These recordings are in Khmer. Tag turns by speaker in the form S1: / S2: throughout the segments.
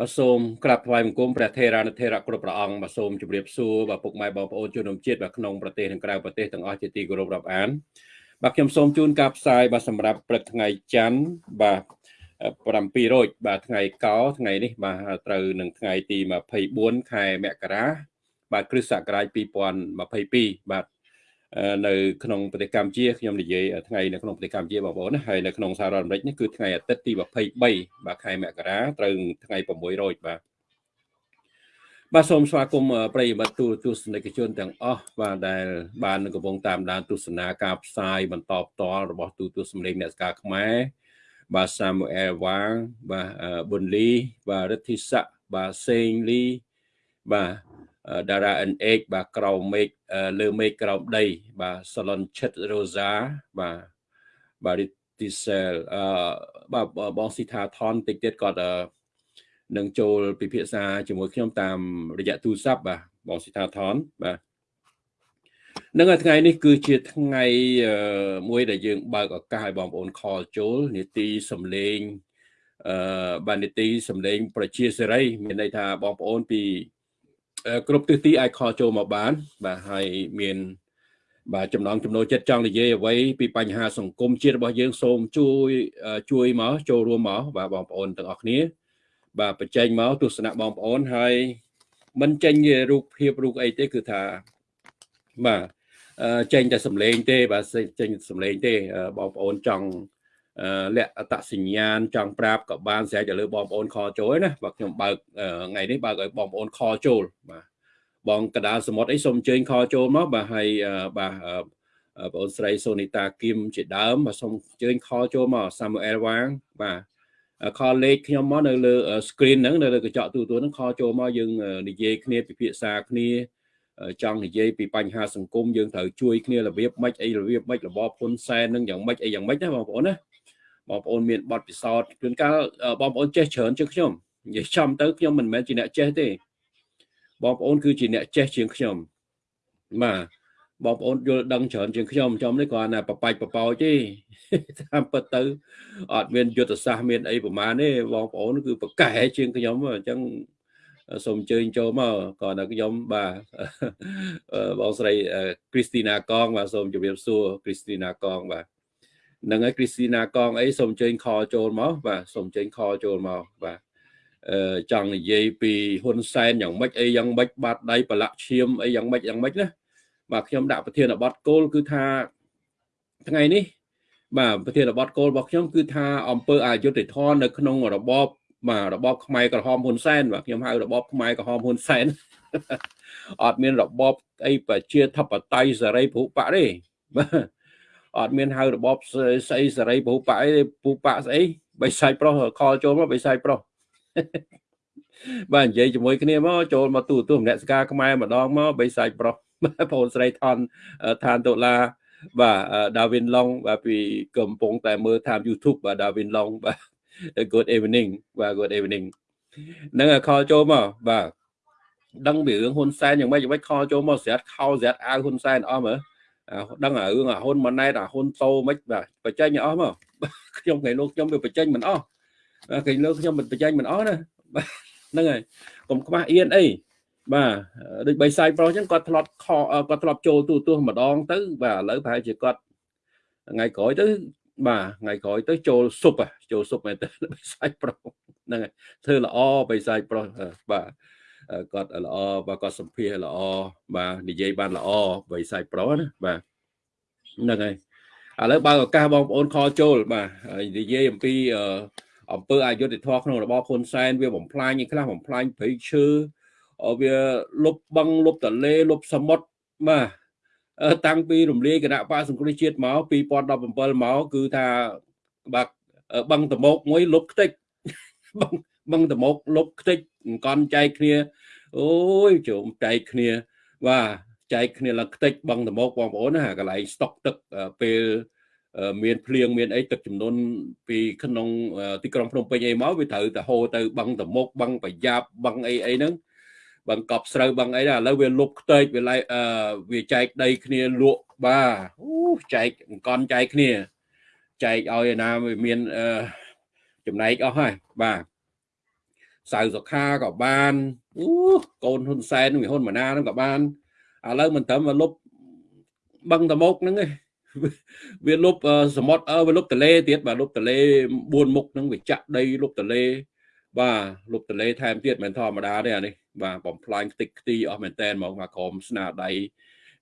S1: បាទសូមក្រាបថ្វាយបង្គំព្រះថេរានុថេរៈគ្រប់ព្រះអង្គបាទសូមជម្រាបសួរបាទពុកម៉ែបងប្អូនជនរួមជាតិបាទក្នុងប្រទេសនិងក្រៅប្រទេសទាំងអស់ជាទីគោរពរាប់អានបាទខ្ញុំសូមជូនការផ្សាយបាទសម្រាប់ព្រឹកថ្ងៃច័ន្ទបាទ7រោចបាទថ្ងៃកោថ្ងៃនេះបាទត្រូវនឹងថ្ងៃទី24ខែមករាបាទគ្រិស្តសករាជ2022បាទ នៅក្នុងប្រទេសកម្ពុជាខ្ញុំនិយាយថ្ងៃនៅក្នុងប្រទេសកម្ពុជាបងប្អូនណាហើយនៅក្នុងសហរដ្ឋអាមេរិកនេះគឺថ្ងៃអាទិត្យទី23បាទខែមករាត្រូវថ្ងៃ6រោចបាទបាទសូមស្វាគមន៍ប្រិយមិត្តទូទស្សនិកជនទាំងអស់បាទដែល បានកំពុងតាមដានទស្សនាការផ្សាយបន្តផ្ទាល់របស់ទូទស្សនិកអ្នកស្ការខ្មែរបាទសាមូអែលវ៉ាងបាទប៊ុនលីបាទរិទ្ធិស័កបាទសេងលីបាទ តារា NH បាទក្រោមមេឃលើមេឃក្រោមដី បាទសឡុនឈិតរ៉ូសា បាទបាទរីទីសែលអឺបាទបងស៊ីថាថនតិចទៀតគាត់នឹងចូលពិភាក្សាជាមួយខ្ញុំតាមរយៈទូរស័ព្ទបាទបងស៊ីថាថនបាទនឹងថ្ងៃនេះគឺជាថ្ងៃមួយដែលយើងបើកឱកាសឲ្យបងប្អូនខលចូលនីតិសំលេងអឺបាទនីតិសំលេង ប្រជាសេរីមានន័យថាបងប្អូនពី គ្រប់ទិសទីអាចខលចូលមកបាន បាទហើយមាន បាទចំណងចំណូលចិត្តចង់និយាយអ្វីពីបញ្ហាសង្គមជាតិរបស់យើងសូមជួយជួយមកចូលរួមមកបាទបងប្អូនទាំងអស់គ្នា បាទបញ្ចេញមកទស្សនៈបងប្អូនហើយមិនចេញរូបភាពរូបអីទេគឺថាបាទចេញតែសម្លេងទេ បាទចេញសម្លេងទេបងប្អូនចង់ លក្ខអត្តសញ្ញាណចង់ប្រាប់ក៏បានស្រេចទៅលើបងប្អូនខចូលណាបាទខ្ញុំបើកថ្ងៃនេះបើកឲ្យបងប្អូនខចូលបាទបងកដាលសមុទ្រអីសូមអញ្ជើញខចូលមកបាទហើយបាទបងអូនស្រីសូនីតាគឹមជាដើមបាទសូមអញ្ជើញខចូលមកសាមូអែលវ៉ាងបាទខលលេខខ្ញុំមកនៅលើ screen ហ្នឹងនៅលើកញ្ចក់ទូទួលហ្នឹងខចូលមកយើងនិយាយគ្នាពិភាក្សាគ្នាចង់និយាយពីបញ្ហាសង្គមយើងត្រូវជួយគ្នារបៀបម៉េចអីរបៀបម៉េចរបបហ៊ុនសែននឹងយ៉ាងម៉េចអីយ៉ាងម៉េចណាបងប្អូនណា បងប្អូនមានបទពិសោធន៍ជួនកាលបងប្អូនចេះច្រើនជាងខ្ញុំនិយាយចំទៅខ្ញុំមិនមែនជាអ្នកចេះទេបងប្អូនគឺជាអ្នកចេះជាងខ្ញុំបាទបងប្អូនយល់ដឹងច្រើនជាងខ្ញុំចំនេះគ្រាន់តែបបាច់បបោចទេតាមពិតទៅអត់មានយុទ្ធសាស្ត្រមានអីប្រមាណទេបងប្អូនគឺប្រកែជាងខ្ញុំអញ្ចឹងសូមអញ្ជើញចូលមកក៏តែខ្ញុំបាទបងស្រីគ្រីស្ទីណាកងបាទសូមជម្រាបសួរគ្រីស្ទីណាកងបាទ នឹងហើយគ្រីស្ទីណាកងអីសូមអញ្ជើញខលចូលមកបាទសូមអញ្ជើញខលចូលមកបាទអឺចង់និយាយពីហ៊ុនសែនយ៉ាងម៉េចអីយ៉ាងម៉េចបាត់ដៃប្រឡាក់ឈាមអីយ៉ាងម៉េចយ៉ាងម៉េចណាបាទខ្ញុំដាក់ប្រធានបទគោលគឺថាថ្ងៃនេះ បាទប្រធានបទគោលរបស់ខ្ញុំគឺថាអង្គើអយុធធននៅក្នុងរបបបាទរបបខ្មែរក្រហមហ៊ុនសែនបាទខ្ញុំហៅរបបខ្មែរក្រហមហ៊ុនសែនអត់មានរបបអីប្រជាធិបតេយ្យសេរីភូបៈទេបាទ អត់មានហៅរបបស្អីសេរីពូប៉ាអីពូប៉ាស្អីបិសាច់ប្រុសខលចូលមកបិសាច់ប្រុសបាទនិយាយជាមួយគ្នាមកចូលមកទូទូម្នាក់ស្ការខ្មែរម្ដងមកបិសាច់ប្រុសបងអូនស្រីថនឋានដុល្លារបាទដាវីនឡុងបាទពីកំពុងតែមើលតាម YouTube បាទដាវីនឡុងបាទ good evening បាទ good evening នឹងខលចូលមកបាទដឹងពីរឿងហ៊ុនសែនយ៉ាងម៉េចយ៉ាងម៉េចខលចូលមកស្រាត់ខោស្រាត់អាវហ៊ុនសែនអស់មើល ដឹងរឿងអាហ៊ុនម៉ាណែតអាហ៊ុនតូមិនបាទបញ្ចេញអស់មកខ្ញុំថ្ងៃលោកខ្ញុំវាបញ្ចេញមិនអស់ថ្ងៃលោកខ្ញុំមិនបញ្ចេញមិនអស់ណាហ្នឹងហើយកុំខ្មាស់អៀនអីបាទដូចបីសាយប្រុសអញ្ចឹងគាត់ធ្លាប់ខគាត់ធ្លាប់ចូលទូទឹះម្ដងទៅបាទឥឡូវប្រហែលជាគាត់ថ្ងៃក្រោយទៅបាទថ្ងៃក្រោយទៅចូលស៊ុបចូលស៊ុបមែនទៅបីសាយប្រុសហ្នឹងហើយធ្វើល្អបីសាយប្រុសបាទ គាត់ល្អបាទគាត់សម្ភារល្អបាទនិយាយបានល្អបរិស័យប្រុសណាបាទហ្នឹងហើយឥឡូវបើឱកាសបងប្អូនខលចូលបាទនិយាយអំពីអំពើអយុធធម៌ក្នុងរបបហ៊ុនសែនវាបំផ្លាញឯខ្លះបំផ្លាញព្រៃឈើវាលុបបឹងលុបតលេលុបសមុទ្របាទតាំងពីរំលាយគណៈបកសង្គ្រោះជាតិមក2017មកគឺថាបាទបឹងតមោកមួយលុបខ្ទេចបឹងបឹងតមោកលុបខ្ទេច អង្គន់ចែកគ្នាអូយជុំចែកគ្នាបាទចែកគ្នាឡើងខ្ទេចបឹងតមោកបងប្អូនណាកន្លែងស្តុកទឹកពេលមានភ្លៀងមានអីទឹកចំនួនពីក្នុងទីក្រុងភ្នំពេញអីមកវាត្រូវទៅហូរទៅបឹងតមុកបឹងប្រយ៉ាប់បឹងអីអីហ្នឹងបឹងកប់ស្រូវបឹងអីណាឥឡូវវាលុបខ្ទេចវាឡៃវាចែកដីគ្នាលក់បាទអូចែកអង្គន់ចែកគ្នាចែកឲ្យណាមានចំណែកអស់ហើយបាទ សៅសុខាក៏បានអូកូនហ៊ុនសែននឹងហ៊ុនម៉ាណានឹងក៏បានឥឡូវមិនត្រឹមលុបបឹងតមុកហ្នឹងឯងវាលុបសមុទ្រវាលុបទលេទៀតបាទលុបទលេ4មុខហ្នឹងវាចាក់ដីលុបទលេបាទលុបទលេថែមទៀតមិនធម្មតាទេអានេះបាទបំផ្លាញខ្ទេចខ្ទីអស់មែនតែនហ្មងបាទក្រុមស្នាដៃ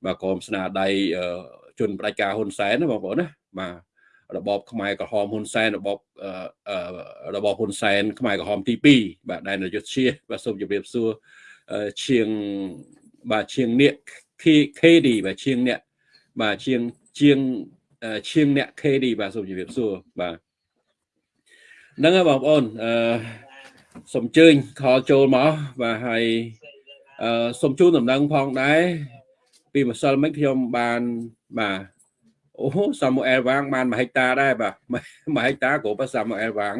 S1: បាទក្រុមស្នាដៃជនបដិការហ៊ុនសែនណាបងប្អូនណាបាទ របបខ្មែរក្រហមហ៊ុនសែនរបបរបបហ៊ុនសែនខ្មែរក្រហមទី2បាទដែលនយុទ្ធជាបាទសូមជម្រាបសួរឈៀងបាទឈៀងនៀក KD បាទឈៀងអ្នកបាទឈៀងជាងឈៀងអ្នក KD បាទសូមជម្រាបសួរបាទហ្នឹងហើយបងប្អូនអឺសូមអញ្ជើញខលចូលមកបាទហើយអឺសូមជូនដំណឹងផងដែរពីម្សិលមិញខ្ញុំបានបាទ អូសាមូអែលវាងបាន1ហិកតាដែរបាទ1ហិកតាគ្រប់សាមូអែលវាង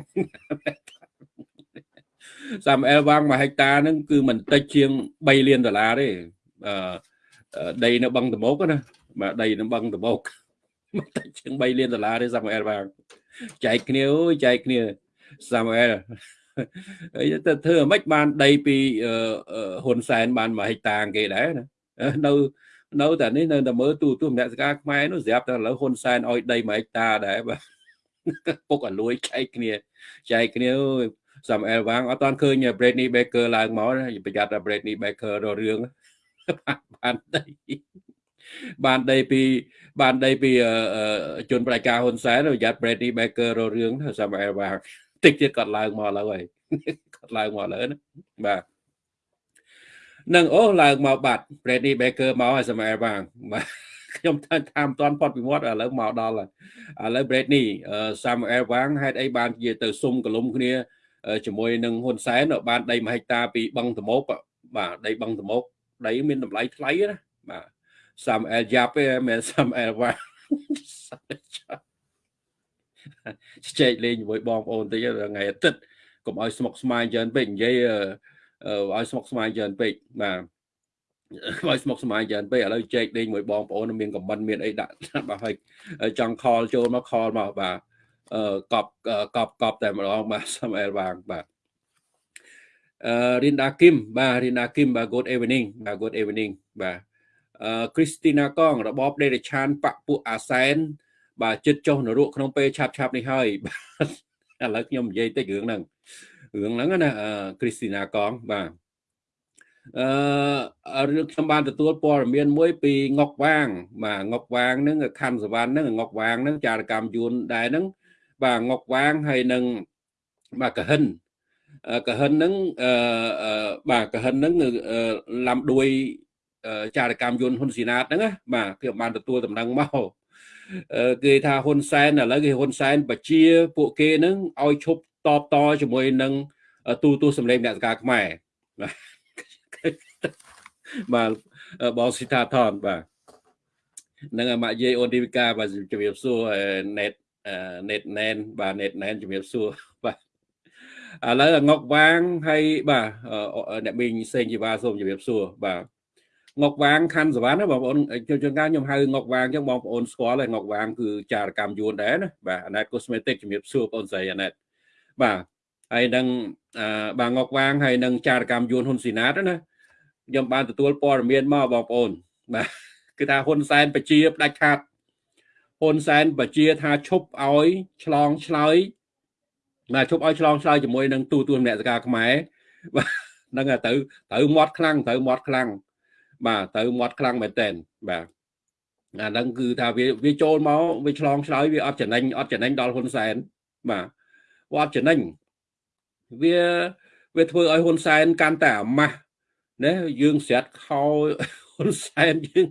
S1: សាមូអែលវាង1ហិកតាហ្នឹងគឺមិនតិចជាង3លានដុល្លារទេអឺដីនៅបឹងតមោកណាបាទដីនៅបឹងតមោកមិនតិចជាង3លានដុល្លារទេសាមូអែលវាងចែកគ្នាអូយចែកគ្នាសាមូអែលហើយទៅធ្វើអ្មិចបានដីពីហ៊ុនសែនបាន1ហិកតាគេដែរណានៅ នៅតែនេះនៅតែមើលទូទូមនសិការខ្មែរនោះស្រាប់តែឥឡូវហ៊ុនសែនឲ្យដី1ហិកតាដែរបាទពុកអលួយចែកគ្នាចែកគ្នាសាមអែលវាងអត់តាន់ឃើញ Bradley Baker ឡើងមកប្រយ័ត្នតែ Bradley Baker ររឿងបានដីបានដីពីបានដីពីជនប្រជាការហ៊ុនសែនប្រយ័ត្ន Bradley Baker ររឿងសាមអែលវាងតិចទៀតគាត់ឡើងមកឥឡូវហើយគាត់ឡើងមកឥឡូវណាបាទ នឹងអូឡើងមកបាត់ Brady Baker មកហើយសម័យបាងបាទខ្ញុំថាថាមិនទាន់ផុតពីមាត់ឥឡូវមកដល់ហើយឥឡូវ Brady Samuel Wang ហេតុអីបានជាទៅសុំកលុំគ្នាជាមួយនឹងហ៊ុនសែនបានដី1ហិកតាពីបឹងតមោកបាទដីបឹងតមោកដីមានតម្លៃថ្លៃណាបាទ Samuel យ៉ាប់ទេមែន Samuel Wang ចែកលេងជាមួយបងប្អូនតិចថ្ងៃអាទិត្យកុំឲ្យស្មុកស្មាញច្រើនពេកនិយាយ ឲ្យស្មុកស្មាញច្រើនពេកបាទឲ្យស្មុកស្មាញច្រើនពេកឥឡូវចែកលេងមួយបងប្អូនមានខមមិនមានអីដាក់បាទហើយចង់ខលចូលមកខលមកបាទអឺកប់កប់កប់តែម្ដងបាទសាមអែលវាងបាទអឺរិនដាគឹមបាទរិនដាគឹមបាទ good evening បាទ good evening បាទអឺគ្រីស្ទីណាកងរបបដេរឆានបពពួកអាសែនបាទចិត្តចុះនរកក្នុងពេលឆាប់ឆាប់នេះហើយបាទឥឡូវខ្ញុំនិយាយតិចរឿងហ្នឹង រឿងហ្នឹងណាគ្រីស្ទីណាកងបាទអឺរឿងខ្ញុំបានទទួលព័ត៌មានមួយពីងុកវាង បាទងុកវាងហ្នឹងខណ្ឌសវណ្ណហ្នឹងងុកវាងហ្នឹងចារកម្មយួនដែរហ្នឹងបាទងុកវាងហើយនឹងបាទកហិនកហិនហ្នឹងអឺបាទកហិនហ្នឹងឡាំដួយចារកម្មយន្តហ៊ុនស៊ីណាតហ្នឹងណាបាទខ្ញុំបានទទួលដំណឹងមកគេថាហ៊ុនសែនឥឡូវគេហ៊ុនសែនបជាពួកគេហ្នឹងឲ្យឈប់ តបតជាមួយនឹងទូទូសម្លេងអ្នកសការខ្មែរបាទបងស៊ីតាថនបាទនឹងម៉ាក់យាយអូនឌីវិកាបាទជំរាបសួរណេតណេតណែនបាទណេតណែនជំរាបសួរបាទឥឡូវងុកវាងហើយបាទអ្នកមីងសេងជីវ៉ាសូមជំរាបសួរបាទងុកវាងខណ្ឌសវណ្ណណាបងប្អូនជនជនការខ្ញុំហៅងុកវាងអញ្ចឹងបងប្អូនស្គាល់ហើយកុកវាងគឺចារកម្មយួនដែរណាបាទអាណែត cosmetic ជំរាបសួរបងប្អូនស្រីអាណែត បាទហើយនឹងបាទងុកវាងហើយនឹងចារកម្មយួនហ៊ុនស៊ីណាតណាខ្ញុំបានទទួលព័ត៌មានមកបងប្អូនបាទគឺថាហ៊ុនសែនបជាផ្ដាច់ខាត់ហ៊ុនសែនបជាថាឈប់ឲ្យឆ្លងឆ្លើយបាទឈប់ឲ្យឆ្លងឆ្លើយជាមួយនឹងទូទួលអ្នកសការខ្មែរបាទហ្នឹងទៅត្រូវមាត់ខ្លាំងត្រូវមាត់ខ្លាំងបាទត្រូវមាត់ខ្លាំងមែនតើបាទអាហ្នឹងគឺថាវាវាចូលមកវាឆ្លងឆ្លើយវាអត់ចំណេញអត់ចំណេញដល់ហ៊ុនសែនបាទ អត់ចំណេញវាវាធ្វើឲ្យហ៊ុនសែនកាន់តែអាម៉ាស់ណាយើងស្រាត់ខោហ៊ុនសែនយើង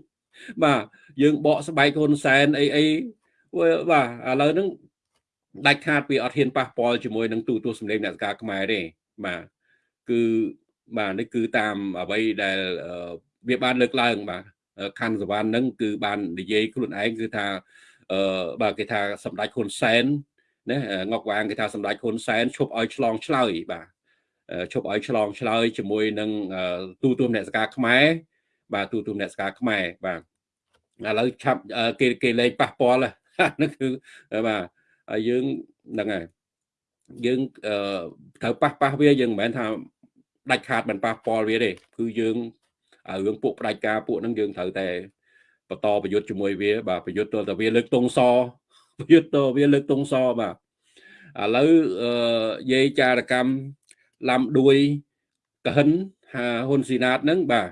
S1: បាទយើងបកស្បែកហ៊ុនសែនអីអីបាទឥឡូវហ្នឹងដាច់ខាតពីអត់ហ៊ានប៉ះពាល់ជាមួយនឹងទូទួលសម្លេងអ្នកសការខ្មែរទេបាទគឺបាទនេះគឺតាមអ្វីដែលវាបានលើកឡើងបាទខណ្ឌសវណ្ណហ្នឹងគឺបាននិយាយខ្លួនឯងគឺថាអឺបាទគេថាសម្ដេចហ៊ុនសែន ណាងុកវាងគេថាសម្ដេចហ៊ុនសែនឈប់ឲ្យឆ្លងឆ្លើយបាទឈប់ឲ្យឆ្លងឆ្លើយជាមួយនឹងទូទួលអ្នកសការខ្មែរបាទទូទួលអ្នកសការខ្មែរបាទឥឡូវឆាប់គេគេលេងប៉ះពាល់ហ្នឹងគឺបាទហើយយើងហ្នឹងហើយយើងត្រូវប៉ះប៉ះវាយើងមិនមែនថាដាច់ខាតមិនប៉ះពាល់វាទេគឺយើងរឿងពួកផ្ដាច់ការពួកហ្នឹងយើងត្រូវតែបន្តប្រយុទ្ធជាមួយវាបាទប្រយុទ្ធទល់តែវាលើកតុងស ប្រយុទ្ធតវាលើកតុងសបាទឥឡូវយាយចារកម្មឡាំដួយកហិនហាហ៊ុនស៊ីណាតហ្នឹងបាទ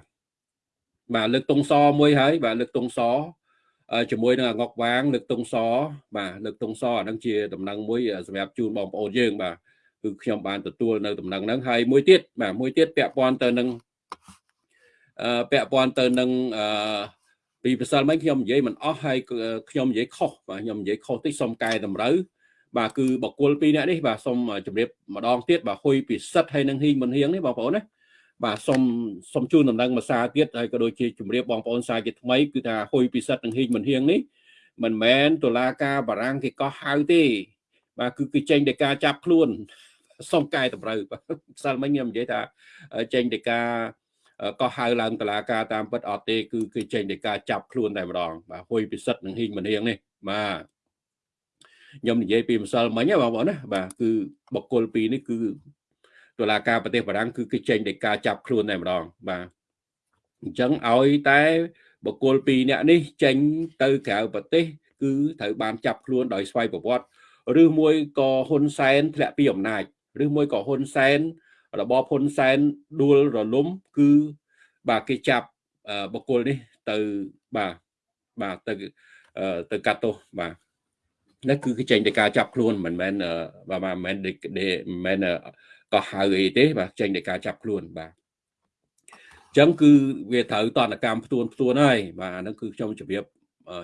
S1: បាទលើកតុងសមួយហើយបាទលើកតុងសជាមួយនឹងអងុកវាង លើកតុងសបាទលើកតុងសអាហ្នឹងជាដំណឹងមួយសម្រាប់ជូនបងប្អូនយើង បាទគឺខ្ញុំបានទទួលនៅដំណឹងហ្នឹងហើយមួយទៀតបាទមួយទៀតពាក់ព័ន្ធទៅនឹងអឺពាក់ព័ន្ធទៅនឹងអឺ ពីប្រសិលមិញខ្ញុំនិយាយមិនអស់ហើយខ្ញុំនិយាយខុសបាទខ្ញុំនិយាយខុសតិចសូមកែតម្រូវបាទគឺបកគលពីរនាក់នេះបាទសូមជម្រាបម្ដងទៀតបាទហុយពិសិដ្ឋហើយនឹងហ៊ីងមិនហៀងនេះបងប្អូនណាបាទសូមសូមជូនដំណឹងមួយសារទៀតហើយក៏ដូចជាជម្រាបបងប្អូនសារជាថ្មីគឺថាហុយពិសិដ្ឋនិងហ៊ីងមិនហៀងនេះមិនមែនតុលាការបារាំងគេកោះហៅទេ បាទគឺគឺចេញដោយការចាប់ខ្លួនសូមកែតម្រូវបាទសិលមិញខ្ញុំនិយាយថាចេញដោយការ ក៏ហៅឡើងតឡាការតាមពិតអត់ទេគឺគឺចេញដោយការចាប់ខ្លួនតែម្ដងបាទហួយពិសិដ្ឋនឹងហ៊ីងមនាងនេះបាទខ្ញុំនិយាយពីម្សិលមិញបងប្អូនណាបាទគឺបកគលពីរនេះគឺតឡាការប្រទេសបារាំងគឺគេចេញដោយការចាប់ខ្លួនតែម្ដងបាទអញ្ចឹងឲ្យតែបកគលពីរអ្នកនេះចេញទៅក្រៅប្រទេស គឺត្រូវបានចាប់ខ្លួនដោយស្វ័យប្រវត្តិឬមួយក៏ហ៊ុនសែនធ្លាក់ពីអំណាចឬមួយក៏ហ៊ុនសែន របបហ៊ុនសែនដួលរលំគឺបាទគេចាប់បុគ្គលនេះទៅបាទបាទទៅទៅកាត់ទោសបាទនេះគឺគេចេញទៅការចាប់ខ្លួនមិនមែនបាទមិនមែនមិនមែនក៏ហៅអីទេ បាទចេញទៅការចាប់ខ្លួនបាទអញ្ចឹងគឺវាត្រូវតនកម្មផ្ទួនផ្ទួនហើយបាទអាហ្នឹងគឺខ្ញុំជម្រាប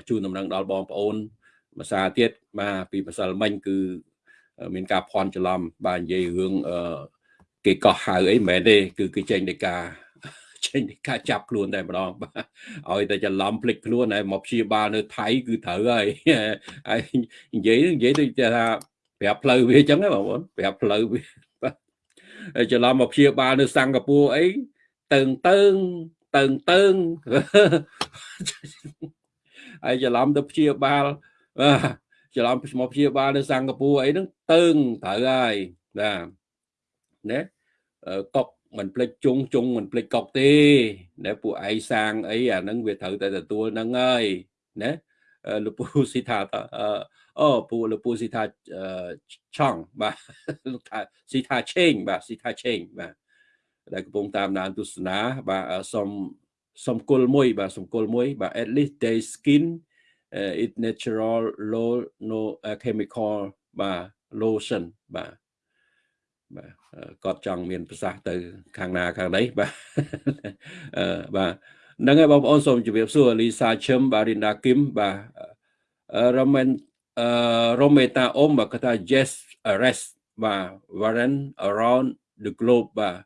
S1: ជូនដំណឹងដល់បងប្អូនភាសាទៀតបាទពីម្សិលមិញគឺមានការភ័ន្តច្រឡំបាទនិយាយរឿង គេកោះហៅអីមិនមែនទេគឺគេចេញនៃការចេញនៃការចាប់ខ្លួនតែម្ដងបាទឲ្យតែច្រឡំភ្លេចខ្លួនហើយមកព្យាបាលនៅថៃគឺត្រូវហើយហើយនិយាយនិយាយទៅថាប្រាប់ផ្លូវវាអញ្ចឹងបងប្អូនប្រាប់ផ្លូវវាបាទហើយច្រឡំមកព្យាបាលនៅសិង្ហបុរីអីតើងតើងតើងតើងហើយច្រឡំទៅព្យាបាលបាទច្រឡំមកព្យាបាលនៅសិង្ហបុរីអីហ្នឹងតើងត្រូវហើយបាទ ណាកុកមិនភ្លេចជុងជុងមិនភ្លេចកុកទេណាពួកឯងសាងអីអាហ្នឹងវាត្រូវតែទទួលហ្នឹងហើយណាលោកពូស៊ីថាអូពូលោកពូស៊ីថាឆងបាទលោកថាស៊ីថាឆេងបាទស៊ីថាឆេងបាទដែលកំពុងតាមដានទស្សនាបាទសុំសុំគុលមួយបាទសុំគុលមួយបាទ at least they skin uh, it natural low no uh, chemical បាទ lotion បាទបាទ គាត់ចង់មានប្រសាសន៍ទៅ ខាងណាខាងណីបាទអឺបាទហ្នឹងហើយបងប្អូនសូមជម្រាបសួរលីសាឈឹមបាទរីណាគឹមបាទរ៉ូមែនអឺរ៉ូមេតាអ៊ុំបាទគាត់ថា yes arrest បាទ warrant around the globe បាទ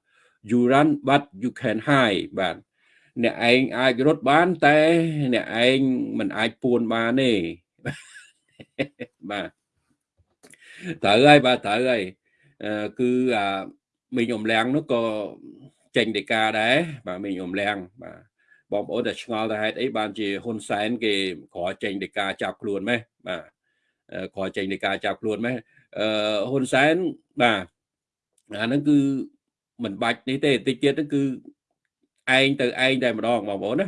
S1: you run but you can hide បាទអ្នកឯងអាចរត់បាន តែអ្នកឯងមិនអាចពួនបានទេបាទត្រូវហើយបាទត្រូវហើយ គឺអាមីងអំលៀងនោះក៏ចេញដីកាដែរបាទមីងអំលៀងបាទបងប្អូនតែឆ្ងល់ទៅហេតុអីបានជាហ៊ុនសែនគេក្រោយចេញដីកាចាប់ខ្លួនម៉េះបាទក្រោយចេញដីកាចាប់ខ្លួនម៉េះអឺហ៊ុនសែនបាទអាហ្នឹងគឺមិនបាច់នេះទេតិចទៀតហ្នឹងគឺឯងទៅឯងតែម្ដងបងប្អូនណា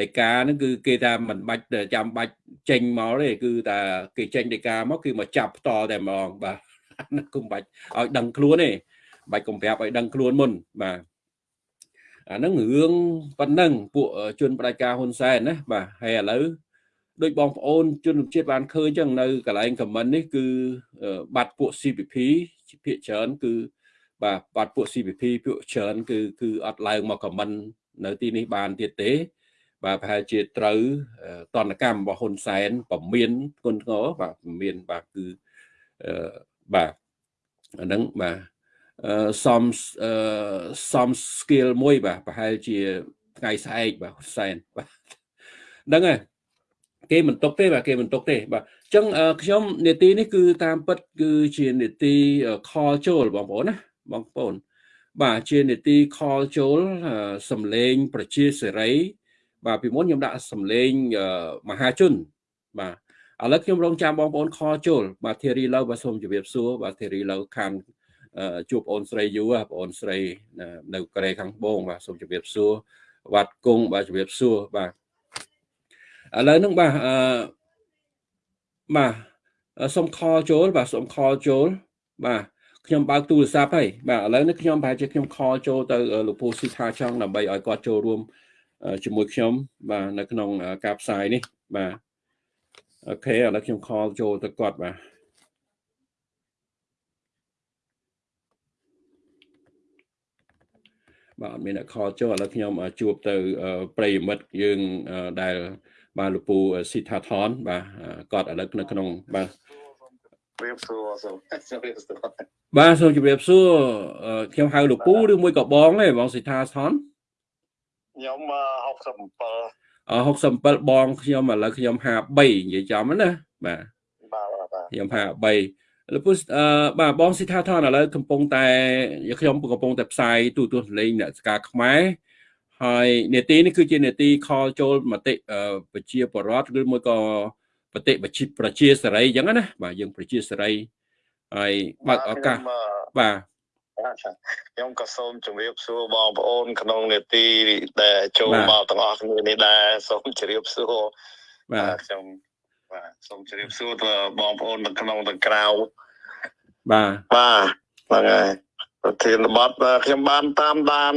S1: ដីកាហ្នឹងគឺគេថាមិនបាច់ចាំបាច់ចេញមកទេគឺថាគេចេញដីកាមកគឺមកចាប់ផ្ទាល់តែម្ដងបាទ ណាគុំបាច់ឲ្យដឹងខ្លួនទេបាច់កុំប្រាប់ឲ្យដឹងខ្លួនមុនបាទអាហ្នឹងរឿងប៉ុណ្ណឹងពួកជនបដិការហ៊ុនសែនណាបាទហើយឥឡូវដូចបងប្អូនជនជាតិបានឃើញចឹងនៅកន្លែងខមមិននេះគឺបាត់ពួក CPP ភាគច្រើនគឺបាទបាត់ពួក CPP ពួកច្រើនគឺគឺអត់ឡើងមកខមមិននៅទីនេះបានទៀតទេ បាទប្រហែលជាត្រូវតនកម្មរបស់ហ៊ុនសែនពមៀនគុណធ្ងរបាទពមៀនបាទគឺ បាទអាហ្នឹងបាទសំសំ skill មួយបាទប្រហែលជាថ្ងៃស្អែកបាទហ៊ុនសែនបាទហ្នឹងហើយគេមិនຕົកទេបាទគេមិនຕົកទេបាទអញ្ចឹងខ្ញុំនេតិនេះគឺតាមពិតគឺជានេតិ call ចូលបងប្អូនណាបងប្អូនបាទជានេតិ call ចូលសំឡេង ប្រជាសេរី បាទពីមុនខ្ញុំដាក់សំឡេងមហាជនបាទ ឥឡូវខ្ញុំរងចាំបងប្អូនខចូលបាទធីរីឡូវបាទសូមជម្រាបសួរបាទធីរីឡូខានជួបបងអូនស្រីយូបងអូនស្រីនៅកូរ៉េខាងត្បូងបាទសូមជម្រាបសួរវត្តគង់បាទជម្រាបសួរបាទឥឡូវហ្នឹងបាទអឺបាទសូមខលចូលបាទសូមខលចូលបាទខ្ញុំបើកទូរស័ព្ទហើយបាទឥឡូវនេះខ្ញុំប្រហែលជាខ្ញុំខលចូលទៅលោកពូស៊ីថាចង់ដើម្បីឲ្យគាត់ចូលរួមជាមួយខ្ញុំបាទនៅក្នុងការផ្សាយនេះបាទ អូខេឥឡូវខ្ញុំខលចូលទៅគាត់បាទបាទអត់មានអ្នកខលចូលឥឡូវខ្ញុំជួបទៅប្រិយមិត្តយើងដែលបាទលោកពូស៊ីថាថនបាទគាត់ឥឡូវនៅក្នុងបាទ
S2: ជម្រាបសួរសូមជម្រាបសួរ
S1: បាទសូមជម្រាបសួរខ្ញុំហៅលោកពូឬមួយក៏បងទេបងស៊ីថាថន
S2: ខ្ញុំ
S1: 67អ 67បងខ្ញុំឥឡូវខ្ញុំ53និយាយចំណាបាទ
S2: បាទបាទ
S1: ខ្ញុំ53លោកពូអឺបាទបងស៊ីថាថនឥឡូវកំពុងតែខ្ញុំកំពុងតែផ្សាយទូទស្សន៍លេងអ្នកស្ការខ្មែរហើយនេតិនេះគឺជានេតិខលចូលមតិប្រជាពលរដ្ឋឬមួយក៏បតិប្រជាប្រជាសេរីអញ្ចឹងណាបាទយើងប្រជាសេរីហើយបើកឱកាសបាទ
S2: ខ្ញុំក៏សូមជម្រាបសួរបងប្អូន ក្នុងនេតិដែលចូលមកទាំងអស់គ្នានេះដែរសូមជម្រាបសួរ
S1: បាទ
S2: ខ្ញុំបាទសូមជម្រាបសួរទៅបងប្អូននៅក្នុងទាំងក្រៅ
S1: បាទ
S2: បាទហ្នឹងហើយប្រធានបទខ្ញុំបានតាមដាន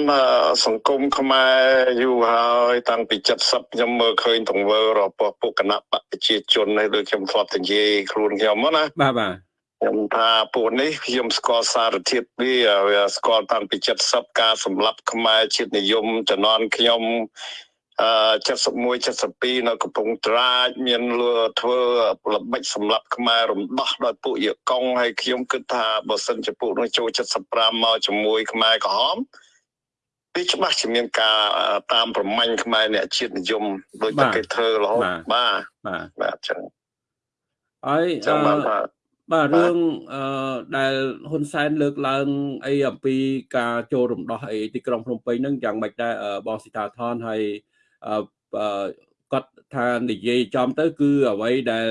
S2: សង្គមខ្មែរយូរហើយតាំងពី70ខ្ញុំមើលឃើញទង្វើរបស់ពួកគណៈបកប្រជាជននេះដូចខ្ញុំធ្លាប់និយាយខ្លួនខ្ញុំណា
S1: បាទបាទ
S2: ខ្ញុំថាពួកនេះខ្ញុំស្គាល់សារធាតុវាវាស្គាល់តាំងពី70ការសម្លាប់ខ្មែរជាតិនិយមជំនាន់ខ្ញុំអឺ71 72នៅកំពង់ត្រាចមានលួធ្វើល្បិចសម្រាប់ខ្មែររំដោះដោយពួកយកកុងហើយខ្ញុំគិតថាបើសិនជាពួកនោះចូល75មកជាមួយខ្មែរក្រហមវាច្បាស់ជាមានការតាមប្រមាញ់ខ្មែរអ្នកជាតិនិយមដោយតែគេធ្វើរហូតបាទ
S1: បាទ
S2: បាទចឹង
S1: ហើយ
S2: ចឹងបានថា
S1: បាទរឿងអឺដែលហ៊ុនសែនលើកឡើងអីអំពីការចូលរំដោះអីទីក្រុងភ្នំពេញហ្នឹងយ៉ាងម៉េចដែរបងស៊ីតាថនហើយគាត់ថានិយាយចំទៅ គឺអ្វីដែល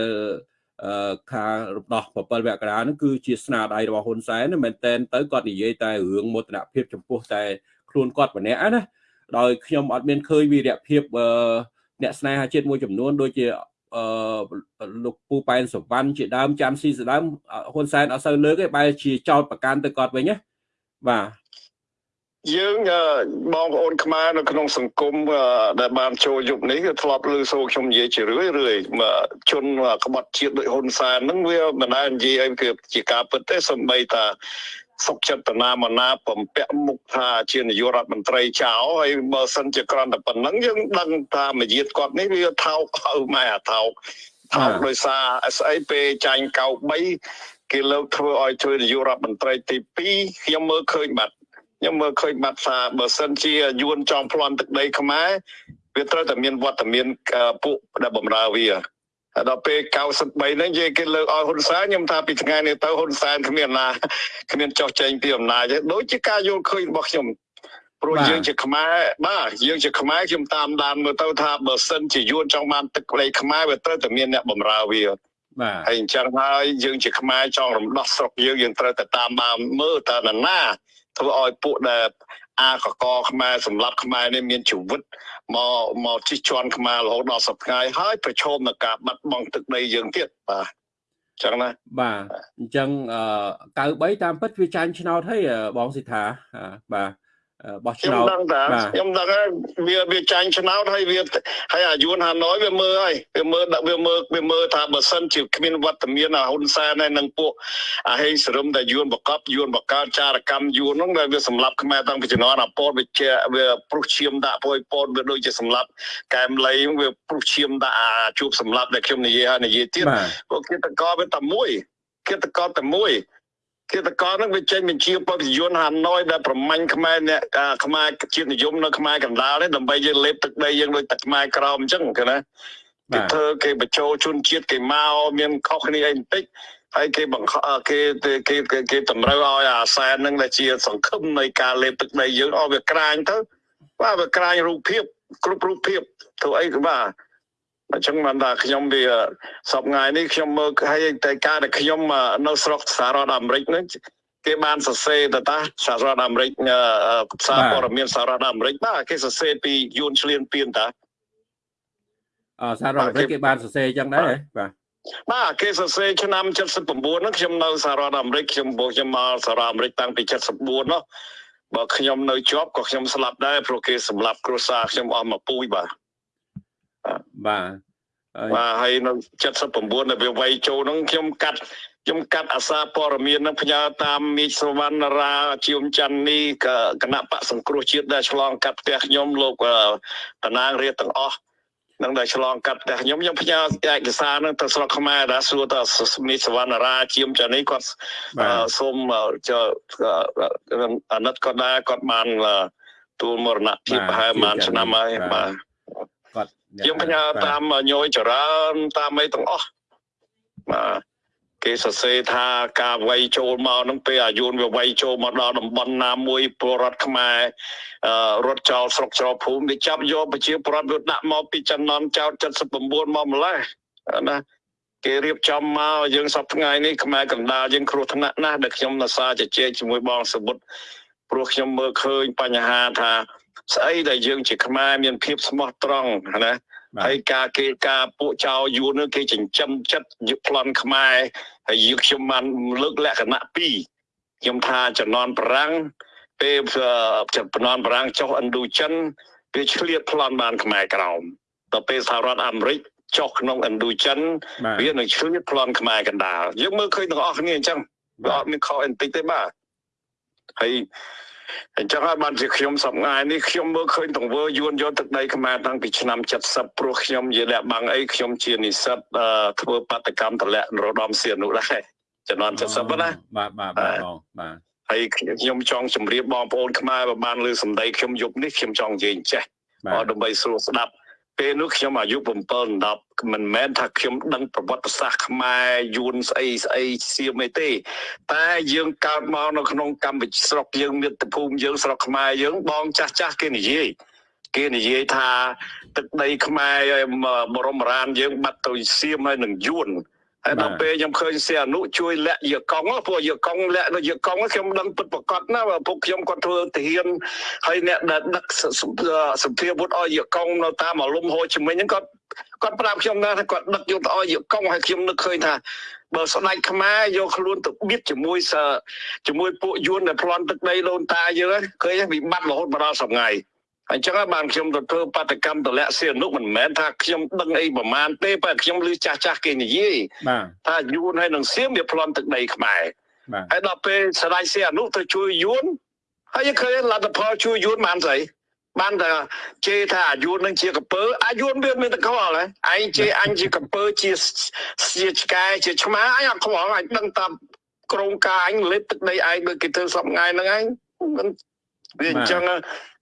S1: ខារំដោះ7វគ្គរានឹងគឺជាស្នាដៃរបស់ហ៊ុនសែនមែនតែនទៅគាត់និយាយតែរឿងមោទនភាពចំពោះតែខ្លួនគាត់ម្នាក់ណាដោយខ្ញុំអត់មានឃើញវីរភាពអ្នកស្នេហាជាតិមួយចំនួនដូចជា អឺលោកពូប៉ែនសវណ្ណជាដើមចាំស៊ីសដើមហ៊ុនសែនអត់សូវលើកទេបែរជាចោតប្រកាន់ទៅគាត់វិញណាបាទ
S2: យើងបងប្អូនខ្មែរនៅក្នុងសង្គមដែលបានចូលយុគនេះគឺធ្លាប់លើសូរខ្ញុំនិយាយជារឿយរឿយជនក្បត់ជាតិដូចហ៊ុនសែនហ្នឹងវាមិនដែលនិយាយអីគឺជាការពិតទេសំបីតា សុកចិត្តតាណាមណាបំពាក់មុខថាជានាយករដ្ឋមន្ត្រីចៅហើយបើសិនជាក្រំតែប៉ុណ្្នឹងយើងដឹងថាមយាទគាត់នេះវាថោកហៅម៉ែអាថោកថោកដោយសារស្អីពេលចាញ់កៅ3គេលើកធ្វើឲ្យធ្វើនាយករដ្ឋមន្ត្រីទី2ខ្ញុំមើលឃើញបាត់ខ្ញុំមើលឃើញបាត់ថាបើសិនជាយួនចង់ប្លន់ទឹកដីខ្មែរវាត្រូវតែមានវត្តមានពួកដែលបំរើវា ដល់ពេល93ហ្នឹងនិយាយគេលើកឲ្យហ៊ុនសែនខ្ញុំថាពីថ្ងៃនេះទៅហ៊ុនសែនគ្មានណាគ្មានចោះចែងពីអំណាចទេដូចជាការយល់ឃើញរបស់ខ្ញុំព្រោះយើងជាខ្មែរបាទយើងជាខ្មែរខ្ញុំតាមដានមើលទៅថាបើសិនជាយួនចង់បានទឹកដីខ្មែរវាត្រូវតែមានអ្នកបម្រើវា
S1: បាទ
S2: ហើយអញ្ចឹងហើយយើងជាខ្មែរចង់រំដោះស្រុកយើងយើងត្រូវតែតាមដានមើលតើនរណាធ្វើឲ្យពួកដែល អាកកខ្មែរសម្រាប់ខ្មែរនេះមានជីវិតមកមកជិះជាន់ខ្មែររហូតដល់សប្តាហ៍ហើយប្រឈមនឹងការបាត់បង់ទឹកដីយើងទៀតបាទចឹងណា
S1: បាទអញ្ចឹង93តាមពិតវាចាញ់ឆ្នោតហើយបងសិដ្ឋាបាទ បោះឆ្នោត
S2: ខ្ញុំដឹងថាខ្ញុំដឹងហើយវាវាចាញ់ឆ្នោតហើយវាហើយអាយួនហាណូយវាមើលហើយវាមើលវាមើលវាមើលថាបើសិនជាគ្មានវត្តមានអាហ៊ុនសែនហើយនឹងពួកអាហេសរឹមដែលយួនបកបយួនបកកើតចារកម្មយួនហ្នឹងដែលវាសម្លាប់ខ្មែរតាំងពីជំនាន់អាពតវាជាវាព្រុសឈាមដាក់ពួយពតវាដូចជាសម្លាប់កែមលីវាព្រុសឈាមដាក់អាជួបសម្លាប់ដែលខ្ញុំនិយាយហើយនិយាយទៀតពួកគេតកវាតែមួយគេតកតែមួយ គិតកោនឹងវាចេញបញ្ជាបព្វយន្តហាណូយដែលប្រមាញ់ខ្មែរអ្នកខ្មែរជាតិនិយមនៅខ្មែរកណ្ដាលនេះដើម្បីយើងលេបទឹកដីយើងដូចទឹកខ្មែរក្រោមអញ្ចឹងគេណាគេធ្វើគេបញ្ចូលជនជាតិគេមកមានខុសគ្នាអីបន្តិចហើយគេបង្ខគេគេគេតម្រូវឲ្យអាសែននឹងដែលជាសង្ឃឹមនៃការលេបទឹកដីយើងឲ្យវាក្រាញទៅបាទវាក្រាញរូបភាពគ្រប់រូបភាពធ្វើអីក៏បាទ អញ្ចឹងបានថាខ្ញុំវាសពថ្ងៃនេះខ្ញុំមើលហើយតែការដែលខ្ញុំនៅស្រុកសហរដ្ឋអាមេរិកហ្នឹងគេបានសរសេរទៅតាសហរដ្ឋអាមេរិកអឺសារ
S1: បាទ
S2: ព័ត៌មានសហរដ្ឋអាមេរិកបាទគេសរសេរពីយួនឆ្លៀនពៀនតា
S1: អសហរដ្ឋអាមេរិកគេបានសរសេរអញ្ចឹងដែរហ៎បាទ
S2: បាទគេសរសេរឆ្នាំ79ហ្នឹងខ្ញុំនៅសហរដ្ឋអាមេរិកខ្ញុំបោះខ្ញុំមកសហរដ្ឋអាមេរិកតាំងពី74នោះបើខ្ញុំនៅជាប់ក៏ខ្ញុំស្លាប់ដែរព្រោះគេសម្លាប់គ្រួសារខ្ញុំអស់មកពូជបាទ
S1: បាទហើយ
S2: បាទហើយនៅ79នៅវាវ័យចូលហ្នឹងខ្ញុំកាត់ខ្ញុំកាត់អាសាព័ត៌មានហ្នឹងផ្ញើតាមមីសវណ្ណរាជាមច័ន្ទនេះក៏គណៈបកសង្គ្រោះជាតិដែលឆ្លងកាត់ផ្ទះខ្ញុំលោកអឺតំណាងរាជទាំងអស់នឹងដែលឆ្លងកាត់ផ្ទះខ្ញុំខ្ញុំផ្ញើឯកសារហ្នឹងទៅស្រុកខ្មែរដែរសួរទៅមីសវណ្ណរាជាមច័ន្ទនេះគាត់
S1: បាទ
S2: អឺសូមអឺចអឺអាណិតគាត់ដែរគាត់បានអឺទួលមរណភាពប្រហែលប្រហែលឆ្នាំហើយបាទ
S1: គាត់
S2: ខ្ញុំផ្ញើតាមញយចរើនតាមអីទាំងអស់បាទគេសរសេរថាការវាយចូលមកហ្នឹងពេលអាយុនវាវាយចូលមកដល់តំបន់ណាមួយពលរដ្ឋខ្មែរអឺរត់ចោលស្រុកចោលភូមិវាចាប់យកប្រជាពលរដ្ឋវាដាក់មកពីចំណន់ចោត79មកម្លេះណាគេរៀបចំមកយើងសប្ថ្ងៃនេះខ្មែរកណ្ដាលយើងគ្រោះថ្នាក់ណាស់ដែលខ្ញុំនៅសារជជែកជាមួយបងសមុទ្រព្រោះខ្ញុំមើលឃើញបញ្ហាថា ស្អីដែលយើងជាខ្មែរមានភាពស្មោះត្រង់ណា
S1: បាទ
S2: ហើយការគេការពួកចៅយួននោះគេចិញ្ចឹមចិត្តយកប្លន់ខ្មែរហើយយើងខ្ញុំបានលើកលក្ខណៈពីរខ្ញុំថាចំនួនប្រាំងពេលចំនួនប្រាំងចុះឥណ្ឌូចិនវាឆ្លៀតប្លន់បានខ្មែរក្រោមដល់ពេលសហរដ្ឋអាមេរិកចុះក្នុងឥណ្ឌូចិន
S1: បាទ
S2: វានឹងឆ្លៀតប្លន់ខ្មែរកណ្ដាលយើងមើលឃើញទាំងអស់គ្នាអញ្ចឹងវាអត់មានខុសអីបន្តិចទេបាទហើយ អញ្ចឹងហើយបានជាខ្ញុំសប្ងាយនេះខ្ញុំមើលឃើញទង្វើយួនយកទឹកដីខ្មែរតាំងពីឆ្នាំ70ព្រោះខ្ញុំជាលះបាំងអីខ្ញុំជានិស្សិតអឺធ្វើបដកម្មតម្លាក់នរោត្តមសៀននោះដែរចំនួន70ណា
S1: បាទបាទបាទបងបាទ
S2: ហើយខ្ញុំចង់ជម្រាបបងប្អូនខ្មែរបើបានលើសម្ដីខ្ញុំយប់នេះខ្ញុំចង់និយាយអញ្ចេះ
S1: បាទ
S2: អត់ដើម្បីស្រួលស្ដាប់ ពេលនោះខ្ញុំអាយុ7 10មិនមែនថាខ្ញុំដឹងប្រវត្តិសាស្ត្រខ្មែរយួនស្អីស្អីសៀមអីទេ តែយើងកើតមកនៅក្នុងកម្ពុជាស្រុកយើងមាតុភូមិយើងស្រុកខ្មែរយើងបងចាស់ចាស់គេនិយាយគេនិយាយថាទឹកដីខ្មែរបរមរានយើងបាត់ទៅសៀមហើយនឹងយួន ហើយដល់ពេលខ្ញុំឃើញសៀអនុជួយលាក់យកកង់ព្រោះយកកង់លាក់នៅយកកង់ខ្ញុំដឹងពិតប្រកបណាបើពុកខ្ញុំគាត់ធ្វើទាហានហើយអ្នកដែលដឹកសសភាវុធឲ្យយកកង់នៅតាមអាលំហូជីមិញហ្នឹងគាត់គាត់ប្រាប់ខ្ញុំថាគាត់ដឹកយកទៅឲ្យយកកង់ហើយខ្ញុំនឹកឃើញថាបើស្ដេចខ្មែរយកខ្លួនទៅបៀតជាមួយសជាមួយពួកយួនដែលប្លន់ទឹកដីដូនតាយើងហ្នឹងឃើញវិបត្តិរហូតមកដល់សប្ងៃ អញ្ចឹងហើយបានខ្ញុំទៅធ្វើបដកម្មតម្លាក់សៀនុមិនមែនថាខ្ញុំដឹងអីប្រមាណទេតែខ្ញុំឮចាស់ចាស់ៗគេនិយាយ
S1: បាទ
S2: ថាយួនហើយនឹងសៀមវាប្លន់ទឹកដីខ្មែរ
S1: បាទ
S2: ហើយដល់ពេលស្ដេចសៀអនុទៅជួយយួនហើយឃើញលទ្ធផលជួយយួនបានស្អីបានតែជេរថាអាយុនឹងជាកពើអាយុវាមានតែខ្វល់ហ៎ឯងជេរអញជាកពើជាជាឆ្កែជាឆ្មាអញអត់ខ្វល់អញដឹងតាមក្រងការអញលេបទឹកដីឯងដូចគេធ្វើសពថ្ងៃហ្នឹងឯងមិនវាអញ្ចឹង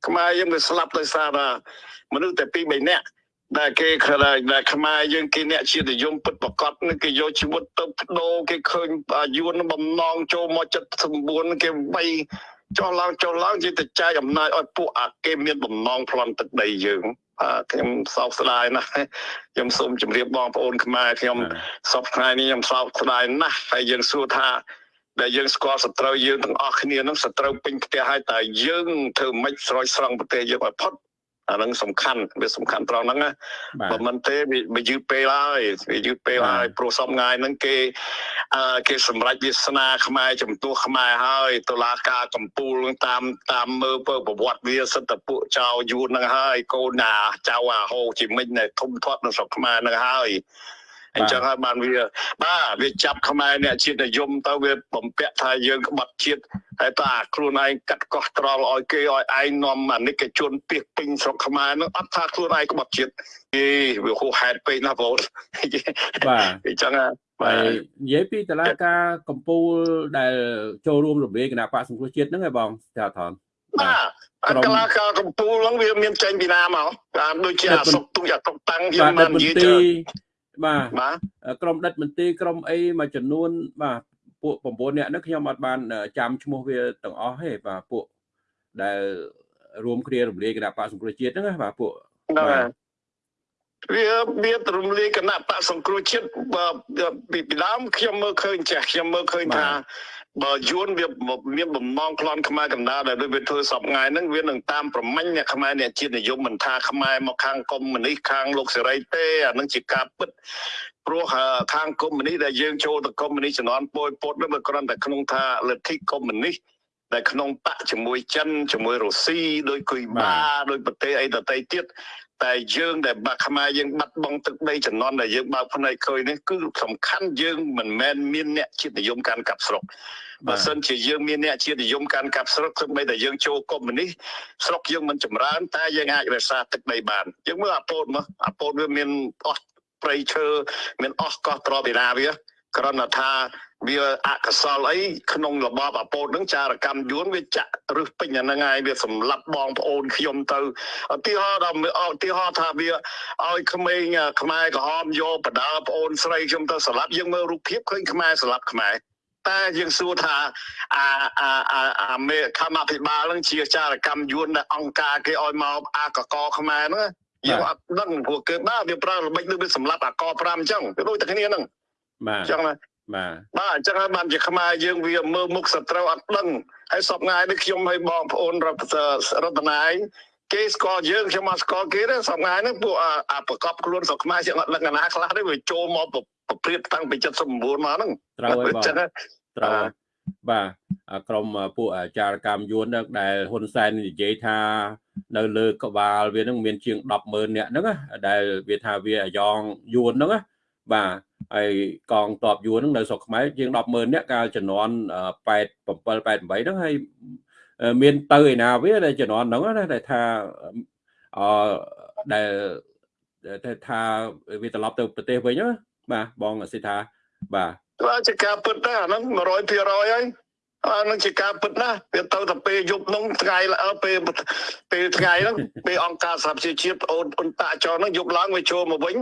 S2: ខ្មែរយើងវាស្លាប់ដោយសារថាមនុស្សតែពីរបីនាក់ដែលគេខ្លាចដែលខ្មែរយើងគេអ្នកជាតិនិយមពិតប្រកបនឹងគេយកជីវិតទៅបដូរគេឃើញអាយុនឹងបំណងចូលមក79គេបីចុះឡើងចុះឡើងជាតែចែកអំណាចឲ្យពួកអាគេមានបំណងប្លន់ទឹកដីយើងបាទខ្ញុំសោកស្ដាយណាស់ខ្ញុំសូមជម្រាបបងប្អូនខ្មែរខ្ញុំសពថ្ងៃនេះខ្ញុំសោកស្ដាយណាស់ហើយយើងសួរថា ដែលយើងស្គាល់សត្រូវយើងទាំងអស់គ្នានឹងសត្រូវពេញផ្ទះហើយតែយើងធ្វើម៉េចស្រោចស្រង់ប្រទេសយើងឲ្យផុតអានឹងសំខាន់វាសំខាន់ត្រង់ហ្នឹងណា
S1: បាទ
S2: បើមិនទេវាវាយឺតពេលហើយវាយឺតពេលហើយព្រោះសំងាយហ្នឹងគេអឺគេសម្រេចវាសនាខ្មែរចំពោះខ្មែរហើយតុលាការកម្ពុជាតាមតាមមើលពើប្រវត្តិវាសិតតពួកចៅយួនហ្នឹងហើយកូនណាចៅអាហូជីមិញនៅធំធាត់នៅស្រុកខ្មែរហ្នឹងហើយ អញ្ចឹងហើយបានវាបាទវាចាប់ខ្មែរអ្នកជាតិនិយមទៅវាបំពាក់ថាយើងក្បត់ជាតិហើយតើអាខ្លួនឯងកាត់កោះត្រល់ឲ្យគេឲ្យឯងនាំអានិកជនពីពេញស្រុកខ្មែរហ្នឹងអត់ថាខ្លួនឯងក្បត់ជាតិអេវាហួសហេតុពេកណាបង
S1: បាទ
S2: អញ្ចឹងហ่ะបា
S1: ហើយ
S2: ទ
S1: និយាយពីតឡាការកម្ពុជាដែលចូលរួមរំលាយគណៈបកសង្គ្រោះជាតិហ្នឹងឯងបងចាថន
S2: បាទអកលាការកម្ពុជាហ្នឹងវាមានចេញពីណាមកតាមដូចជាអាសុកទុយអាតុកតាំងយើង
S1: បាទ
S2: បាន
S1: ដិតម
S2: និយាយ
S1: ន្ទៅទីរ បាទ
S2: បាទ
S1: ក្រុមដិតមន្ទីរក្រុមអីមួយចំនួន បាទពួក9នាក់ហ្នឹងខ្ញុំអត់បាន ចាំឈ្មោះវាទាំងអស់ទេបាទពួកដែលរួមគ្នារំលាយគណៈបកសង្គ្រោះជាតិហ្នឹងណាបាទពួក
S2: ហ្នឹងហើយវាវារំលាយគណៈបកសង្គ្រោះជាតិបើពីពីដើមខ្ញុំមើលឃើញចេះខ្ញុំមើលឃើញថា បើយួនវាមានបំណងប្លន់ខ្មែរកណ្ដាលដែលវាធ្វើសពថ្ងៃហ្នឹងវានឹងតាមប្រមាញ់អ្នកខ្មែរអ្នកជាតិនិយមមិនថាខ្មែរមកខាងកុម្មុយនីសខាងលោកសេរីទេអានឹងជាការពិតព្រោះខាងកុម្មុយនីសដែលយើងចូលទៅកុម្មុយនីសជំនាន់ពយពុតនោះវាគ្រាន់តែក្នុងថាលទ្ធិកុម្មុយនីសដែលក្នុងបកជាមួយចិនជាមួយរុស្ស៊ីដោយគុយបាដោយប្រទេសអីដទៃទៀតតែយើងដែលបាក់ខ្មែរយើងបាត់បង់ទឹកដីចំនួនដែលយើងបើកភ្នែកឃើញនេះគឺសំខាន់យើងមិនមែនមានអ្នកជាតិនិយមកាន់កាប់ស្រុក បើសិនជាយើងមានអ្នកជាតិនិយមកាន់កាប់ស្រុកគឺបីតែយើងចូលកុម្មុយនីសស្រុកយើងមិនចម្រើនតែយើងអាចរក្សាទឹកដីបានយើងមើលអាពោតមកអាពោតវាមានអស់ព្រៃឈើមានអស់កោះត្រពីណាវាគ្រាន់តែថាវាអកុសលអីក្នុងរបបអពោតនឹងចារកម្មយួនវាចាក់រឹសពេញអាហ្នឹងហើយវាសម្លាប់បងប្អូនខ្ញុំទៅឧទាហរណ៍ដល់ឧទាហរណ៍ថាវាឲ្យក្មេងខ្មែរក្រហមយកបដាប្អូនស្រីខ្ញុំទៅសម្លាប់យើងមើលរូបភាពឃើញខ្មែរសម្លាប់ខ្មែរ តែយើងសួរថាអាអាអាអាមេកម្មាភិបាលនឹងជាចារកម្មយួនដែលអង្គការគេឲ្យមកអាកកខ្មែរហ្នឹងយើងអត់ដឹងព្រោះគេបាទវាប្រើល្បិចដូចវាសម្លាប់អាក5អញ្ចឹងវាដូចតែគ្នាហ្នឹង
S1: បាទ
S2: អញ្ចឹងណា
S1: បាទ
S2: បាទអញ្ចឹងហើយបានជាខ្មែរយើងវាមើលមុខសត្រូវអត់ដឹងហើយសពថ្ងៃនេះខ្ញុំឲ្យបងប្អូនរដ្ឋរដ្ឋនាយគេស្គាល់យើងខ្ញុំមកស្គាល់គេទេសពថ្ងៃនេះពួកអាប្រកបខ្លួនស្រុកខ្មែរយើងអត់ដឹងអាណាខ្លះទេវាចូលមកប្រព្រៀបតាំងពី79មកហ្នឹង
S1: ត្រូវហើយបង
S2: អញ្ចឹងហើយ
S1: ត្រូវហើយបាទអាក្រុមពួកអាចារកម្មយួនហ្នឹងដែលហ៊ុនសែននិយាយថានៅលើក្បាលវាហ្នឹងមានជាង100,000នាក់ហ្នឹងណាដែលវាថាវាអាយ៉ងយួនហ្នឹងណាបាទហើយកងតបយួនហ្នឹងនៅស្រុកខ្មែរជាង100,000នាក់កាលជំនាន់87 88ហ្នឹងហើយមានទៅឯណាវាដែលជំនាន់ហ្នឹងណាដែលថាអឺដែលតែថាវាត្រឡប់ទៅប្រទេសវិញណាបាទបងសិដ្ឋាបាទ
S2: បាទជាការពិតណាស់អាហ្នឹង100%ហើយអានឹងជាការពិតណាស់វាទៅតែពេលយប់ហ្នឹងថ្ងៃល្អពេលពេលថ្ងៃហ្នឹងពេលអង្គការសហប្រជាជាតិអូនអ៊ុនតាចរហ្នឹងយប់ឡើងវាចូលមកវិញ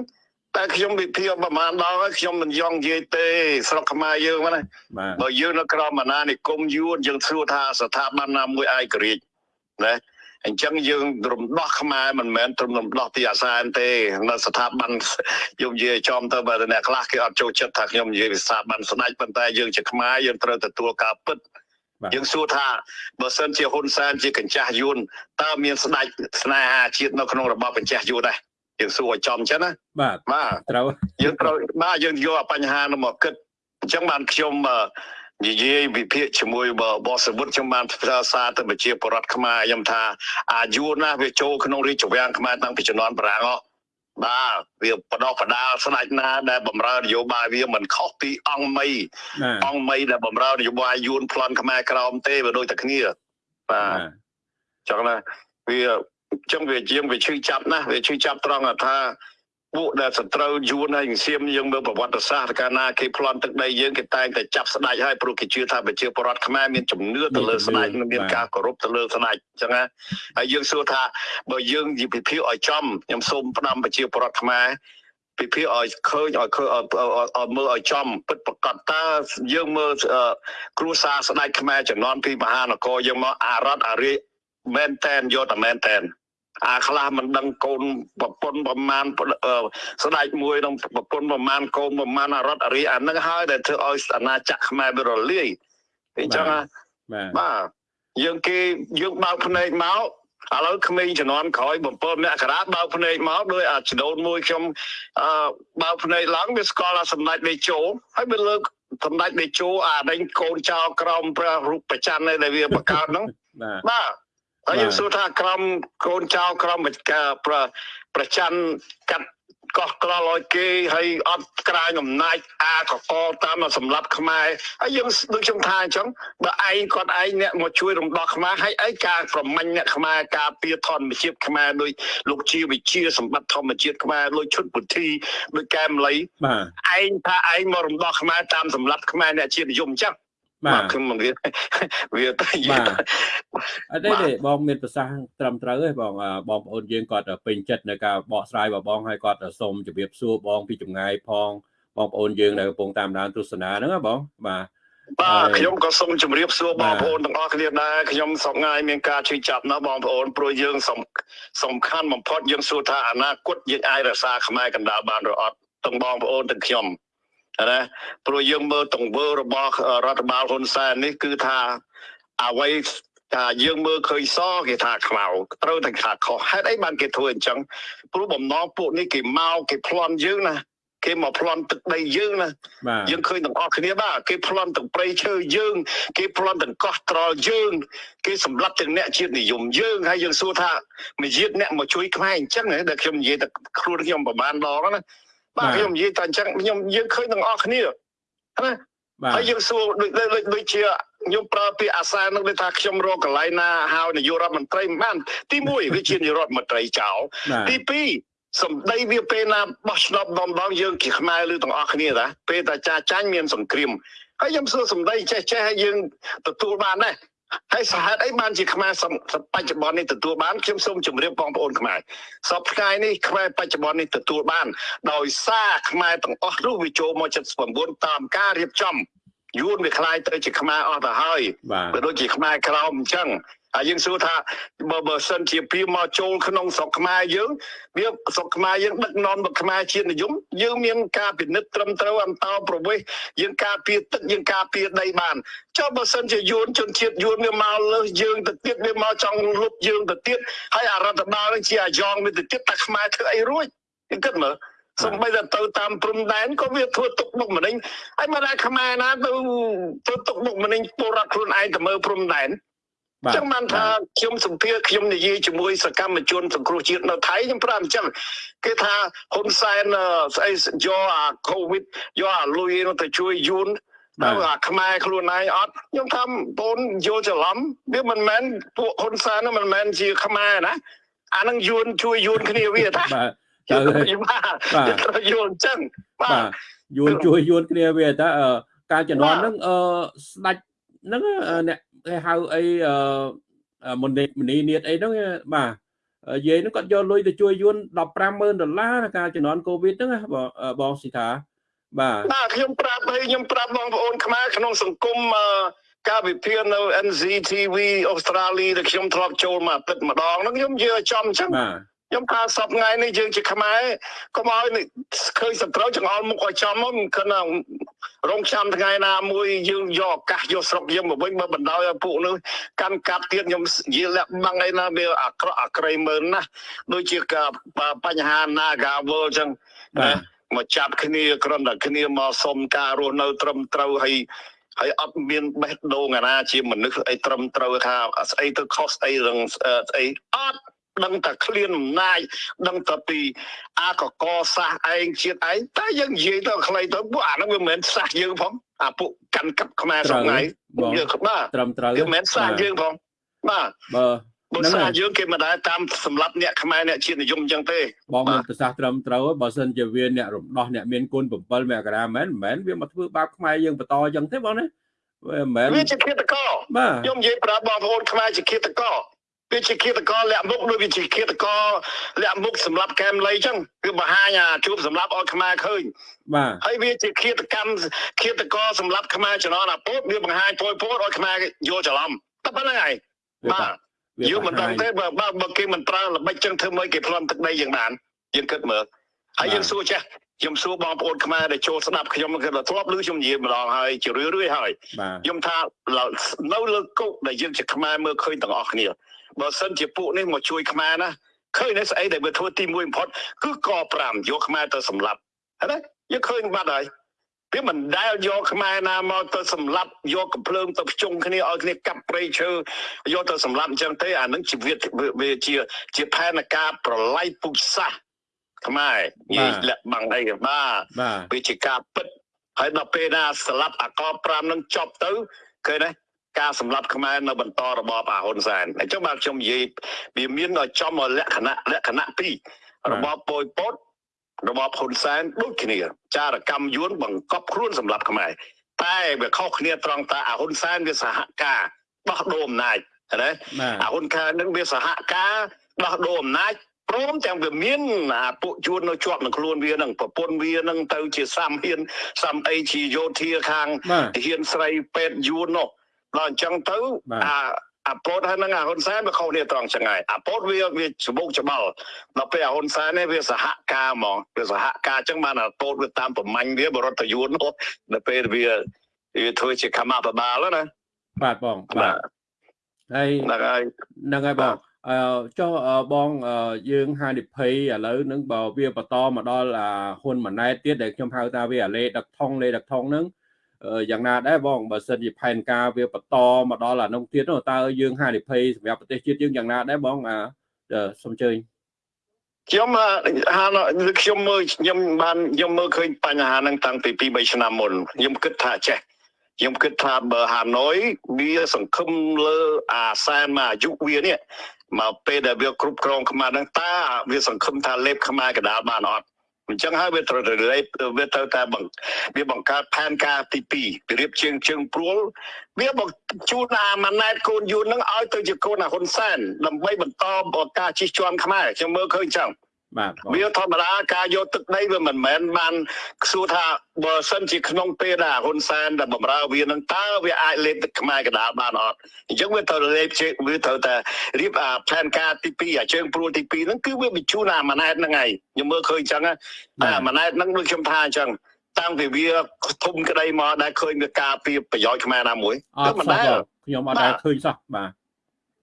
S2: តែខ្ញុំវិភាគប្រហែលដងហើយខ្ញុំមិនយង់និយាយទេ ស្រុកខ្មែរយើងហ្នឹងណា
S1: បាទ
S2: បើយើងនៅក្រោមអាណានិគមយួនយើងសួរថាស្ថាប័នណាមួយឯករាជ្យណា អញ្ចឹងយើងរំដោះខ្មែរមិនមែនត្រឹមរំដោះទីអាសែនទេនៅស្ថាប័នយើងនិយាយចំទៅបើអ្នកខ្លះគេអត់ចូលចិត្តថាខ្ញុំនិយាយពីស្ថាប័នស្ដេចប៉ុន្តែយើងជាខ្មែរយើងត្រូវទទួលការពិត
S1: បាទ
S2: យើងសួរថាបើសិនជាហ៊ុនសែនជាកញ្ចាស់យួនតើមានស្ដេចស្នេហាជាតិនៅក្នុងរបបកញ្ចាស់យួនដែរយើងសួរឲ្យចំអញ្ចឹងណា
S1: បាទ
S2: បាទ
S1: ត្រូវ
S2: យើងត្រូវបាទយើងយកអាបញ្ហានោះមកគិតអញ្ចឹងបានខ្ញុំអឺ និយាយវិភាគជាមួយបបសវុតខ្ញុំបានផ្សាសារទៅប្រជាពលរដ្ឋខ្មែរខ្ញុំថាអាយុណាស់វាចូលក្នុងរាជវាំងខ្មែរតាំងពីជំនាន់បារាំងអស់បាទវាបដោះបដាលស្ដេចណាដែលបំរើនយោបាយវាមិនខុសពីអង្គមី
S1: បាទ
S2: អង្គមីដែលបំរើនយោបាយយួនប្លន់ខ្មែរក្រោមទេវាដូចតែគ្នាបាទ
S1: បាទ
S2: ចឹងណាវាចឹងវាជាងវាឈឺចាប់ណាស់វាឈឺចាប់ត្រង់ថា ពួកដែលសត្រូវយួនហើយសៀមយើងមើលប្រវត្តិសាស្ត្រកាលណាគេប្លន់ទឹកដីយើងគេតែងតែចាប់ស្ដេចហើយព្រោះគេជឿថាប្រជាពលរដ្ឋខ្មែរមានជំនឿទៅលើស្ដេចនិងមានការគោរពទៅលើស្ដេចចឹងណាហើយយើងសួរថាបើយើងនិយាយពិភាក្សាឲ្យចំខ្ញុំសូមផ្ដាំប្រជាពលរដ្ឋខ្មែរពិភាក្សាឲ្យឃើញឲ្យឃើញឲ្យឲ្យមើលឲ្យចំពិតប្រកបតើយើងមើលគ្រួសារស្ដេចខ្មែរចំនួនពីមហានគរយើងមកអារ៉ាត់អារីមែនតែនយកតែមែនតែន អាខ្លះមិនដឹងកូនប្រពន្ធប្រមាណស្ដេចមួយនឹងប្រពន្ធប្រមាណកូនប្រមាណអារ៉ាត់អារីអានឹងហើយដែលធ្វើឲ្យអាណាចក្រខ្មែរវារលាយអញ្ចឹងណា
S1: បាទ
S2: បាទយើងគេយើងបើកភ្នែកមកឥឡូវក្មេងជំនាន់ក្រោយ7មករាបើកភ្នែកមកដោយអាចដូនមួយខ្ញុំអឺបើកភ្នែកឡើងវាស្គាល់អាសម្ដេចដេជោហើយវាលើកសម្ដេចដេជោអាដេញកូនចៅក្រមព្រះរូបប្រច័ននេះដែលវាបង្កើតហ្នឹង
S1: បាទ
S2: បាទ ហើយយើងសួរថាក្រមកូនចៅក្រមប្រប្រច័នកាត់កោះក្រល់ឲ្យគេហើយអត់ក្រាញអំណាចអាកកតាមមកសម្រាប់ខ្មែរហើយយើងដូចខ្ញុំថាអញ្ចឹងបើឯងគាត់ឯងអ្នកមកជួយរំដោះខ្មែរហើយឯងការប្រមាញ់អ្នកខ្មែរការពារធម្មជាតិខ្មែរដោយលោកជាវិជាសម្បត្តិធម្មជាតិខ្មែរលោកឈុតពុទ្ធីដោយកែមលី
S1: បាទ
S2: ឯងថាឯងមករំដោះខ្មែរតាមសម្រាប់ខ្មែរអ្នកជាតិនិយមអញ្ចឹង
S1: បាទ
S2: ខ្ញុំមិនវាវាទៅយ
S1: បាទអត់ទេទេបងមានប្រសាសន៍ត្រឹមត្រូវទេបងអ่าបងប្អូនយើងគាត់ពេញចិត្តនៅការបកស្រាយរបស់បងហើយគាត់សូមជម្រាបសួរបងពីចម្ងាយផងបងប្អូនយើងដែលកំពុងតាមដានទស្សនាហ្នឹងណាបងបាទ
S2: បាទ
S1: ហើយ
S2: ខ្ញុំក៏សូមជម្រាបសួរ
S1: បា
S2: បង
S1: ទ
S2: ប្អូនទាំងអស់គ្នាដែរខ្ញុំសប្ងាយមានការជួយចាប់ណាស់បងប្អូនព្រោះយើងសំសំខាន់បំផុតយើងសួរថាអនាគតយើងអាចរក្សាខ្មែរកណ្ដាលបានឬអត់ទាំងបងប្អូនទាំងខ្ញុំ ណាព្រោះយើងមើលទង្វើរបស់រដ្ឋបាលហ៊ុនសែននេះគឺថាអ្វីថាយើងមើលឃើញសគេថាខ្មៅត្រូវតែថាខុសហេតុអីបានគេធ្វើអញ្ចឹងព្រោះបំណងពួកនេះគេមកគេប្លន់យើងណាគេមកប្លន់ទឹកដីយើងណា
S1: បាទ
S2: យើងឃើញទាំងអស់គ្នាបាទគេប្លន់ទាំងព្រៃឈើយើង គេប្លន់ទាំងកោះត្រល់យើង គេសម្លាប់ទាំងអ្នកជាតិនិយមយើងហើយយើងសួរថាមួយជាតិអ្នកមកជួយខ្មែរអញ្ចឹងហ៎ដែលខ្ញុំនិយាយតែខ្លួនខ្ញុំប្រហែលដងណា បាទខ្ញុំនិយាយតែអញ្ចឹងខ្ញុំយើងឃើញទាំងអស់គ្នាណា
S1: បាទ
S2: ហើយយើងសួរដូចដូចដូចជាខ្ញុំប្រើពាក្យអាសានឹងដូចថាខ្ញុំរកកន្លែងណាហៅនាយករដ្ឋមន្ត្រីមិនបានទី1វាជានាយករដ្ឋមន្ត្រីចោល
S1: បាទ
S2: ទី2សម្ដីវាពេលណាបោះឆ្នោតដំដងយើងជាខ្មែរឬទាំងអស់គ្នាតាពេលតាចាចាញ់មានសង្គ្រាមហើយខ្ញុំសួរសម្ដីចេះចេះហើយយើងទទួលបានដែរ ហើយសហេតុអីបានជាខ្មែរសំបច្ចុប្បន្ននេះទទួលបានខ្ញុំសូមជម្រាបបងប្អូនខ្មែរសពថ្ងៃនេះខ្មែរបច្ចុប្បន្ននេះទទួលបាន ដោយសារខ្មែរទាំងអស់នោះវាចូលមក79តាមការរៀបចំយួនវាខ្លាយទៅជាខ្មែរអស់ទៅហើយ
S1: បាទ
S2: ក៏ដូចជាខ្មែរក្រមអញ្ចឹង ហើយយើងសួរថាបើបើសិនជាពីមកចូលក្នុងស្រុកខ្មែរយើងវាស្រុកខ្មែរយើងដឹកនាំមកខ្មែរជាតិនិយមយើងមានការពិនិត្យត្រឹមត្រូវអន្តោប្រវេសន៍យើងការពារទឹកយើងការពារដីបានចុះបើសិនជាយួនជនជាតិយួនវាមកលើសយើងទៅទៀតវាមកចង់លុបយើងទៅទៀតហើយអារដ្ឋបាលនឹងជាអាយ៉ងវាទៅទៀតតែខ្មែរធ្វើអីរួចយើងគិតមើលសំបីតែទៅតាមព្រំដែនក៏វាធ្វើទុកបុកម្នេញហើយមកដល់ខ្មែរណាទៅធ្វើទុកបុកម្នេញពលរដ្ឋខ្លួនឯងទៅមើលព្រំដែន
S1: បាទ
S2: ចឹងបានថាខ្ញុំសម្ភារខ្ញុំនិយាយជាមួយសកម្មជនសង្គ្រោះជាតិនៅថៃខ្ញុំប្រាប់អញ្ចឹងគេថាហ៊ុនសែនអឺស្អីយកអាកូវីដយកអាលុយនោះទៅជួយយួន
S1: បាទ
S2: ហើយអាខ្មែរខ្លួនឯងអត់ខ្ញុំថាបងយល់ច្រឡំវាមិនមែនពួកហ៊ុនសែននោះមិនមែនជាខ្មែរណាអានឹងយួនជួយយួនគ្នាវាតា
S1: បាទ
S2: យ
S1: ទៅ
S2: ល់
S1: ហើយ
S2: បាទត្រូវយល់អញ្ចឹងបា
S1: បាទ
S2: ទ
S1: យួនជួយយួនគ្នាវាតើអឺការជំនាន់ហ្នឹងអឺស្ដាច់ហ្នឹងអឺអ្នក គេហៅអីអឺអឺមុនីមនីនាតអីហ្នឹងបាទអឺយាយហ្នឹងគាត់យកលុយទៅជួយយួន150,000ដុល្លារការជំនាន់កូវីដហ្នឹងណាបងអឺបងស៊ីថាបាទ
S2: បាទខ្ញុំប្រាប់ហើយខ្ញុំប្រាប់បងប្អូនខ្មែរក្នុងសង្គមអឺការវិភាគនៅ NZTV អូស្ត្រាលីដែលខ្ញុំធ្លាប់ចូលមកអាទិត្យម្ដងហ្នឹងខ្ញុំនិយាយឲ្យចំអញ្ចឹង
S1: បាទ
S2: ខ្ញុំថាសពថ្ងៃនេះយើងជាខ្មែរកុំឲ្យឃើញសត្រូវចង្អុលមុខឲ្យចំមកមិនគិតថារងចាំថ្ងៃណាមួយយើងយកឱកាសយកស្រុកយើងមកវិញបើបណ្ដោយឲ្យពួកនោះកាន់កាប់ទៀតខ្ញុំនិយាយលាក់បាំងអីណាវាអាក្រក់អាក្រៃមើលណាស់ដូចជាការបញ្ហា Nagawal អញ្ចឹង
S1: បាទ
S2: ណាមកចាប់គ្នាគ្រាន់តែគ្នាមកសុំការរស់នៅ ត្រឹមត្រូវហើយហើយអត់មានបេះដូងអាណាជាមនុស្សអីត្រឹមត្រូវថាស្អីទៅខុសស្អីរឿងស្អីអត់ ដឹងតែឃ្លានអំណាចដឹងតែពីអាកកសាសឯងជាតិឯងតែយើងនិយាយទៅខ្លីទៅពួកអាហ្នឹងវាមិនមែនសាសយើងផងអាពួកកាន់កាប់ខ្មែរសប្ងៃ
S1: បង
S2: យើងបាទ
S1: ត្រឹមត្រូវ
S2: វាមិនមែនសាសយើងផងបាទ
S1: បើ
S2: បើ
S1: ហ្នឹង
S2: សាស
S1: ហើយ
S2: យើងគេមិនដែលតាមសម្រាប់អ្នកខ្មែរអ្នកជាតិនិយមអញ្ចឹងទេ
S1: បង
S2: បា
S1: មាន
S2: ទ
S1: ប្រសាសន៍ត្រឹមត្រូវហើយបើសិនជាវាអ្នករំដោះអ្នកមានគុណ7មករាមែនមិនមែនវាមកធ្វើបាបខ្មែរយើងបន្តអញ្ចឹងទេបងណាវាមិនមែន
S2: វាជាឃាតករ
S1: បាទ
S2: ខ្ញុំនិយាយប្រាប់បងប្អូនខ្មែរជាឃាតករ វាជាឃាតករលាក់មុខដូចវាជាឃាតករលាក់មុខសម្រាប់កែមលីអញ្ចឹងគឺបង្ហាញអាជួបសម្រាប់ឲ្យខ្មែរឃើញ
S1: បាទ
S2: ហើយវាជាឃាតកម្មឃាតករសម្រាប់ខ្មែរជំនាន់អាពុតវាបង្ហាញពយពោតឲ្យខ្មែរយល់ច្រឡំតែប៉ុណ្្នឹងហើយ
S1: វា
S2: បាទ
S1: វា
S2: យើងមិនដឹង
S1: បង្ហាញ
S2: ទេបើបើបើគេមិនប្រើល្បិចចឹងធ្វើម៉េចគេប្លន់ទឹកដីយើងបានយើងគិតមើលហើយយើងសួរចាស់ខ្ញុំសួរបងប្អូនខ្មែរដែលចូលស្ដាប់ខ្ញុំគឺធ្លាប់ឮខ្ញុំនិយាយម្ដងហើយជារឿយៗហើយ
S1: បាទ
S2: ខ្ញុំថានៅលើគោកដែលយើងជាខ្មែរមើលឃើញទាំងអស់គ្នា បើសិនជាពួកនេះមកជួយខ្មែរណាឃើញនៅស្អីដែលវាធ្វើទី1បំផុតគឺក5យកខ្មែរទៅសម្លាប់ហើយណាយើងឃើញបាត់ហើយវាមិនដែលយកខ្មែរណាមកទៅសម្លាប់យកកំភ្លើងទៅភ្ជុំគ្នាឲ្យគ្នាកាប់ព្រៃឈើយកទៅសម្លាប់អញ្ចឹងទេអានឹងជីវិតវាជាជាផែនការប្រឡ័យពុជសាសន៍ខ្មែរនិយាយលាក់បាំងអីបាទ
S1: បាទ
S2: វាជាការពិតហើយដល់ពេលណាស្លាប់អាក5នឹងចប់ទៅឃើញទេ ការសម្លាប់ខ្មែរនៅបន្តរបបអាហ៊ុនសែនអញ្ចឹងបាទខ្ញុំនិយាយវាមានឲ្យចំឲ្យលក្ខណៈលក្ខណៈពីររបបប៉ុយពតរបបហ៊ុនសែនដូចគ្នា ចារកម្មយួនបង្កប់ខ្លួនសម្លាប់ខ្មែរតែវាខុសគ្នាត្រង់តាអាហ៊ុនសែនវាសហការដោះដូរអំណាចឃើញទេ
S1: បាទ
S2: អាហ៊ុនខែនឹងវាសហការដោះដូរអំណាចព្រមទាំងវាមានអាពួកជួននៅជាប់នឹងខ្លួនវានឹងប្រពន្ធវានឹងទៅជាសាមហ៊ានសាមអីជាយោធាខាង
S1: បាទ
S2: ទាហានស្រីពេទ្យយួននោះ ដល់អញ្ចឹងទៅ
S1: បាទ
S2: អាអាពោតហើយនឹងអាហ៊ុនសែនវាខុសគ្នាត្រង់ចឹងហើយអាពោតវាវាច្បុកច្បល់ដល់ពេលអាហ៊ុនសែននេះវាសហការហ្មងវាសហការចឹងបានអាពោតវាតាមប្រមាញ់វាបរដ្ឋយួននោះដល់ពេលវាវាធ្វើជាកម្មាបបាលណា
S1: បាទបងបាទហើយ
S2: ហ្នឹងហើយ
S1: ហ្នឹងហើយបងអឺចុះអឺបងអឺយើងហានិភ័យឥឡូវហ្នឹងបើវាបន្តមកដល់អាហ៊ុនម៉ាណែតទៀតដែលខ្ញុំហៅថាវាអាលេដឹកថងលេដឹកថងហ្នឹងអឺ យ៉ាងណាដែរបងបើសិនជាផែនការវាបន្តមកដល់អានោះទៀតនោះតើយើងហានិភ័យសម្រាប់ប្រទេសជាតិយើងយ៉ាងណាដែរបងអាសូមអញ្ជើញ
S2: ខ្ញុំអឺហានខ្ញុំមើលខ្ញុំបានខ្ញុំមើលឃើញបញ្ហាហ្នឹងតាំងពី2 3ឆ្នាំមុនខ្ញុំគិតថាចេះខ្ញុំគិតថាបើហាណូយវាសង្ឃឹមលើអាសែនមកអាយុវានេះមកពេលដែលវាគ្រប់គ្រងខ្មែរហ្នឹងតើវាសង្ឃឹមថាលេបខ្មែរកដាលបានអត់ អញ្ចឹងហើយវាត្រូវលេបវាត្រូវតែបង្វាបង្កើតផែនការទី2ពីរៀបជើងជើងព្រួលវាបង្ជូនអាម៉ាណែតកូនយួនហ្នឹងឲ្យទៅជាកូនអាហ៊ុនសែនដើម្បីបន្តការជិះជាន់ខ្មែរខ្ញុំមើលឃើញអញ្ចឹង
S1: បាទបង
S2: វាធម្មតាការយកទឹកដីវាមិនមែនបានខ្សួរថាបើសិនជាក្នុងពេលដែលហ៊ុនសែនដែលបំរើវានឹងតើវាអាចលេបទឹកខ្មែរកណ្ដាលបានអត់អញ្ចឹងវាត្រូវលេបជើងវាត្រូវតែរៀបអាផែនការទី2អាជើងព្រួលទី2ហ្នឹងគឺវាបញ្ជូនអាម៉ាណែតហ្នឹងហើយខ្ញុំមើលឃើញអញ្ចឹងណាតែអាម៉ាណែតហ្នឹងដូចខ្ញុំថាអញ្ចឹងតាំងពីវាធំក្តីមកដែលឃើញវាការពីប្រយោជន៍ខ្មែរណាមួយ
S1: អត់សោះបងខ្ញុំអត់ដែលឃើញសោះបាទ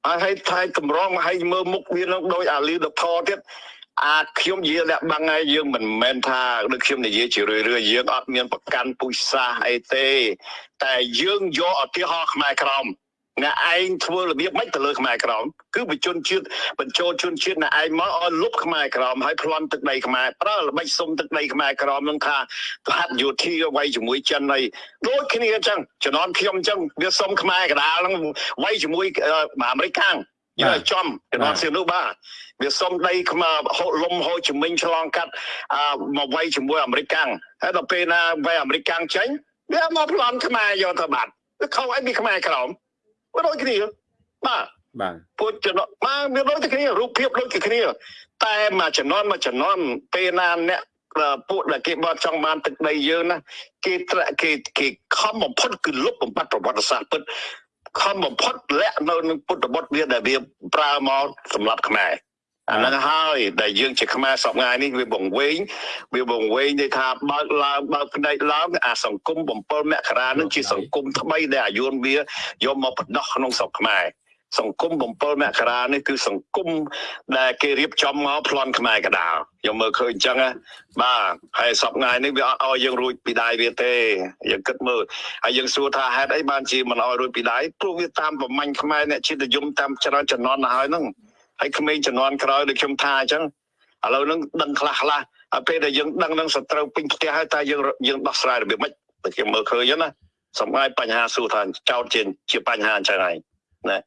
S2: ហើយឲ្យថៃតម្រង់ឲ្យមើលមុខវានឹងដោយអាលីដថទៀត អាខ្ញុំនិយាយលាក់បាំងហើយយើងមិនមែនថាដូចខ្ញុំនិយាយជារឿយរឿយៗយើងអត់មានប្រកាន់ពុជសាសអីទេ តែយើងយកឧទាហរណ៍ខ្មែរក្រមអ្នកឯងធ្វើរបៀបម៉េចទៅលើខ្មែរក្រមគឺបញ្ជនជាតិបញ្ចូលជនជាតិអ្នកឯងមកឲ្យលុបខ្មែរក្រមហើយប្លន់ទឹកដីខ្មែរប្រើល្បិចសុំទឹកដីខ្មែរក្រមនឹងថាប្រហាត់យោធាអ្វីជាមួយចិនហើយដូចគ្នាអញ្ចឹងជំនាន់ខ្ញុំអញ្ចឹងវាសុំខ្មែរកដាលហ្នឹងអ្វីជាមួយអឺអាមេរិកខាង យើងឲ្យចំជំនាន់សៀននោះបាទវាសុំដីខ្មែរហូលំហូជីមិញឆ្លងកាត់អឺមកវាយជាមួយអាមេរិកកាំងហើយដល់ពេលណាវាយអាមេរិកកាំងចេញវាមកប្លន់ខ្មែរយកទៅបាត់វាខុសអីពីខ្មែរក្រមវាដូចគ្នាបាទ
S1: បាទ
S2: ពួកចំណត់មកវាដូចតែគ្នារូបភាពដូចតែគ្នា តែមួយចំនួនមួយចំនួនពេលណាអ្នកអឺពួកដែលគេបត់ចង់បានទឹកដីយើងណាគេត្រាក់គេគេខំបំផុតគឺលុបបំបត្តិប្រវត្តិសាស្ត្រពិត ខំបំផុតលាក់នៅនឹងពុទ្ធបុត្រវាដែលវាប្រើមកសម្រាប់ខ្មែរអាហ្នឹងហើយដែលយើងជាខ្មែរសពថ្ងៃនេះវាបង្វេងវាបង្វេងន័យថាបើកឡើងបើកផ្នែកឡើងអាសង្គម7មករានឹងជាសង្គមថ្មីដែលអាយុនវាយកមកបដោះក្នុងស្រុកខ្មែរ សង្គម7មករានេះគឺសង្គមដែលគេរៀបចំមកប្លន់ខ្មែរកដាលខ្ញុំមើលឃើញអញ្ចឹងណាបាទហើយសពថ្ងៃនេះវាអត់ឲ្យយើងរួចពីដៃវាទេយើងគិតមើលហើយយើងសួរថាហេតុអីបានជាមិនឲ្យរួចពីដៃព្រោះវាតាមប្រមាញ់ខ្មែរអ្នកជាតិនិយមតាមច្រើនជំនាន់ទៅហើយហ្នឹងហើយក្មេងជំនាន់ក្រោយដូចខ្ញុំថាអញ្ចឹងឥឡូវហ្នឹងដឹងខ្លះខ្លះហើយពេលដែលយើងដឹងនឹងសត្រូវពេញផ្ទះហើយតើយើងយើងដោះស្រាយរបៀបម៉េចតែខ្ញុំមើលឃើញហ្នឹងណាសម្រាប់បញ្ហាសួរថាចោតជាជាបញ្ហាអញ្ចឹងហើយ
S1: បាទ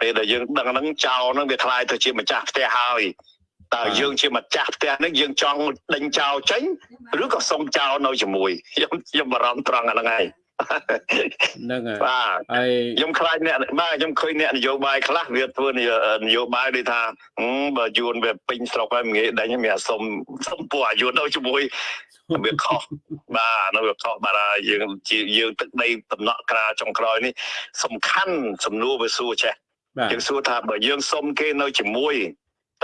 S2: ពេលដែលយើងដឹងហ្នឹងចោលហ្នឹងវាคล้ายទៅជាម្ចាស់ផ្ទះហើយតើយើងជាម្ចាស់ផ្ទះហ្នឹងយើងចង់ដេញចោលចេញឬក៏សុំចោលនៅជាមួយខ្ញុំខ្ញុំបារម្ភត្រង់អាហ្នឹងហើយ
S1: ហ្នឹងហើយ
S2: បាទ
S1: ហើយ
S2: ខ្ញុំខ្លាចអ្នកបាទខ្ញុំឃើញអ្នកនយោបាយខ្លះវាធ្វើនយោនយោបាយដូចថាហឹមបើយួនវាពេញស្រុកហើយមិនងាយដេញមានអាសុំសុំពួកអាយុននៅជាមួយវាខុសបាទនៅវាខុសបាទហើយយើងជាយើងទឹកដីតំណក់ក្រាលចុងក្រោយនេះសំខាន់សំណួរវាសួរចេះ
S1: បាទ
S2: យើងសួរថាបើយើងសុំគេនៅជាមួយ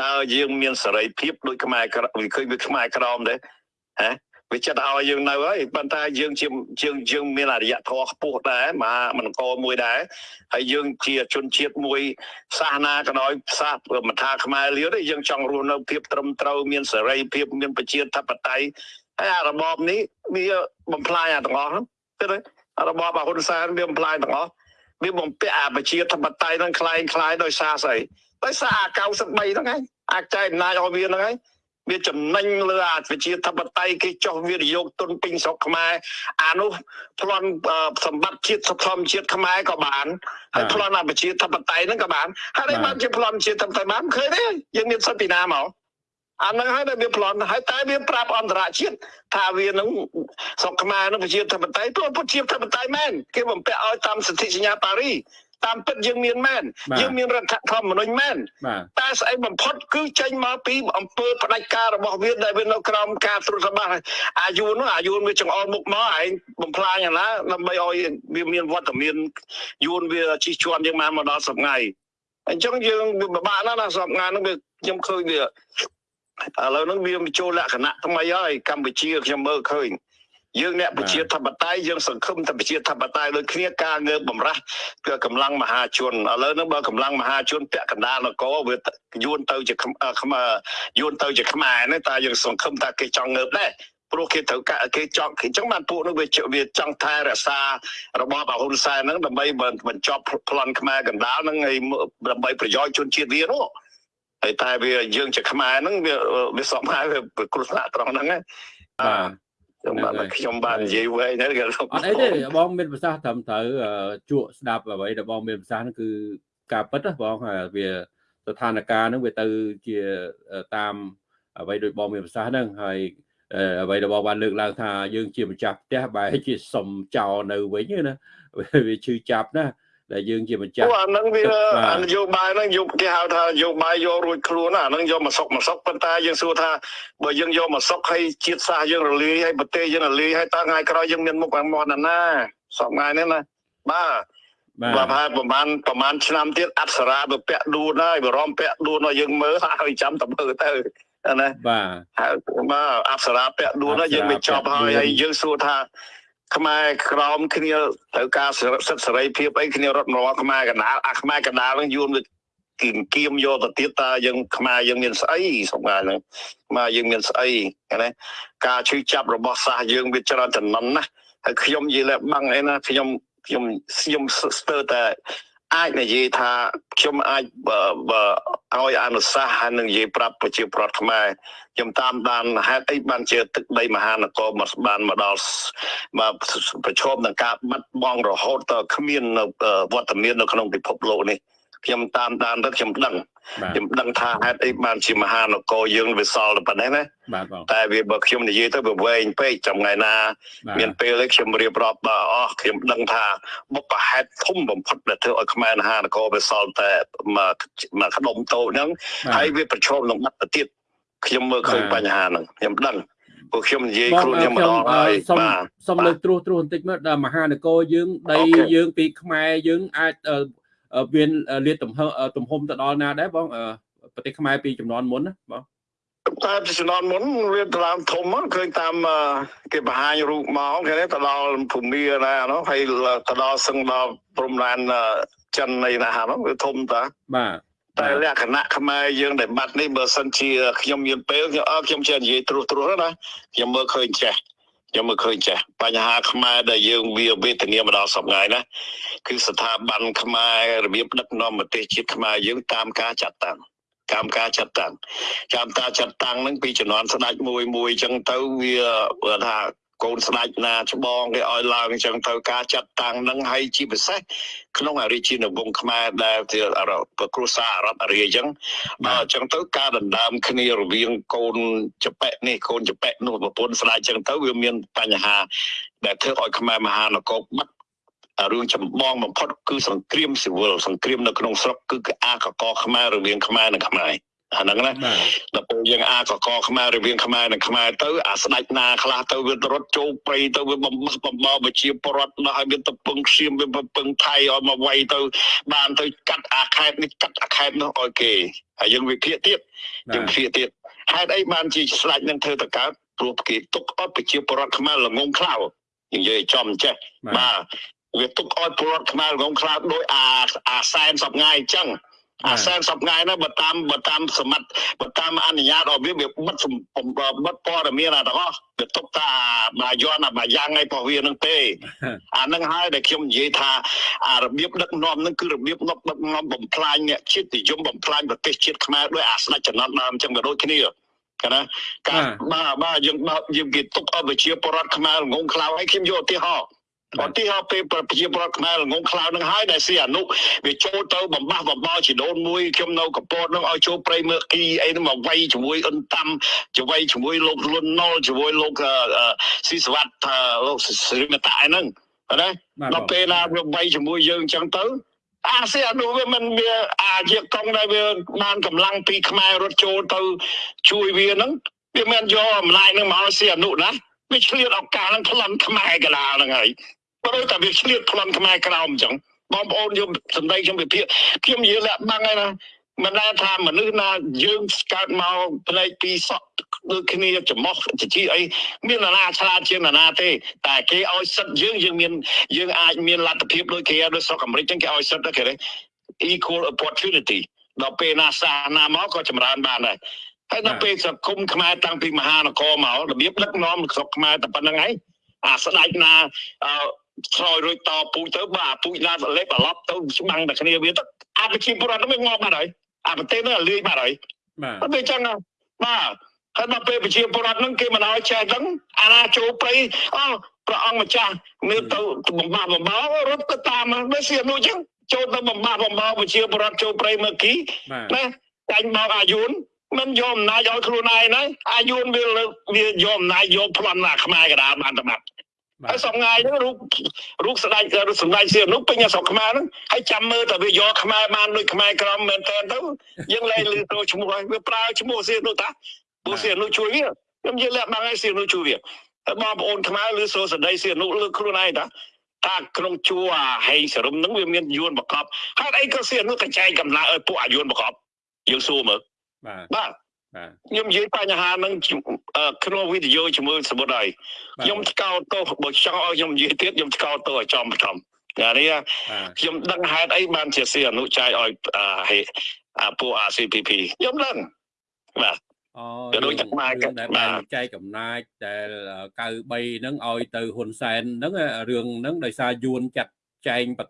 S2: តើយើងមានសេរីភាពដូចខ្មែរក្រវាឃើញវាខ្មែរក្រមទេហ៎ វាចិត្តឲ្យយើងនៅហើយប៉ុន្តែយើងជាយើងយើងមានអរិយធម៌ខ្ពស់ដែរមហាមង្គលមួយដែរហើយយើងជាជនជាតិមួយសាសនាក៏ដោយសាសមិនថាខ្មែរលាវទេយើងចង់រស់នៅភាពត្រឹមត្រូវមានសេរីភាពមានប្រជាធិបតេយ្យហើយអារបបនេះវាបំផ្លាញអាទាំងអស់ហ្នឹងគិតទេអារបបអាហ៊ុនសែនវាបំផ្លាញទាំងអស់ វាបំពាក់អាប្រជាធិបតេយ្យហ្នឹងคล้ายคล้ายដោយសារស្អីដោយសារអា93ហ្នឹងឯងអាចចែកអំណាចឲ្យវាហ្នឹងឯង វាចំណេញលើអាប្រជាធិបតេយ្យគេចោះវិនិយោគទុនពេញស្រុកខ្មែរអានោះប្លន់អឺសម្បត្តិជាតិសធម្មជាតិខ្មែរក៏បានហើយប្លន់អាប្រជាធិបតេយ្យហ្នឹងក៏បានហើយនេះបានជាប្លន់ជាតិធិបតេយ្យបានឃើញទេយើងមានសិទ្ធិពីណាមកអាហ្នឹងហើយដែលវាប្លន់ហើយតែវាប្រាប់អន្តរជាតិថាវានឹងស្រុកខ្មែរនឹងប្រជាធិបតេយ្យព្រោះប្រជាធិបតេយ្យមែនគេបំពាក់ឲ្យតាមសន្ធិសញ្ញាប៉ារីស តាមពិតយើងមានមែន
S1: បាទ
S2: យើងមានរដ្ឋធម្មនុញ្ញមែន
S1: បាទ
S2: តែស្អីបំផុតគឺចេញមកពីអំពើផ្ដាច់ការរបស់វាដែលវានៅក្រោមការត្រួតត្រាអាយុនោះអាយុវាចង្អុលមុខមកឯងបំផ្លាញអាណាដើម្បីឲ្យវាមានវត្តមានយួនវាជិះជាន់យើងមកមកដល់សប្ងៃអញ្ចឹងយើងវាពិបាកណាស់ណាសប្ងៃហ្នឹងវាខ្ញុំឃើញវាឥឡូវហ្នឹងវាចូលលក្ខណៈថ្មីហើយកម្ពុជាខ្ញុំមើលឃើញ យើងអ្នកប្រជាធិបតេយ្យយើងសង្ឃឹមតែប្រជាធិបតេយ្យដូចគ្នាការងើបបំរាស់គឺកម្លាំងមហាជនឥឡូវហ្នឹងបើកម្លាំងមហាជនពាក់កណ្ដាលនគរវាយួនទៅជាខ្មយួនទៅជាខ្មែរហ្នឹងតែយើងសង្ឃឹមថាគេចង់ងើបដែរព្រោះគេត្រូវការគេចង់អញ្ចឹងបានពួកនោះវាវាចង់ថែរក្សារបបអហ៊ុនសែនហ្នឹងដើម្បីបញ្ចប់ប្លន់ខ្មែរកណ្ដាលហ្នឹងហើយដើម្បីប្រយោជន៍ជនជាតិវានោះហើយតែវាយើងជាខ្មែរហ្នឹងវាវាសមហើយវាគ្រោះថ្នាក់ត្រង់ហ្នឹងណា
S1: បាទ
S2: ខ្ញុំបានខ្ញុំបាននិយាយវែងហ្នឹងគេ
S1: អត់អីទេបងមានប្រសាសន៍ត្រឹមត្រូវអឺជក់ស្ដាប់អ្វីដែលបងមានប្រសាសន៍ហ្នឹងគឺការពិតណាបងហើយវាស្ថានភាពហ្នឹងវាទៅជាតាមអ្វីដូចបងមានប្រសាសន៍ហ្នឹងហើយអឺអ្វីដែលបងបានលើកឡើងថាយើងជាម្ចាស់ផ្ទះបែរជាសុំចោលនៅវិញណាវាឈឺចាប់ណា ដែលយើងជាម្ចាស់
S2: អូអាហ្នឹងវា
S1: បាទ
S2: អានយោបាយហ្នឹងយកគេហៅថាយោបាយយករួចខ្លួនណាអាហ្នឹងយកមកសុកមកសុកប៉ុន្តែយើងសួរថាបើយើងយកមកសុកហើយជាតិសាសន៍យើងរលាយហើយប្រទេសយើងរលាយហើយតើថ្ងៃក្រោយយើងមានមុខអាមាត់ណាណាសពថ្ងៃនេះណាបាទ
S1: បា
S2: បាទ
S1: ទ
S2: ហើយប្រហែលប្រហែលឆ្នាំទៀតអប្សរាទៅពាក់ដួនហើយបរមពាក់ដួនឲ្យយើងមើលហើយចាំតែមើលទៅណា
S1: បាទ
S2: ហើយបាទអប្សរាពាក់ដួនហើយយើងមិនចប់ហើយហើយយើងសួរថា ខ្មែរក្រមគ្នាត្រូវការសិទ្ធិសេរីភាពអីគ្នារត់មកខ្មែរកណ្ដាលអាខ្មែរកណ្ដាលហ្នឹងយួនវាគៀមគៀមយកទៅទៀតតើយើងខ្មែរយើងមានស្អីសម្រាប់ហ្នឹងខ្មែរយើងមានស្អីណាការឈឺចាប់របស់សាសយើងវាច្រើនចំណន់ណាស់ហើយខ្ញុំនិយាយលែបាំងអីណាខ្ញុំខ្ញុំខ្ញុំស្ទើរតែ អាចនិយាយថាខ្ញុំអាចបើបើឲ្យអនុសាសន៍ហើយនឹងនិយាយប្រាប់ប្រជាប្រដ្ឋខ្មែរខ្ញុំតាមដានហេតុអីបានជាទឹកដីមហានគរមកបានមកដល់មកប្រឈមនឹងការបាត់បង់រហូតដល់គ្មាននៅវត្តមាននៅក្នុងពិភពលោកនេះ ខ្ញុំតាមដានទៅខ្ញុំដឹង
S1: បាទ
S2: ខ្ញុំដឹងថាហេតុអីបានជាមហានគរយើងវាសល់តែប៉ុណ្ណេះណា
S1: បាទបង
S2: តែវាបើខ្ញុំនិយាយទៅវាវែងពេកចាំថ្ងៃណា
S1: បាទ
S2: មានពេលនេះខ្ញុំរៀបរាប់បាទអស់ខ្ញុំដឹងថាបុព្វហេតុធំបំផុតដែលធ្វើឲ្យខ្មែរមហានគរវាសល់តែមកមកខ្ដុំតូចហ្នឹងហើយវាប្រឈមនឹងបាត់ទៅទៀតខ្ញុំមើលឃើញបញ្ហាហ្នឹងខ្ញុំដឹងព្រោះខ្ញុំនិយាយ
S1: បង
S2: ខ្លួនខ្ញុំ
S1: ខ្ញុំ
S2: ម្ដងហើយ
S1: សុំ
S2: បាទ
S1: សុំលើកត្រួសត្រួសបន្តិចមើលដល់មហានគរយើងដី
S2: អូខេ
S1: យើងពីខ្មែរយើងអាចអឺអឺ មានលាតទំហំទំហំទៅដល់ណាដែរបងអឺប្រទេសខ្មែរពីចំនួនមុនណាបង
S2: តែជំនាន់មុនវាទៅឡើងធំហ្នឹងឃើញតាមអឺគេបង្ហាញរូបមកគេនេះទៅដល់ភូមិណានោះហើយទៅដល់សឹងដល់ព្រំដែនអឺចិននៃណាហ្នឹងវាធំតា
S1: បាទ
S2: តែលក្ខណៈខ្មែរយើងដែលបាត់នេះបើសិនជាខ្ញុំមានពេលខ្ញុំអើខ្ញុំចេះនិយាយត្រួសត្រាសណាខ្ញុំមើលឃើញចេះ ខ្ញុំមើលឃើញចេះបញ្ហាខ្មែរដែលយើងវាវេទនាមកដល់សប្តាហ៍ណាគឺស្ថាប័នខ្មែររបៀបដឹកនាំប្រទេសជាតិខ្មែរយើងតាមការចាត់តាំងតាមការចាត់តាំងតាមការចាត់តាំងហ្នឹងពីជំនាន់ស្ដេចមួយមួយអញ្ចឹងទៅវាបើថា កូនស្ដេចណាច្បងគេឲ្យឡើងអញ្ចឹងទៅការចាត់តាំងហ្នឹងហើយជាពិសេសក្នុងអរិជានវង្សខ្មែរដែលជាអរប្រគ្រួសារអរដ្ឋអារ្យអញ្ចឹងបើអញ្ចឹងទៅការដណ្ដើមគ្នារវាងកូនចប៉ែកនេះកូនចប៉ែកនោះប្រពន្ធស្ដាយអញ្ចឹងទៅវាមានបញ្ហាដែលធ្វើឲ្យខ្មែរមហានគរបាត់រឿងចម្បងបំផុតគឺសង្គ្រាមស៊ីវិលសង្គ្រាមនៅក្នុងស្រុកគឺអាកកខ្មែររវាងខ្មែរនិងខ្មែរ អាហ្នឹងណា
S1: បាទ
S2: ដល់ពេលយើងអាកកខ្មែររវាងខ្មែរនិងខ្មែរទៅអាស្ដេចណាខ្លះទៅវារត់ចូលព្រៃទៅវាបំបះបំបោប្រជាពលរដ្ឋដល់ឲ្យវាទៅពឹងឈាមវាពឹងថៃឲ្យមកវាយទៅបានទៅកាត់អាខេតនេះកាត់អាខេតនោះឲ្យគេហើយយើងវិភាគទៀតយើងវិភាគទៀតហេតុអីបានជាស្ដេចនឹងធ្វើទៅកើតព្រោះគេទុកឲ្យប្រជាពលរដ្ឋខ្មែរល្ងងខ្លៅនិយាយឲ្យចំចេះ
S1: បាទ
S2: បាទវាទុកឲ្យពលរដ្ឋខ្មែរល្ងងខ្លៅដោយអាអាសែនសពថ្ងៃអញ្ចឹង អាសែនសប្ងៃណាបើតាមបើតាមសមត្ថបើតាមអនុញ្ញាតរបស់វាវាបិទសំបិទព័ត៌មានអាទាំងអស់វាទុកតាបាយ័នអាបាយ៉ាងឯរបស់វានឹងទេអានឹងហើយដែលខ្ញុំនិយាយថាអារបៀបដឹកនាំនឹងគឺរបៀបដឹកនាំបំផ្លាញអ្នកជាតិនិយមបំផ្លាញប្រទេសជាតិខ្មែរដោយអាស្ដេចចំណត់ដើមអញ្ចឹងក៏ដូចគ្នាកណាការបាទបាទយើងបើកយើងគេទុកឲ្យប្រជាពលរដ្ឋខ្មែរងងខ្លៅឲ្យខ្ញុំយកឧទាហរណ៍ ឧទាហរណ៍ពេលប្រជាពលរដ្ឋខ្មែរងងខ្លៅនឹងហើយដែលស៊ីអនុវាចូលទៅបំបះបំបោជីដូនមួយខ្ញុំនៅកពតនឹងឲ្យចូលព្រៃមើគីអីហ្នឹងមកវាយជាមួយអ៊ុនតាំជួយជាមួយលោកលុនណុលជាមួយលោកស៊ីសវត្តថាលោកសិរិមតាហ្នឹងណា
S1: បាទ
S2: ដល់ពេលណាវាវាយជាមួយយើងអញ្ចឹងទៅអាស៊ាននោះវាមិនវាអាជាកងដែលវាបានកម្លាំងពីខ្មែររត់ចូលទៅជួយវាហ្នឹងវាមិនយកអំណាចនឹងមកឲ្យស៊ីអនុណាវាឆ្លៀតឱកាសនឹងប្លន់ខ្មែរកលាហ្នឹងហើយ បើដូចតែវាឆ្លៀតប្លន់ខ្មែរក្រោមអញ្ចឹងបងប្អូនយកសម្ដីខ្ញុំវិភាគខ្ញុំនិយាយលាក់បាំងហើយណាមិនដែលថាមនុស្សណាយើងស្កើតមកផ្លេចពីសក់ដូចគ្នាចំោះជាជីអីមាននរណាឆ្លាតជាងនរណាទេ តែគេឲ្យសិទ្ធយើងយើងមានយើងអាចមានលទ្ធភាពដូចគេដូចស្រុកអាមេរិកចឹងគេឲ្យសិទ្ធគេទេ equal opportunity ដល់ពេលណាសាសនាមកក៏ចម្រើនបានដែរហើយដល់ពេលសង្គមខ្មែរតាំងពីមហានគរមករបៀបដឹកនាំស្រុកខ្មែរតែប៉ុណ្្នឹងហើយអាស្ដេចណាអឺ ឆ្លោយរួចតពូជទៅបើអាពូជណាលេបត្រឡប់ទៅច្បាំងតែគ្នាវាទៅអាប្រជាពលរដ្ឋនឹងងាប់បាត់ហើយអាប្រទេសនឹងលាយបាត់ហើយ
S1: បាទ
S2: អត់ទេចឹងណាបាទហើយដល់ពេលប្រជាពលរដ្ឋហ្នឹងគេមិនឲ្យចេះហ្នឹងអាណាចូលព្រៃអូព្រះអង្គម្ចាស់មានទៅបំបាក់បំបោរត់ទៅតាមវាសៀនោះចឹងចូលទៅបំបាក់បំបោប្រជាពលរដ្ឋចូលព្រៃមើលគី
S1: បាទ
S2: ណាចាញ់មកអាយុនមិនយកអំណាចឲ្យខ្លួនឯងណាអាយុនវាលើកវាយកអំណាចយកប្លន់ណាខ្មែរកណ្ដាលបានតែបាត់
S1: បា
S2: ហើយ
S1: ទ
S2: សប្ងាយហ្នឹងរូបរូបស្ដេចរូបសម្ដេចសៀមនោះពេញអាស្រុកខ្មែរហ្នឹងហើយចាំមើលតែវាយកខ្មែរបានដូចខ្មែរក្រមមែនតើទៅយើងលែងលឺទៅឈ្មោះហើយវាប្រើឈ្មោះសៀមនោះតាពួកសៀមនោះជួយវាខ្ញុំនិយាយលាក់បាំងឲ្យសៀមនោះជួយវាហើយបងប្អូនខ្មែរលឺសូរសដីសៀមនោះលើខ្លួនឯងតាថាក្នុងជួរអាហេងសរឹមហ្នឹងវាមានយួនបកបហើយអីក៏សៀមនោះតែចែកកម្លាំងឲ្យពួកអាយួនបកបយើងសួរមើល
S1: បាទ
S2: បាទ
S1: បាទ
S2: ខ្ញុំនិយាយបញ្ហាហ្នឹងជអឺ ក្នុងវីដេអូជាមួយសមុទ្រហើយ
S1: បាទ
S2: ខ្ញុំស្កោតទោសបើចង់ឲ្យខ្ញុំនិយាយទៀតខ្ញុំស្កោតទោសឲ្យចំបចំអានេះ
S1: បាទ
S2: ខ្ញុំដឹងហេតុអីបានជាសៀអនុចាយឲ្យអាហេអាពួក RCPP ខ្ញុំដឹងបាទ
S1: អូ
S2: ទៅដូចតែខ្មែរ
S1: រឿងដែល
S2: បាទ
S1: បែងចែកអំណាចដែល93ហ្នឹងឲ្យទៅហ៊ុនសែនហ្នឹងរឿងហ្នឹងដោយសារយួនចាត់ចែងប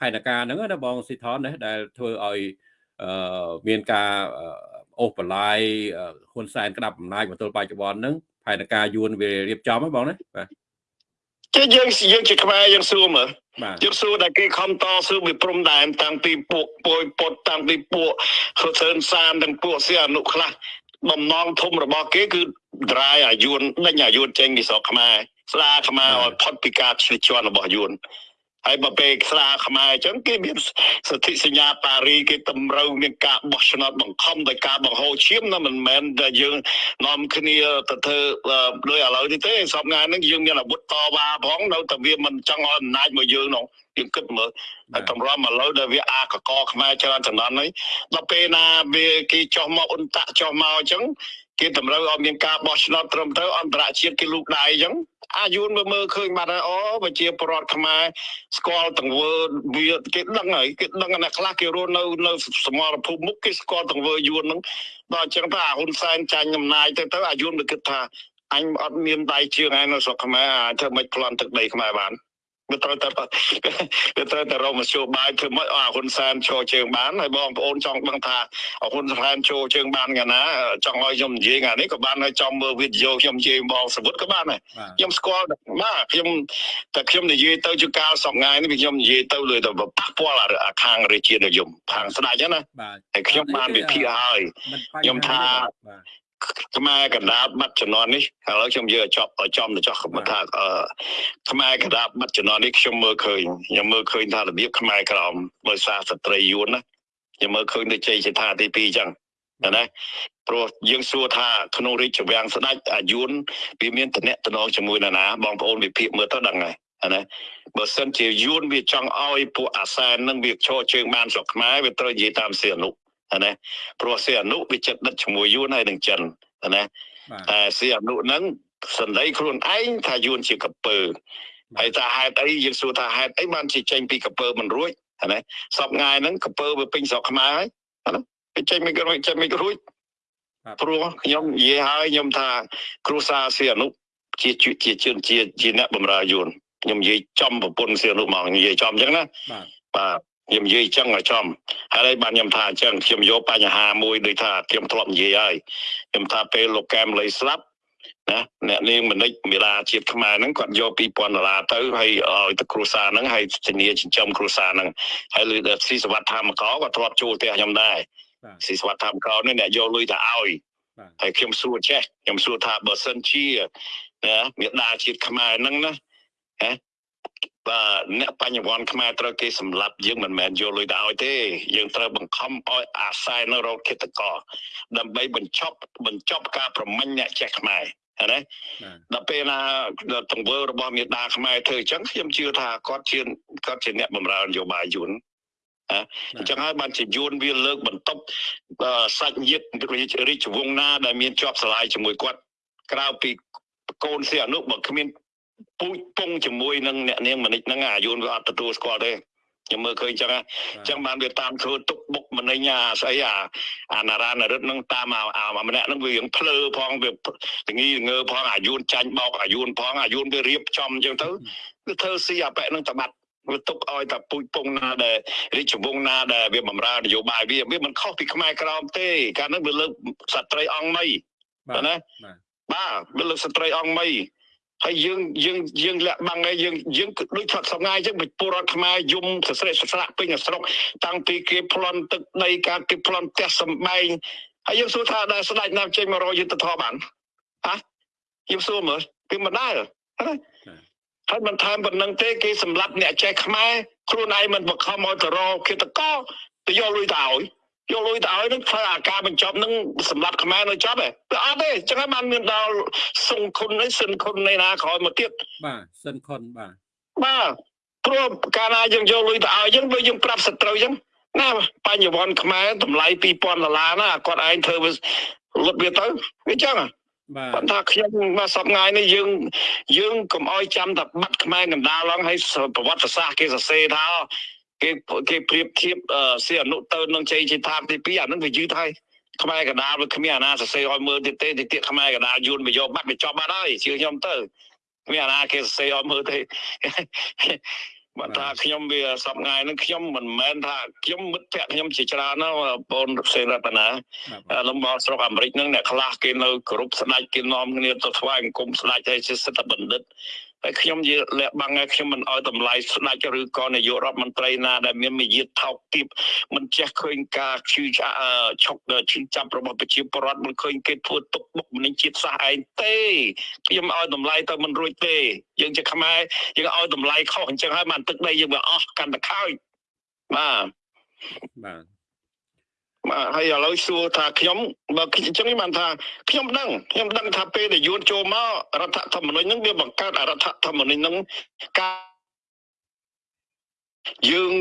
S1: ផែនការហ្នឹងណាបងស៊ីថនណាដែលធ្វើឲ្យអឺមានការ អឺអូសបន្លាយអឺហ៊ុនសែនក្តាប់អំណាចមកទល់បច្ចុប្បន្នហ្នឹងផែនការយួនវារៀបចំហ្នឹងបងណាបាទ
S2: ជាយើងយើងជាខ្មែរយើងសួរមើល
S1: បាទ
S2: យើងសួរតែគេខំតស៊ូពីព្រំដែនតាំងពីពួកពុយពុតតាំងពីពួកហ៊ុនសែនសានទាំងពួកសៀអនុខ្លះបំណងធំរបស់គេគឺ dry អាយុនដេញអាយុនចេញពីស្រុកខ្មែរស្ដារខ្មែរឲ្យផុតពីការឈ្លិជន់របស់យួន ហើយបើពេលស្ដារខ្មែរអញ្ចឹងគេមានសន្ធិសញ្ញាប៉ារីគេតម្រូវមានការបោះឆ្នោតបង្ខំដោយការបង្ហូរឈាមណាមិនមែនតែយើងនាំគ្នាទៅធ្វើអឺដោយឥឡូវនេះទេសពថ្ងៃហ្នឹងយើងមានអាវុធតវ៉ាផងនៅតែវាមិនចង់ឲ្យអំណាចមកយើងនោះយើងគិតមើលហើយតម្រាំមកលើដែលវាអាកកខ្មែរច្រើនចំនួនហើយដល់ពេលណាវាគេចោះមកអ៊ុនតាក់ចោះមកអញ្ចឹង គេតម្រូវឲ្យមានការបោះឆ្នោតត្រឹមត្រូវអន្តរជាតិគេលូកដៃអញ្ចឹងអាយុនមើលមើលឃើញបាត់ហើយអូប្រជាពលរដ្ឋខ្មែរស្គាល់ទាំងវើវាគេដឹងហើយគេដឹងណាខ្លះគេរស់នៅនៅសមរភូមិមុខគេស្គាល់ទាំងវើយួនហ្នឹងដល់អញ្ចឹងថាអាហ៊ុនសែនចាញ់អំណាចទៅទៅអាយុនវាគិតថាអញអត់មានដៃជើងឯនៅស្រុកខ្មែរអាចធ្វើមិនប្លន់ទឹកដីខ្មែរបាន វាត្រូវតែវាត្រូវតែរកមធ្យោបាយធ្វើម៉េចឲ្យអាហ៊ុនសែនចូលជើងបានហើយបងប្អូនចង់ដឹងថាអាហ៊ុនសែនចូលជើងបានកាលណាចង់ឲ្យខ្ញុំនិយាយថ្ងៃនេះក៏បានហើយចង់មើលវីដេអូខ្ញុំនិយាយបងសវុតក៏បានដែរ
S1: បាទ
S2: ខ្ញុំស្គាល់បាទខ្ញុំតែខ្ញុំនិយាយទៅជាកាលសប្ងាយនេះវាខ្ញុំនិយាយទៅលើទៅប៉ះពាល់អាអាខាងរាជានិយមខាងស្ដេចហ្នឹងណា
S1: បាទ
S2: ហើយខ្ញុំបានវិភាគហើយ
S1: មិនបញ្ហា
S2: ខ្ញុំថា
S1: បាទ
S2: ខ្មែរកណ្ដាលបាត់ជំនាន់នេះឥឡូវខ្ញុំយកឲ្យចប់ឲ្យចំទៅចោះខ្ញុំថាអឺខ្មែរកណ្ដាលបាត់ជំនាន់នេះខ្ញុំមើលឃើញខ្ញុំមើលឃើញថារបៀបខ្មែរក្រមដោយសារស្ត្រីយួនណាខ្ញុំមើលឃើញដូចជ័យជាថាទី2អញ្ចឹងណាព្រោះយើងសួរថាក្នុងរាជវាំងស្ដេចអាយុនវាមានតំណែងតំណងជាមួយនរណាបងប្អូនវិភាគមើលទៅដឹងហើយណាបើសិនជាយួនវាចង់ឲ្យពួកអាសែននឹងវាឈរជើងបានស្រុកខ្មែរវាត្រូវនិយាយតាមសៀអនុ ណាព្រោះសៀអនុវាចិត្តដិតជាមួយយួនហើយនឹងចិនណា
S1: បាទ
S2: តែសៀអនុហ្នឹងសន្តីខ្លួនឯងថាយួនជាកពើហើយថាហេតុអីយើងសួរថាហេតុអីបានជាចេញពីកពើមិនរួចណាសពថ្ងៃហ្នឹងកពើវាពេញស្រុកខ្មែរហើយណាវាចេញមិនរួចចេញមិនរួចព្រោះខ្ញុំនិយាយហើយខ្ញុំថា គ្រូសាសៀអនុជាជាជាជាជាជាអ្នកបម្រើយួនខ្ញុំនិយាយចំប្រពន្ធសៀអនុមកនិយាយចំអញ្ចឹងណា
S1: បាទ
S2: បាទ ខ្ញុំនិយាយអញ្ចឹងឲ្យចំហើយបានខ្ញុំថាអញ្ចឹងខ្ញុំយកបញ្ហាមួយដូចថាខ្ញុំធ្លាប់និយាយហើយខ្ញុំថាពេលលោកកែមលីស្លាប់ណាអ្នកនាងមនិចមេរាជាតិខ្មែរហ្នឹងគាត់យក2000ដុល្លារទៅហើយឲ្យទៅគ្រួសារហ្នឹងហើយធានាចិញ្ចឹមគ្រួសារហ្នឹងហើយលើដល់ស៊ីសវត្តធម្មកោក៏ធ្លាប់ចូលផ្ទះខ្ញុំដែរ
S1: បាទ
S2: ស៊ីសវត្តធម្មកោនេះអ្នកយកលុយទៅឲ្យ
S1: បាទ
S2: ហើយខ្ញុំសួរចេះខ្ញុំសួរថាបើសិនជាណាមេដាជាតិខ្មែរហ្នឹងណាហ៎ បាទអ្នកបញ្ញវន្តខ្មែរត្រូវគេសម្លាប់យើងមិនមែនយកលុយទៅឲ្យទេ យើងត្រូវបង្ខំឲ្យអាស្រ័យនៅរោគឃាតករដើម្បីបញ្ចប់បញ្ចប់ការប្រមាញ់អ្នកចេះខ្មែរឃើញទេ
S1: បាទ
S2: ដល់ពេលណាទង្វើរបស់មេដាខ្មែរធ្វើអញ្ចឹងខ្ញុំជឿថាគាត់ជាគាត់ជាអ្នកបម្រើនយោបាយយួនអញ្ចឹងហើយបានជាយួនវាលើកបន្ទប់អឺសាច់ញាតិរាជវង្សណាដែលមានជាប់ស្រឡាយជាមួយគាត់ក្រៅពីកូនសៀអនុបើគ្មាន ពូជពងជាមួយនឹងអ្នកនាងមនិចហ្នឹងអាយួនវាអត់ទទួលស្គាល់ទេខ្ញុំមើលឃើញអញ្ចឹងណាអញ្ចឹងបានវាតាមធ្វើទុកបុកម្នេញអាស្អីអាអានារានរិទ្ធនឹងតាមអាអាម្នាក់នឹងវារៀងភ្លើផងវាតងីងើផងអាយួនចាញ់បោកអាយួនផងអាយួនវារៀបចំអញ្ចឹងទៅវាធ្វើស៊ីអាប៉ែនឹងតបាត់វាទុកឲ្យតែពូជពងណាដែលរាជវង្សណាដែលវាបំរើនយោបាយវាវាមិនខុសពីខ្មែរក្រមទេកាលនោះវាលើកស្ត្រីអង្គមី
S1: បាទ
S2: ណា
S1: បាទ
S2: បាទវាលើកស្ត្រីអង្គមី ហើយយើងយើងយើងលាក់បាំងហើយយើងយើងគឺដូចថាសម្ងាយអញ្ចឹងពលរដ្ឋខ្មែរយំសស្រិសស្រាក់ពេញស្រុកតាំងពីគេប្លន់ទឹកដីការគេប្លន់ផ្ទះសំបែងហើយយើងសួរថាដែលស្ដេចណាចេញមករកយុទ្ធធម៌បានហ៎យើងសួរមើលពីមិនដែរហ៎ហើយមិនថែមប៉ុណ្្នឹងទេគេសម្លាប់អ្នកចេះខ្មែរខ្លួនឯងមិនបង្ខំឲ្យទៅរកឃាតករទៅយកលុយទៅឲ្យ យកលុយទៅឲ្យនឹងធ្វើអាការបញ្ចប់នឹងសម្រាប់ខ្មែរនៅចប់ហ៎វាអត់ទេអញ្ចឹងហើយបានមានដល់សុងខុននេះសិនខុននៃណាក្រោយមកទៀត
S1: បាទសិនខុនបាទ
S2: បាទព្រោះកាលណាយើងយកលុយទៅឲ្យអញ្ចឹងដូចយើងប្រាប់សត្រូវអញ្ចឹងណាបញ្ញវន្តខ្មែរតម្លៃ2000ដុល្លារណាគាត់ឯងធ្វើវាលុតវាទៅវាអញ្ចឹងហ៎
S1: បាទ
S2: ប៉ុន្តែខ្ញុំមកសប្ងាយនេះយើងយើងកុំអោយចាំតែបាត់ខ្មែរកណ្ដាលឡើងឲ្យប្រវត្តិសាស្ត្រគេសរសេរថា គេគេប្រៀបធៀបអឺសៀអនុទៅនឹងជ័យជាថាទី2អានឹងវាយឺតហើយខ្មែរកណ្ដាលវាគ្មានអាណាសរសេរឲ្យមើលទៀតទេទីទៀតខ្មែរកណ្ដាលយួនវាយកបាត់វាចប់បាត់ហើយជឿខ្ញុំទៅគ្មានអាណាគេសរសេរឲ្យមើលទេបើថាខ្ញុំវាសប្ងាយនឹងខ្ញុំមិនមែនថាខ្ញុំមិត្តភក្តិខ្ញុំជាច្រើនណាបងផ្សេងរតនា
S1: បាទ
S2: លំបស្រុកអាមេរិកហ្នឹងអ្នកខ្លះគេនៅគ្រប់ស្ដេចគេនាំគ្នាទៅថ្វាយបង្គំស្ដេចហើយជាសិទ្ធិបណ្ឌិត ហើយខ្ញុំជាលះបាំងហើយខ្ញុំមិនអោយតម្លៃស្ដេចឬក៏នាយករដ្ឋមន្ត្រីណាដែលមានមាយាទថោកទាបមិនចេះឃើញការឈឺឆ្អាអឺឆុកឈឺចាប់របស់ប្រជាពលរដ្ឋមិនឃើញគេធ្វើទុកបុកម្នេញជាតិសាសន៍ឯងទេខ្ញុំឲ្យតម្លៃទៅមិនរួចទេយើងជាខ្មែរយើងឲ្យតម្លៃខុសអញ្ចឹងហើយបានទឹកដីយើងវាអស់កាន់តែខោចបាទ
S1: បាទ
S2: បាទហើយឥឡូវសួរថាខ្ញុំបើអញ្ចឹងខ្ញុំបានថាខ្ញុំដឹងខ្ញុំដឹងថាពេលដែលយួនចូលមករដ្ឋធម្មនុញ្ញហ្នឹងវាបង្កើតអរដ្ឋធម្មនុញ្ញហ្នឹងការយើង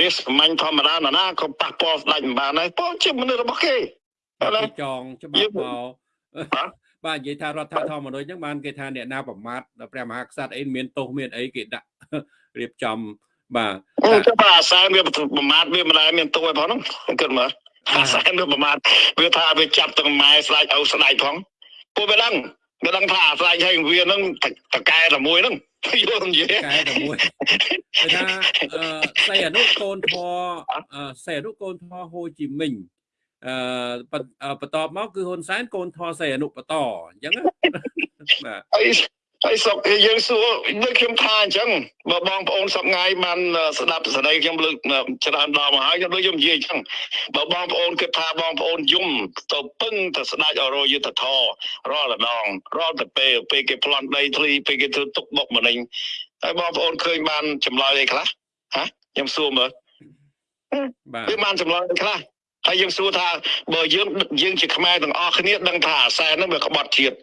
S2: រាសមាញ់ធម្មតាណាណាក៏ប៉ះពាល់ស្ដេចមិនបានដែរពលជាមនុស្សរបស់គេ
S1: បាទ
S2: ឥឡូវ
S1: គេចងច្បា
S2: យើ
S1: ប់
S2: ង
S1: មក
S2: បាទ
S1: បាទនិយាយថារដ្ឋធម្មនុញ្ញហ្នឹងបានគេថាអ្នកណាប្រមាថដល់ព្រះមហាក្សត្រអីមានទោសមានអីគេដាក់រៀបចំបាទ
S2: អឺចុះបាទអាសែនវាប្រមាថវាមិនដែលមានទោសឯផងហ្នឹងគិតមើល អាសែនវាប្រមាថវាថាវាចាប់ទាំងម៉ែស្ដេចឪស្ដេចផងពួកវាដឹងវាដឹងថាអាស្ដេចហើយវាហ្នឹងតកែតែមួយហ្នឹងយល់និយាយកែ
S1: តែមួយគេថាអឺសៃអនុកូនធរអឺសៃអនុកូនធរហូជីមិញអឺបន្អឺបន្ទាប់មកគឺហ៊ុនសែនកូនធរសៃអនុបន្តអញ្ចឹងណាបាទ
S2: ហើយហើយសុកយើងសួរដូចខ្ញុំថាអញ្ចឹងបើបងប្អូនសប្ងាយបានស្ដាប់សេចក្តីខ្ញុំលើកច្រើនដងមកហើយខ្ញុំដូចខ្ញុំនិយាយអញ្ចឹងបើបងប្អូនគិតថាបងប្អូនយំទៅពឹងទៅស្ដាច់អរយុទ្ធធររាល់ដងរាល់ទៅពេលពេលគេប្លន់ដីធ្លីពេលគេធ្វើទុកបុកម្នេញហើយបងប្អូនឃើញបានចម្លើយអីខ្លះហ៎ខ្ញុំសួរមើល
S1: បាទ
S2: វាបានចម្លើយអីខ្លះហើយយើងសួរថាបើយើងយើងជាខ្មែរទាំងអស់គ្នាដឹងថាអាសែនហ្នឹងវាក្បត់ជាតិ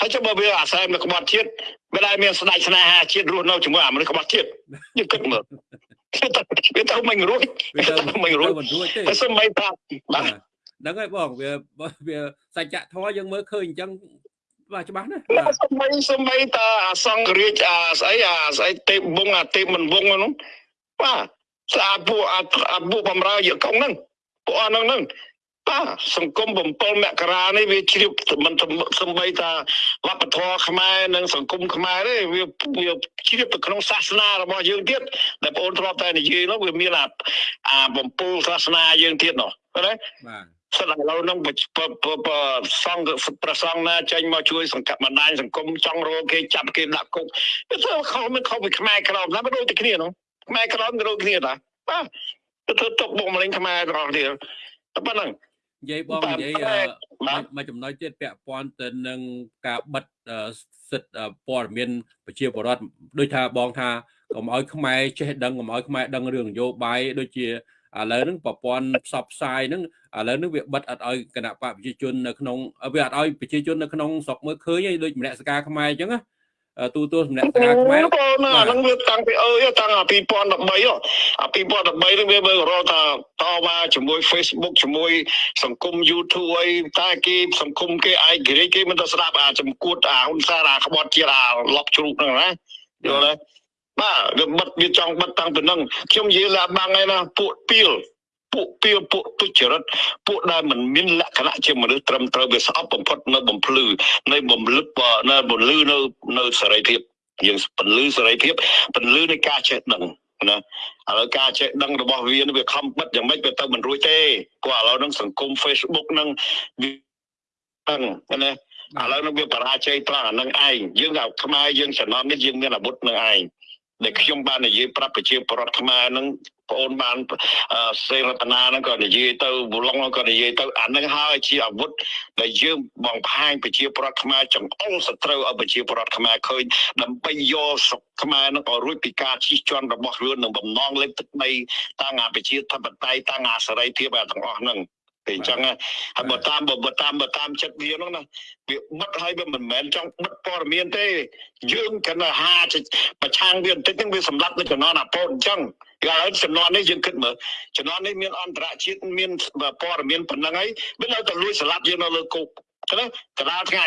S2: ហើយចុះបើវាអាសែនវាក្បត់ជាតិវាដែលមានស្ដេចស្នេហាជាតិរស់នៅជាមួយអាមនុស្សក្បត់ជាតិយើងគិតមើលវាទៅមិនរួច
S1: វាទៅ
S2: មិន
S1: មិន
S2: រួ
S1: រួ
S2: ច
S1: ចមិនរួចទេ
S2: ហើយសូម្បីថាបាទ
S1: ហ្នឹងហើយបងវាវាសច្ចធម៌យើងមើលឃើញអញ្ចឹងបាទច្បាស់ណាស់
S2: ណា
S1: បាទ
S2: សូម្បីសូម្បីតាអាសង្ឃរាជអាស្អីអាស្អីទេពវងអាទេពមិនវងហ្នឹងបាទស្អាតពួកអាអាពួកបំរើយកកងហ្នឹងពួកអស់ហ្នឹងហ្នឹងបាទ សង្គម7មករានេះវាជ្រាបមិនសំបីតាវប្បធម៌ខ្មែរនិងសង្គមខ្មែរទេវាវាជ្រាបទៅក្នុងសាសនារបស់យើងទៀតដែលបងអូនធ្លាប់តែនិយាយនោះវាមានអាអាបំពូលសាសនាយើងទៀតនោះឃើញទេ
S1: បាទ
S2: សិនឥឡូវហ្នឹងបបបបសង្ឃប្រសង្ឃណាចេញមកជួយសង្កត់បណ្ដាញសង្គមចង់រកគេចាប់គេដាក់គុកវាធ្វើខុសមិនខុសពីខ្មែរក្រមណាមិនដូចតែគ្នានោះខ្មែរក្រមក៏ដូចគ្នាតាបាទទៅធ្វើទុកបុកម្នេញខ្មែរទាំងអស់គ្នាតែប៉ុណ្្នឹង
S1: និយាយបង
S2: បាទ
S1: និយាយ
S2: តែ
S1: អឺ
S2: បាទ
S1: មួយចំណុចទៀតពាក់ព័ន្ធទៅនឹងការបិទអឺសិទ្ធិអឺព័ត៌មានប្រជាពលរដ្ឋដូចថាបងថាកុំឲ្យខ្មែរចេះដឹងកុំឲ្យខ្មែរដឹងរឿងនយោបាយដូចជាឥឡូវហ្នឹងប្រព័ន្ធផ្សព្វផ្សាយហ្នឹងឥឡូវហ្នឹងវាបិទអត់ឲ្យគណៈបកប្រជាជននៅក្នុងវាអត់ឲ្យប្រជាជននៅក្នុងស្រុកមើលឃើញឯងដូចម្នាក់សការខ្មែរអញ្ចឹងណា ទូទួលម្នាក់សការខ្មែរ
S2: បងណាអាហ្នឹងវាតាំងពីអើយតាំងអា2013អា2013ហ្នឹងវាមើលរកថាតវ៉ាជាមួយ Facebook ជាមួយ សង្គម YouTube អីតែគេសង្គមគេឯករាជ្យគេមិនទៅស្ដាប់អាចំគួតអាហ៊ុនសែនអាក្បត់ជាតិអាលប់ជ្រូកហ្នឹងណាយល់ទេបាទវាបិទវាចង់បិទតាំងពីហ្នឹងខ្ញុំនិយាយឡាបាំងឯណាពួកពីល ពួកពីលពួកទុច្ចរិតពួកដែលមិនមានលក្ខណៈជាមនុស្សត្រឹមត្រូវវាស្អប់បំផុតនៅបំភ្លឺនៅបំលឹកនៅបំលឺនៅនៅសេរីភាពយើងពលឺសេរីភាពពលឺនៃការចេះដឹងណាឥឡូវការចេះដឹងរបស់វាវាខំបិទយ៉ាងម៉េចវាទៅមិនរួចទេព្រោះឥឡូវហ្នឹងសង្គម Facebook ហ្នឹងវាហ្នឹងណាឥឡូវហ្នឹងវាបរាជ័យត្រង់អានឹងឯងយើងថាខ្មែរយើងចំណន់នេះយើងមានអាវុធនឹងឯង ដែលខ្ញុំបាននិយាយប្រាប់ប្រជាពលរដ្ឋខ្មែរហ្នឹងបងអូនបានសេរតនាហ្នឹងក៏និយាយទៅវឡុងក៏និយាយទៅអានឹងហើយជាអាវុធដែលយើងបង្ហាញប្រជាពលរដ្ឋខ្មែរចង្អុលសត្រូវឲ្យប្រជាពលរដ្ឋខ្មែរឃើញដើម្បីយកស្រុកខ្មែរនឹងឲ្យរួចពីការជិះជាន់របស់រឿងនឹងបំណងលេបទឹកដីតាំងអាប្រជាធិបតេយ្យតាំងអាសេរីភាពអាទាំងអស់ហ្នឹង តែអញ្ចឹងហើយបើតាមបើតាមបើតាមចិត្តវាហ្នឹងណាវាបិទហើយវាមិនមែនចង់បិទព័ត៌មានទេយើងគណហាប្រឆាំងវាបន្តិចហ្នឹងវាសម្លាប់នៅចំណន់អាប៉ូនអញ្ចឹងគេឲ្យចំនួននេះយើងគិតមើលចំនួននេះមានអន្តរជាតិមានព័ត៌មានប៉ុណ្ណឹងហើយវានៅតែលួចស្លាប់យើងនៅលើគុកណាកណ្ដាលថ្ងៃ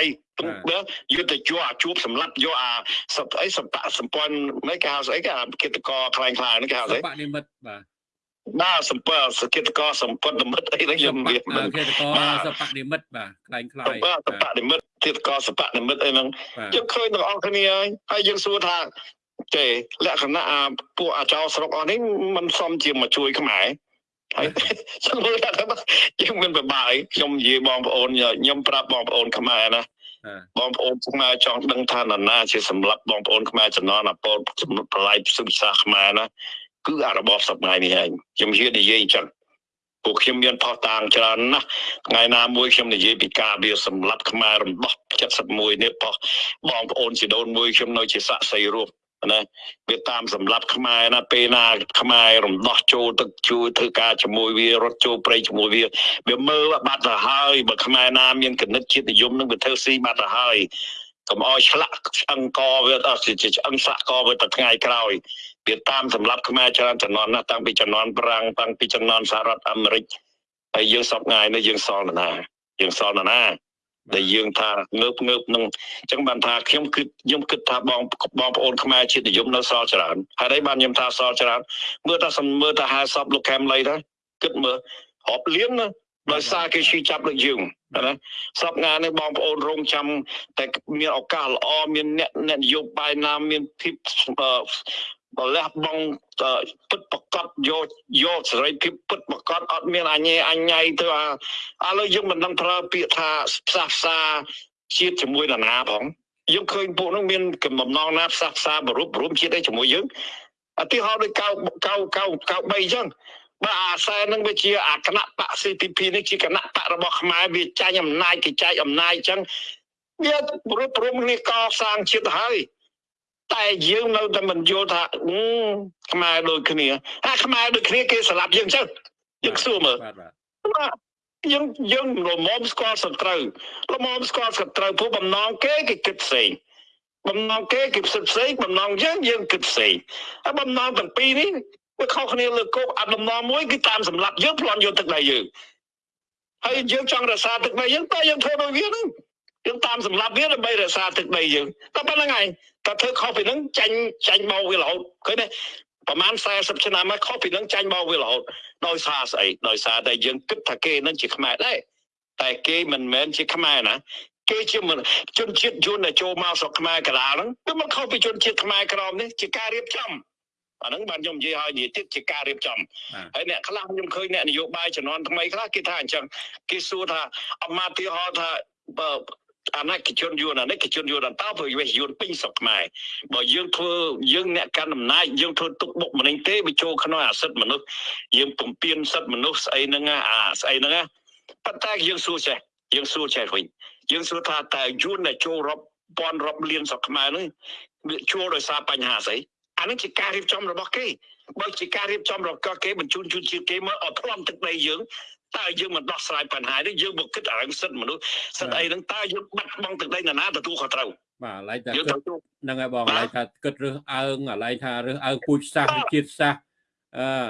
S2: យុទ្ធជួអាជួបសម្លាប់យកអាសពអីសម្បសម្ព័ន្ធមិនគេហៅស្អីគេអាគិតកខ្លាំងខ្លាហ្នឹងគេហៅស្អី
S1: បនិមិត្តបាទ
S2: បាទសម្ពើសកិច្ចកសម្ពន្ធនិមិត្តអីហ្នឹងខ្ញុំវា
S1: បាទគិតកសបនិមិត្តបាទខ្លាំងខ្លាយ
S2: បាទសបនិមិត្តកិច្ចកសបនិមិត្តអីហ្នឹងយើងឃើញទាំងអស់គ្នាហើយហើយយើងសួរថាចេលក្ខណៈអាពួកអាចោស្រុកអស់នេះมันសមជាមកជួយខ្មែរហើយខ្ញុំមើលថាយើងមានពិបាកខ្ញុំនិយាយបងប្អូនខ្ញុំប្រាប់បងប្អូនខ្មែរណាបងប្អូនខ្មែរចង់ដឹងថានរណាជាសម្រាប់បងប្អូនខ្មែរចំនួនអពលចំណុចប្រឡាយសុខសាសខ្មែរណា គឺអារបបសប្តាហ៍នេះឯងខ្ញុំហ៊ាននិយាយអញ្ចឹងពួកខ្ញុំមានផុសតាងច្រើនណាស់ថ្ងៃណាមួយខ្ញុំនិយាយពីការវាសម្លាប់ខ្មែររំដោះ71នេះផុសបងប្អូនជីដូនមួយខ្ញុំនៅជាសាក់សីរូបណាវាតាមសម្រាប់ខ្មែរណាពេលណាខ្មែររំដោះចូលទឹកជួយធ្វើការជាមួយវារត់ចូលព្រៃជាមួយវាវាមើលបាត់ទៅហើយបើខ្មែរណាមានគណិតជាតិនិយមនឹងវាធ្វើស៊ីបាត់ទៅហើយកុំអោយឆ្លាក់ឆ្អឹងកវាអត់ជាឆ្អឹងសាក់កវាទៅថ្ងៃក្រោយ វាតាមសម្រាប់ខ្មែរច្រើនចំនួនណាតាំងពីចំនួនប្រាំងតាំងពីចំនួនសហរដ្ឋអាមេរិកហើយយើងសពថ្ងៃនេះយើងសល់ណាយើងសល់ណាដែលយើងថាងើបងើបនឹងអញ្ចឹងបានថាខ្ញុំគឺខ្ញុំគិតថាបងបងប្អូនខ្មែរជាតិនិយមនៅសល់ច្រើនហើយ đây បានខ្ញុំថាសល់ច្រើនមើលថាសំមើលថាហាសពលោកខេមលីទៅគិតមើលរាប់លៀនណាដោយសារគេឈឺចាប់ដូចយើងណាសពងានេះបងប្អូនរងចាំតែមានឱកាសល្អមានអ្នកអ្នកនយោបាយណាមានភាព បលះបងពិតប្រកបយកយកសេរីភាពពិតប្រកបអត់មានអញេអញ្ញៃទៅអាឥឡូវយើងមិនដឹងប្រើពាក្យថាផ្សះផ្សាជាតិជាមួយនរណាផងយើងឃើញពួកនោះមានកំណងណាផ្សះផ្សាបរុបរួមជាតិអីជាមួយយើងឧទាហរណ៍ដូចកៅកៅកៅកៅ3អញ្ចឹងបើអាសែននឹងវាជាអាគណៈបក CPP នេះជាគណៈបករបស់ខ្មែរវាចាញ់អំណាចគេចែកអំណាចអញ្ចឹងវារួបរวมគ្នាកសាងជាតិហើយ តែយើងនៅតែមិនយល់ថាខ្មែរដូចគ្នាអាខ្មែរដូចគ្នាគេស្លាប់យើងចឹងយើងសួរមើលបាទយើងយើងរមមស្គាល់សត្រូវរមមស្គាល់សត្រូវព្រោះបំណងគេគេគិតផ្សេងបំណងគេគេផ្សិតផ្សេងបំណងយើងយើងគិតផ្សេងហើយបំណងទាំងពីរនេះវាខុសគ្នាលើគោកអាបំណងមួយគឺតាមសម្រាប់យើងប្លន់យកទឹកដីយើងហើយយើងចង់រក្សាទឹកដីយើងតែយើងធ្វើដូចវាហ្នឹង យើងតាមសម្រាប់វាដើម្បីរក្សាទឹកដីយើងតែប៉ុណ្្នឹងឯងតែធ្វើខុសពីហ្នឹងចាញ់ចាញ់មកវារហូតឃើញទេប្រហែល40ឆ្នាំមកខុសពីហ្នឹងចាញ់មកវារហូតដោយសារស្អីដោយសារតែយើងគិតថាគេនឹងជាខ្មែរដែរតែគេមិនមែនជាខ្មែរណាគេជាជនជាតិយួនដែលចូលមកស្រុកខ្មែរកដាលហ្នឹងគឺមកខុសពីជនជាតិខ្មែរក្រមនេះជាការរៀបចំអាហ្នឹងបានខ្ញុំនិយាយឲ្យនិយាយទៀតជាការរៀបចំហើយអ្នកខ្លះខ្ញុំឃើញអ្នកនយោបាយជំនាន់ថ្មីខ្លះគេថាអញ្ចឹងគេសួរថាអមាទិហោថា អាណត្តិជនយួនអាណត្តិជនយួនតើព្រោះវាយួនពេញស្រុកខ្មែរបើយើងធ្វើយើងអ្នកកាន់អំណាចយើងធ្វើទុកបុកម្នេញទេវាចូលក្នុងអាសិទ្ធិមនុស្សយើងពំពេញសិទ្ធិមនុស្សស្អីហ្នឹងអាស្អីហ្នឹងប៉ុន្តែយើងសួរចេះយើងសួរចេះវិញយើងសួរថាតើយួនដែលចូលរាប់ពាន់រាប់លានស្រុកខ្មែរហ្នឹងវាជួលដោយសារបញ្ហាស្អីអានឹងជាការរៀបចំរបស់គេបើជាការរៀបចំរបស់គេបញ្ជូនជនជាតិគេមកឲ្យផ្លំទឹកដីយើង តើយើងមិនដោះស្រាយបញ្ហានេះយើងមកគិតអារឿងសិទ្ធិមនុស្សសិទ្ធិអីហ្នឹងតើយើងបាត់បង់ទឹកដីណាណាទទួលខុសត្រូវ
S1: បាទឡៃថា
S2: យើង
S1: គិត
S2: ត្រូវ
S1: ហ្នឹងហើយបង
S2: បាទ
S1: ឡៃថាគិតរើសអើងឡៃថារើសអើងពូជសាសន៍ជាតិសាសន៍អឺ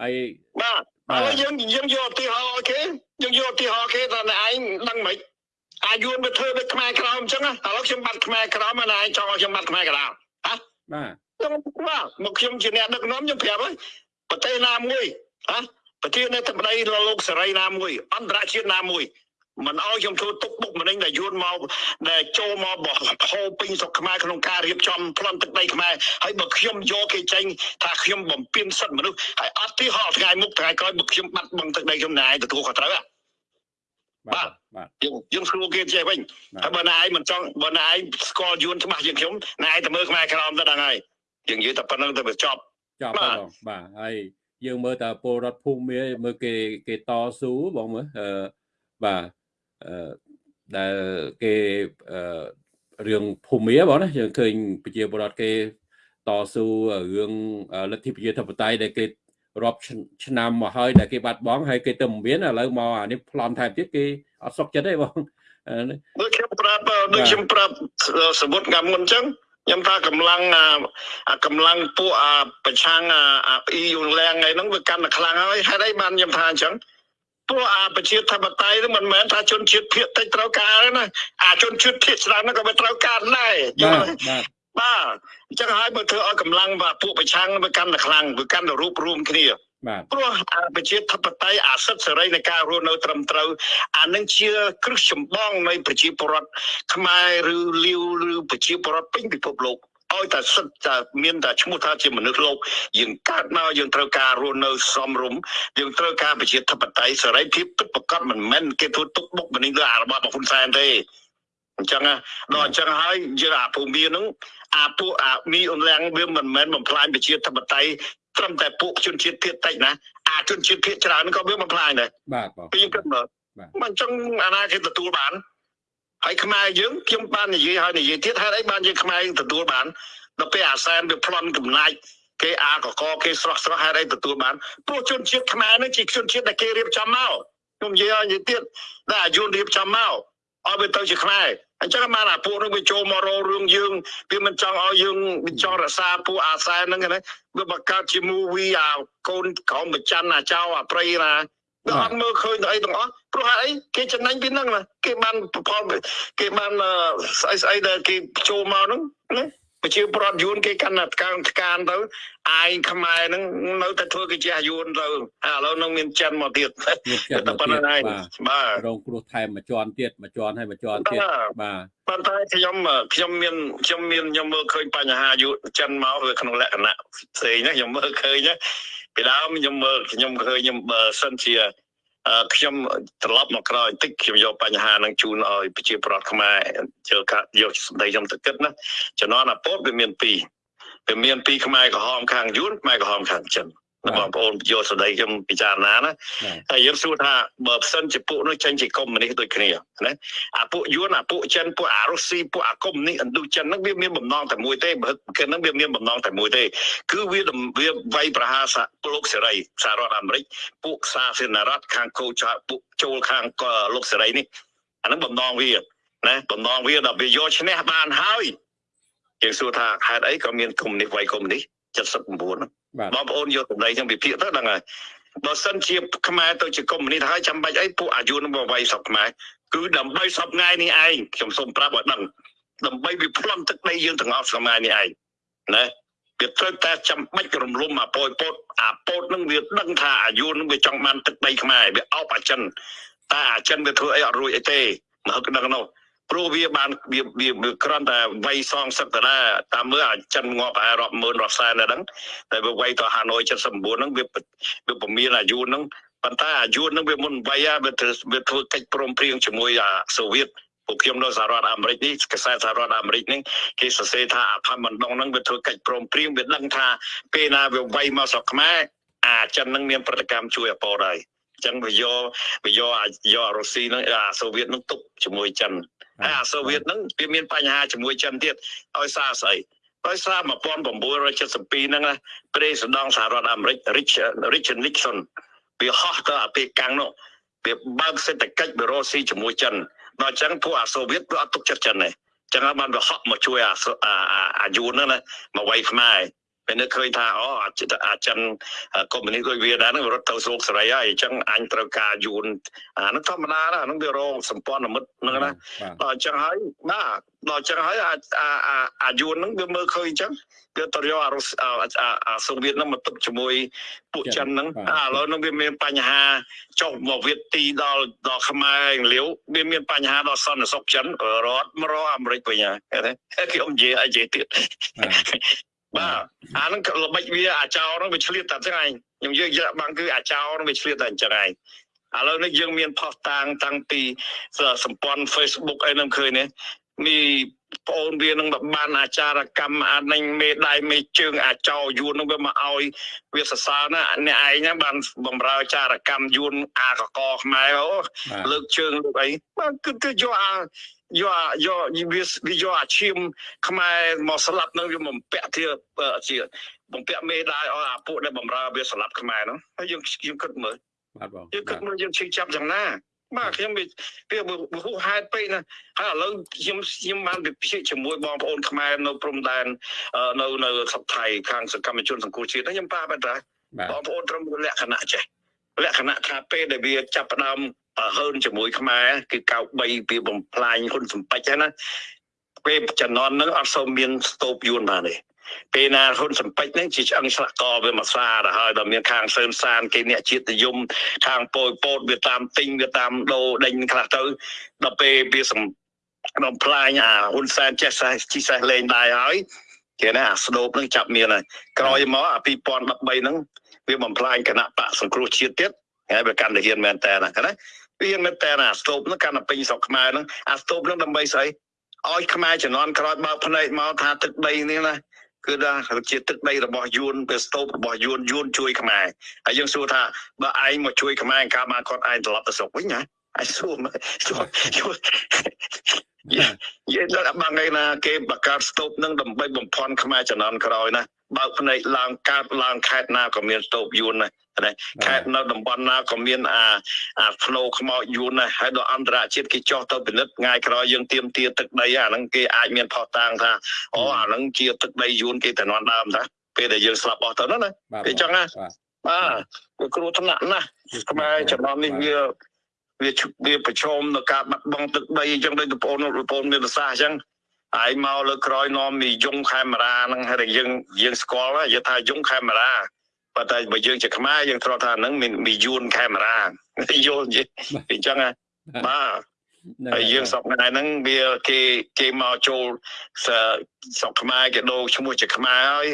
S1: ហើយ
S2: បាទ
S1: បាទ
S2: ឥឡូវយើងយើងយកឧទាហរណ៍ឲ្យគេយើងយកឧទាហរណ៍គេថាអ្នកឯងដឹងមិនអាយុទៅធ្វើដូចខ្មែរក្រមអញ្ចឹងណាឥឡូវខ្ញុំបាត់ខ្មែរក្រមហើយអ្នកឯងចង់ឲ្យខ្ញុំបាត់ខ្មែរក្រមហ៎
S1: បាទ
S2: ខ្ញុំបាទមកខ្ញុំជាអ្នកដឹកនាំខ្ញុំប្រាប់ហើយប្រទេសណាមួយហ៎ ប្រទេសនៅតែប្តីលោកសេរីណាមួយអន្តរជាតិណាមួយមិនឲ្យខ្ញុំធ្វើទុកបុកម្នេញដែលយួនមកដែលចូលមកបោះហូរពេញស្រុកខ្មែរក្នុងការរៀបចំប្លន់ទឹកដីខ្មែរហើយបើខ្ញុំយកគេចេញថាខ្ញុំបំពេញសិទ្ធិមនុស្សហើយអត់ទីហោថ្ងៃមុខថ្ងៃក្រោយបើខ្ញុំបាត់បង់ទឹកដីខ្ញុំណែឯងទទួលខុសត្រូវហ៎
S1: បាទ
S2: បាទ
S1: បាទ
S2: យើងយើងស្រួលគេចេះវិញ
S1: បាទ
S2: ហើយបើណែឯងមិនចង់បើណែឯងស្គាល់យួនច្បាស់ជាងខ្ញុំណែឯងតែមើលខ្មែរក្រមទៅដឹងហើយយើងនិយាយតែប៉ុណ្្នឹងទៅវាចប់
S1: ចប់
S2: បា
S1: ហើយ
S2: ទ
S1: បងបាទហើយ យើងមើលតើពលរដ្ឋភូមិមាមើលគេគេតស៊ូបងមើលអឺបាទអឺដែលគេអឺរឿងភូមិមាបងណាយើងឃើញប្រជាពលរដ្ឋគេតស៊ូរឿងលទ្ធិប្រជាធិបតេយ្យដែលគេរាប់ឆ្នាំមកហើយដែលគេបាត់បង់ហើយគេទៅមិនមានឥឡូវមកអានេះប្លន់ថែមទៀតគេអត់សុខចិត្តទេបងអឺ
S2: ដូចខ្ញុំប្រាប់អឺដូចខ្ញុំប្រាប់សមុទ្រកាលមុនអញ្ចឹង ខ្ញុំថាកម្លាំងអាអាកម្លាំងពួកអាប្រឆាំងអាអាអ៊ីយូឡាំងអីហ្នឹងវាកាន់តែខ្លាំងហើយហេតុអីបានខ្ញុំថាអញ្ចឹងពួកអាប្រជាធិបតេយ្យហ្នឹងមិនមែនថាជនជាតិភាគតិចត្រូវការទេណាអាជនជាតិភាគច្រើនហ្នឹងក៏វាត្រូវការដែរយ
S1: បាទ
S2: ល់ទេ
S1: បាទ
S2: បាទអញ្ចឹងហើយបើធ្វើឲ្យកម្លាំងបាទពួកប្រឆាំងវាកាន់តែខ្លាំងវាកាន់តែរួបរวมគ្នា
S1: បាទ
S2: ព្រោះអាប្រជាធិបតេយ្យអាសិទ្ធិសេរីនៃការរស់នៅត្រឹមត្រូវអានឹងជាគ្រឹះចម្បងនៃប្រជាពលរដ្ឋខ្មែរឬលាវឬប្រជាពលរដ្ឋពេញពិភពលោកឲ្យតែសិទ្ធិតែមានតែឈ្មោះថាជាមនុស្សលោកយើងកើតមកយើងត្រូវការរស់នៅសមរម្យយើងត្រូវការប្រជាធិបតេយ្យសេរីភាពពិតប្រាកដមិនមែនគេធ្វើទុកបុកម្នេញលើអារបស់របស់ហ៊ុនសែនទេអញ្ចឹងណាដល់អញ្ចឹងហើយយើងអាភូមិហ្នឹងអាពួកអាមីអ៊ុនឡាំងវាមិនមែនបំផ្លាញប្រជាធិបតេយ្យ ត្រឹមតែពួកជនជាតិភាគតិចណាអាជនជាតិភាគច្រើនក៏វាបំផ្លាញដែរ
S1: បាទបង
S2: ពីគិតមើល
S1: បាទ
S2: មិនអញ្ចឹងអាណាគេទទួលបានហើយខ្មែរយើងខ្ញុំបាននិយាយហើយនិយាយទៀតហេតុអីបានយើងខ្មែរយើងទទួលបានដល់ពេលអាសែនវាប្លន់កំណាច់គេអាកកគេស្រស់ស្រស់ហេតុអីទទួលបានព្រោះជនជាតិខ្មែរនឹងជាជនជាតិដែលគេរៀបចំមកខ្ញុំនិយាយហើយនិយាយទៀតដែលអាយុរៀបចំមកឲ្យវាទៅជាខ្មែរ អញ្ចឹងបានអាពួកនឹងវាចូលមករោរឿងយើងវាមិនចង់ឲ្យយើងវាចង់រក្សាពួកអាសែនហ្នឹងណាវាបង្កើតជា movie អាកូនក្រមប្រច័នអាចៅអាព្រៃណាវាអត់មើលឃើញទៅអីទាំងអស់ព្រោះហេតុអីគេចំណេញពីហ្នឹងណាគេបានផលគេបានអឺស្អីស្អីដែលគេចូលមកហ្នឹងណា ប្រជាប្រដ្ឋយួនគេកាន់តែកាងថ្កានទៅអាយខ្មែរហ្នឹងនៅតែធ្វើគេជាយួនទៅហើយឥឡូវហ្នឹងមានចិនមកទៀត
S1: មានចិត្ត
S2: តែ
S1: មក
S2: ប៉ុណ្្នឹង
S1: ទៀត
S2: ហើយ
S1: បាទ
S2: បាទ
S1: រងគ្រោះថែមមួយជាន់ទៀតមួយជាន់ហើយមួយជាន់ទៀត
S2: បាទ
S1: បាទ
S2: ប៉ុន្តែខ្ញុំខ្ញុំមានខ្ញុំមានខ្ញុំមើលឃើញបញ្ហាយុចិនមកវាក្នុងលក្ខណៈផ្សេងណាខ្ញុំមើលឃើញណាពីដើមខ្ញុំមើលខ្ញុំឃើញខ្ញុំបើសិនជាអឺ ខ្ញុំត្រឡប់មកក្រោយបន្តិចខ្ញុំយកបញ្ហានឹងជូនឲ្យប្រជាប្រដ្ឋខ្មែរជើកាយកសម្ដីខ្ញុំទៅគិតណាជំនាន់អាពតវាមានពីរវាមានពីរខ្មែរក្រហមខាងយួនខ្មែរក្រហមខាងចិន បងប្អូនយកសម្ដីខ្ញុំពិចារណាណា
S1: បាទ
S2: ហើយយើងសួរថាបើផ្សិនជាពួកនោះចេញជាកុម្មុយនីសដូចគ្នាណាអាពួកយួនអាពួកចិនពួកអារុស្ស៊ីពួកអាកុម្មុយនីសឥណ្ឌូចិនហ្នឹងវាមានបំណងតែមួយទេបើគឺហ្នឹងវាមានបំណងតែមួយទេគឺវាដំវាវាយប្រហារសហលោកសេរីសហរដ្ឋអាមេរិកពួកសាធារណរដ្ឋខាងកូចពួកចូលខាងកលោកសេរីនេះអាហ្នឹងបំណងវាណាបំណងវាដល់វាយកឈ្នះបានហើយយើងសួរថាហេតុអីក៏មានកុម្មុយនីសវាយកុម្មុយនីស 79ហ្នឹង
S1: បាទ
S2: បងប្អូនយកតម្លៃចឹងវិភាគទៅដឹងហើយបើសិនជាខ្មែរទៅជាកុម្មុយនីសហើយចាំបាច់អីពួកអាយុនឹងមកវាយស្រុកខ្មែរគឺដើម្បីសពថ្ងៃនេះឯងខ្ញុំសូមប្រាប់ឲ្យដឹងដើម្បីវាប្លន់ទឹកដីយើងទាំងអស់ស្រុកខ្មែរនេះឯងណាវាត្រូវតែចាំបាច់រំលំអាប៉ោយពតអាពតនឹងវាដឹងថាអាយុនឹងវាចង់បានទឹកដីខ្មែរវាអោបអាចិនតែអាចិនវាធ្វើអីអត់រួចអីទេមកហឹកដឹងនោះ ព្រោះវាបានវាវាវាគ្រាន់តែវាយសងសឹកតាណាតាមមើលអាចិនងាប់ប្រហែលរាប់ម៉ឺនរាប់សែនដែរហ្នឹងតែវាវាយទៅហាណូយ79ហ្នឹងវាវាពមៀនអាយុហ្នឹងប៉ុន្តែអាយុហ្នឹងវាមុនវាយវាធ្វើវាធ្វើកិច្ចព្រមព្រៀងជាមួយអាសូវៀតពួកខ្ញុំនៅសហរដ្ឋអាមេរិកនេះកសែតសហរដ្ឋអាមេរិកនេះគេសរសេរថាអាផាមិនដងហ្នឹងវាធ្វើកិច្ចព្រមព្រៀងវាដឹងថាពេលណាវាវាយមកស្រុកខ្មែរអាចិនហ្នឹងមានប្រតិកម្មជួយអពតហើយអញ្ចឹងវាយកវាយកអាយកអារុស្ស៊ីហ្នឹងអាសូវៀតហ្នឹងទុកជាមួយចិនហើយអាសូវៀតហ្នឹងវាមានបញ្ហាជាមួយចិនទៀតឲ្យសារស្អីដោយសារ1972ហ្នឹងណាប្រេសដងសហរដ្ឋអាមេរិក Richard Nixon វាហោះទៅអាពេលកាំងនោះវាបើកសេដ្ឋកិច្ចបេរ៉ូស៊ីជាមួយចិនដល់អញ្ចឹងពួកអាសូវៀតវាអត់ទុកចិត្តចិនទេចឹងហើយបានវាហក់មកជួយអាអាយូនហ្នឹងណាមកវាយខ្មែរ ពេលនេះឃើញថាអូអាចិនកុម្មុយនីសដូចវាដែរហ្នឹងរត់ទៅស្រុកសេរីហើយអញ្ចឹងអញត្រូវការយូនអាហ្នឹងធម្មតាណាហ្នឹងវារងសម្ព័ន្ធមិត្តហ្នឹងណាដល់អញ្ចឹងហើយបាទដល់អញ្ចឹងហើយអាអាអាយូនហ្នឹងវាមើលឃើញអញ្ចឹងវាទៅយកអារុសអាសូវៀតហ្នឹងមកទឹកជាមួយពួកចិនហ្នឹងឥឡូវហ្នឹងវាមានបញ្ហាចុះមកវៀតទីដល់ដល់ខ្មែរលាវវាមានបញ្ហាដល់សន្តិសុខចិនរត់មករកអាមេរិកវិញហើយខ្ញុំនិយាយឲ្យនិយាយទៀត បាទអាហ្នឹងល្បិចវាអាចោហ្នឹងវាឆ្លៀតតែហ្នឹងឯងខ្ញុំយើងយកបាំងគឺអាចោហ្នឹងវាឆ្លៀតតែអញ្ចឹងឯងឥឡូវនេះយើងមានផុសតាងតាំងពីសម្ព័ន្ធ Facebook អីហ្នឹងឃើញនេះមានប្អូនវានឹងបានអាចារកម្មអានឹងមេដៃមេជើងអាចោយួននឹងវាមកឲ្យវាសរសើរណាអ្នកឯងហ្នឹងបានបំរើចារកម្មយួនអាកកខ្មែរអូលើកជើងលើកអីបាទគឺគឺយកអា យកយកវាយកអាឈាមខ្មែរមកស្លាប់នឹងវាបំពាក់ជាជាបំពាក់មេដៃឲ្យអាពួកដែលបំរើវាស្លាប់ខ្មែរហ្នឹងហើយយើងយើងគិតមើលបាទបងយើងគិតមើលយើងឈឺចាប់យ៉ាងណាបាទខ្ញុំវាវាហួសហេតុពេកណាហើយឥឡូវខ្ញុំខ្ញុំបានវិភាគជាមួយបងប្អូនខ្មែរនៅព្រំដែននៅនៅស្រុកថៃខាងសកម្មជនសង្គមជាតិខ្ញុំប៉ាបែបដែរបងប្អូនត្រឹមលក្ខណៈចេះលក្ខណៈថាពេលដែលវាចាប់ផ្ដើម ហើនជាមួយខ្មែរគឺកៅ3វាបំផ្លាញហ៊ុនសម្បត្តិហ្នឹងណាពេលចំនួនហ្នឹងអត់សូវមានស្ទូបយួនបានទេពេលណាហ៊ុនសម្បត្តិហ្នឹងជាឆ្អឹងឆ្លាក់កវាមកសាទៅហើយដល់មានខាងសឿនសានគេអ្នកជាតិនិយមខាងពោយពោតវាតាមទិញវាតាមដូរដេញខ្លះទៅដល់ពេលវាសំបំផ្លាញអាហ៊ុនសែនចេះសេះជីសេះលេងដែរហើយគេណាអាស្ដោបនឹងចាប់មានហើយក្រោយមកអា2013ហ្នឹងវាបំផ្លាញគណៈបកសង្គ្រោះជាតិទៀតហើយវាកាន់តែហ៊ានមែនតើណាណា វាមែនតើអាស្ទូបហ្នឹងកាន់តែពេញស្រុកខ្មែរហ្នឹងអាស្ទូបហ្នឹងដើម្បីស្អីឲ្យខ្មែរជំនាន់ក្រោយបើភ្នែកមកថាទឹកដីនេះណាគឺថាជាទឹកដីរបស់យួនពេលស្ទូបរបស់យួនយួនជួយខ្មែរហើយយើងសួរថាបើឯងមកជួយខ្មែរកាលមកគាត់ឯងត្រឡប់ទៅស្រុកវិញណាឯងសួរមកយើងដល់បាំងឯណាគេបង្កើតស្ទូបនឹងដើម្បីបំផន់ខ្មែរជំនាន់ក្រោយណា បើកភ្នែកឡើងកើតឡើងខេតណាក៏មានស្ទូបយួនណាណាខេត្តនៅតំបន់ណាក៏មានអាអាផ្នូខ្មោចយួនដែរហើយដល់អន្តរជាតិគេចោះទៅពិនិត្យថ្ងៃក្រោយយើងទៀមទាទឹកដីអាហ្នឹងគេអាចមានផុសតាងថាអូអាហ្នឹងជាទឹកដីយួនគេតំណដើមតាពេលដែលយើងស្លាប់អស់ទៅណាគេចឹងណាបាទវាគ្រោះថ្នាក់ណាស់ខ្មែរចំណំនេះវាវាវាប្រឈមនឹងការបាត់បង់ទឹកដីអញ្ចឹងដូចបងប្អូនបងប្អូនមានប្រសាសន៍អញ្ចឹង ហើយមកលើក្រោយនាំមីយងខេមរាហ្នឹងហើយយើងយើងស្គាល់យល់ថាយងខេមរាប៉ុន្តែបើយើងជាខ្មែរយើងធ្លាប់ថាហ្នឹងមានមីយួនកាមេរ៉ាយល់និយាយអញ្ចឹងបាទហើយយើងសពថ្ងៃហ្នឹងវាគេគេមកចូលស្រុកខ្មែរគេដូរឈ្មោះជាខ្មែរហើយ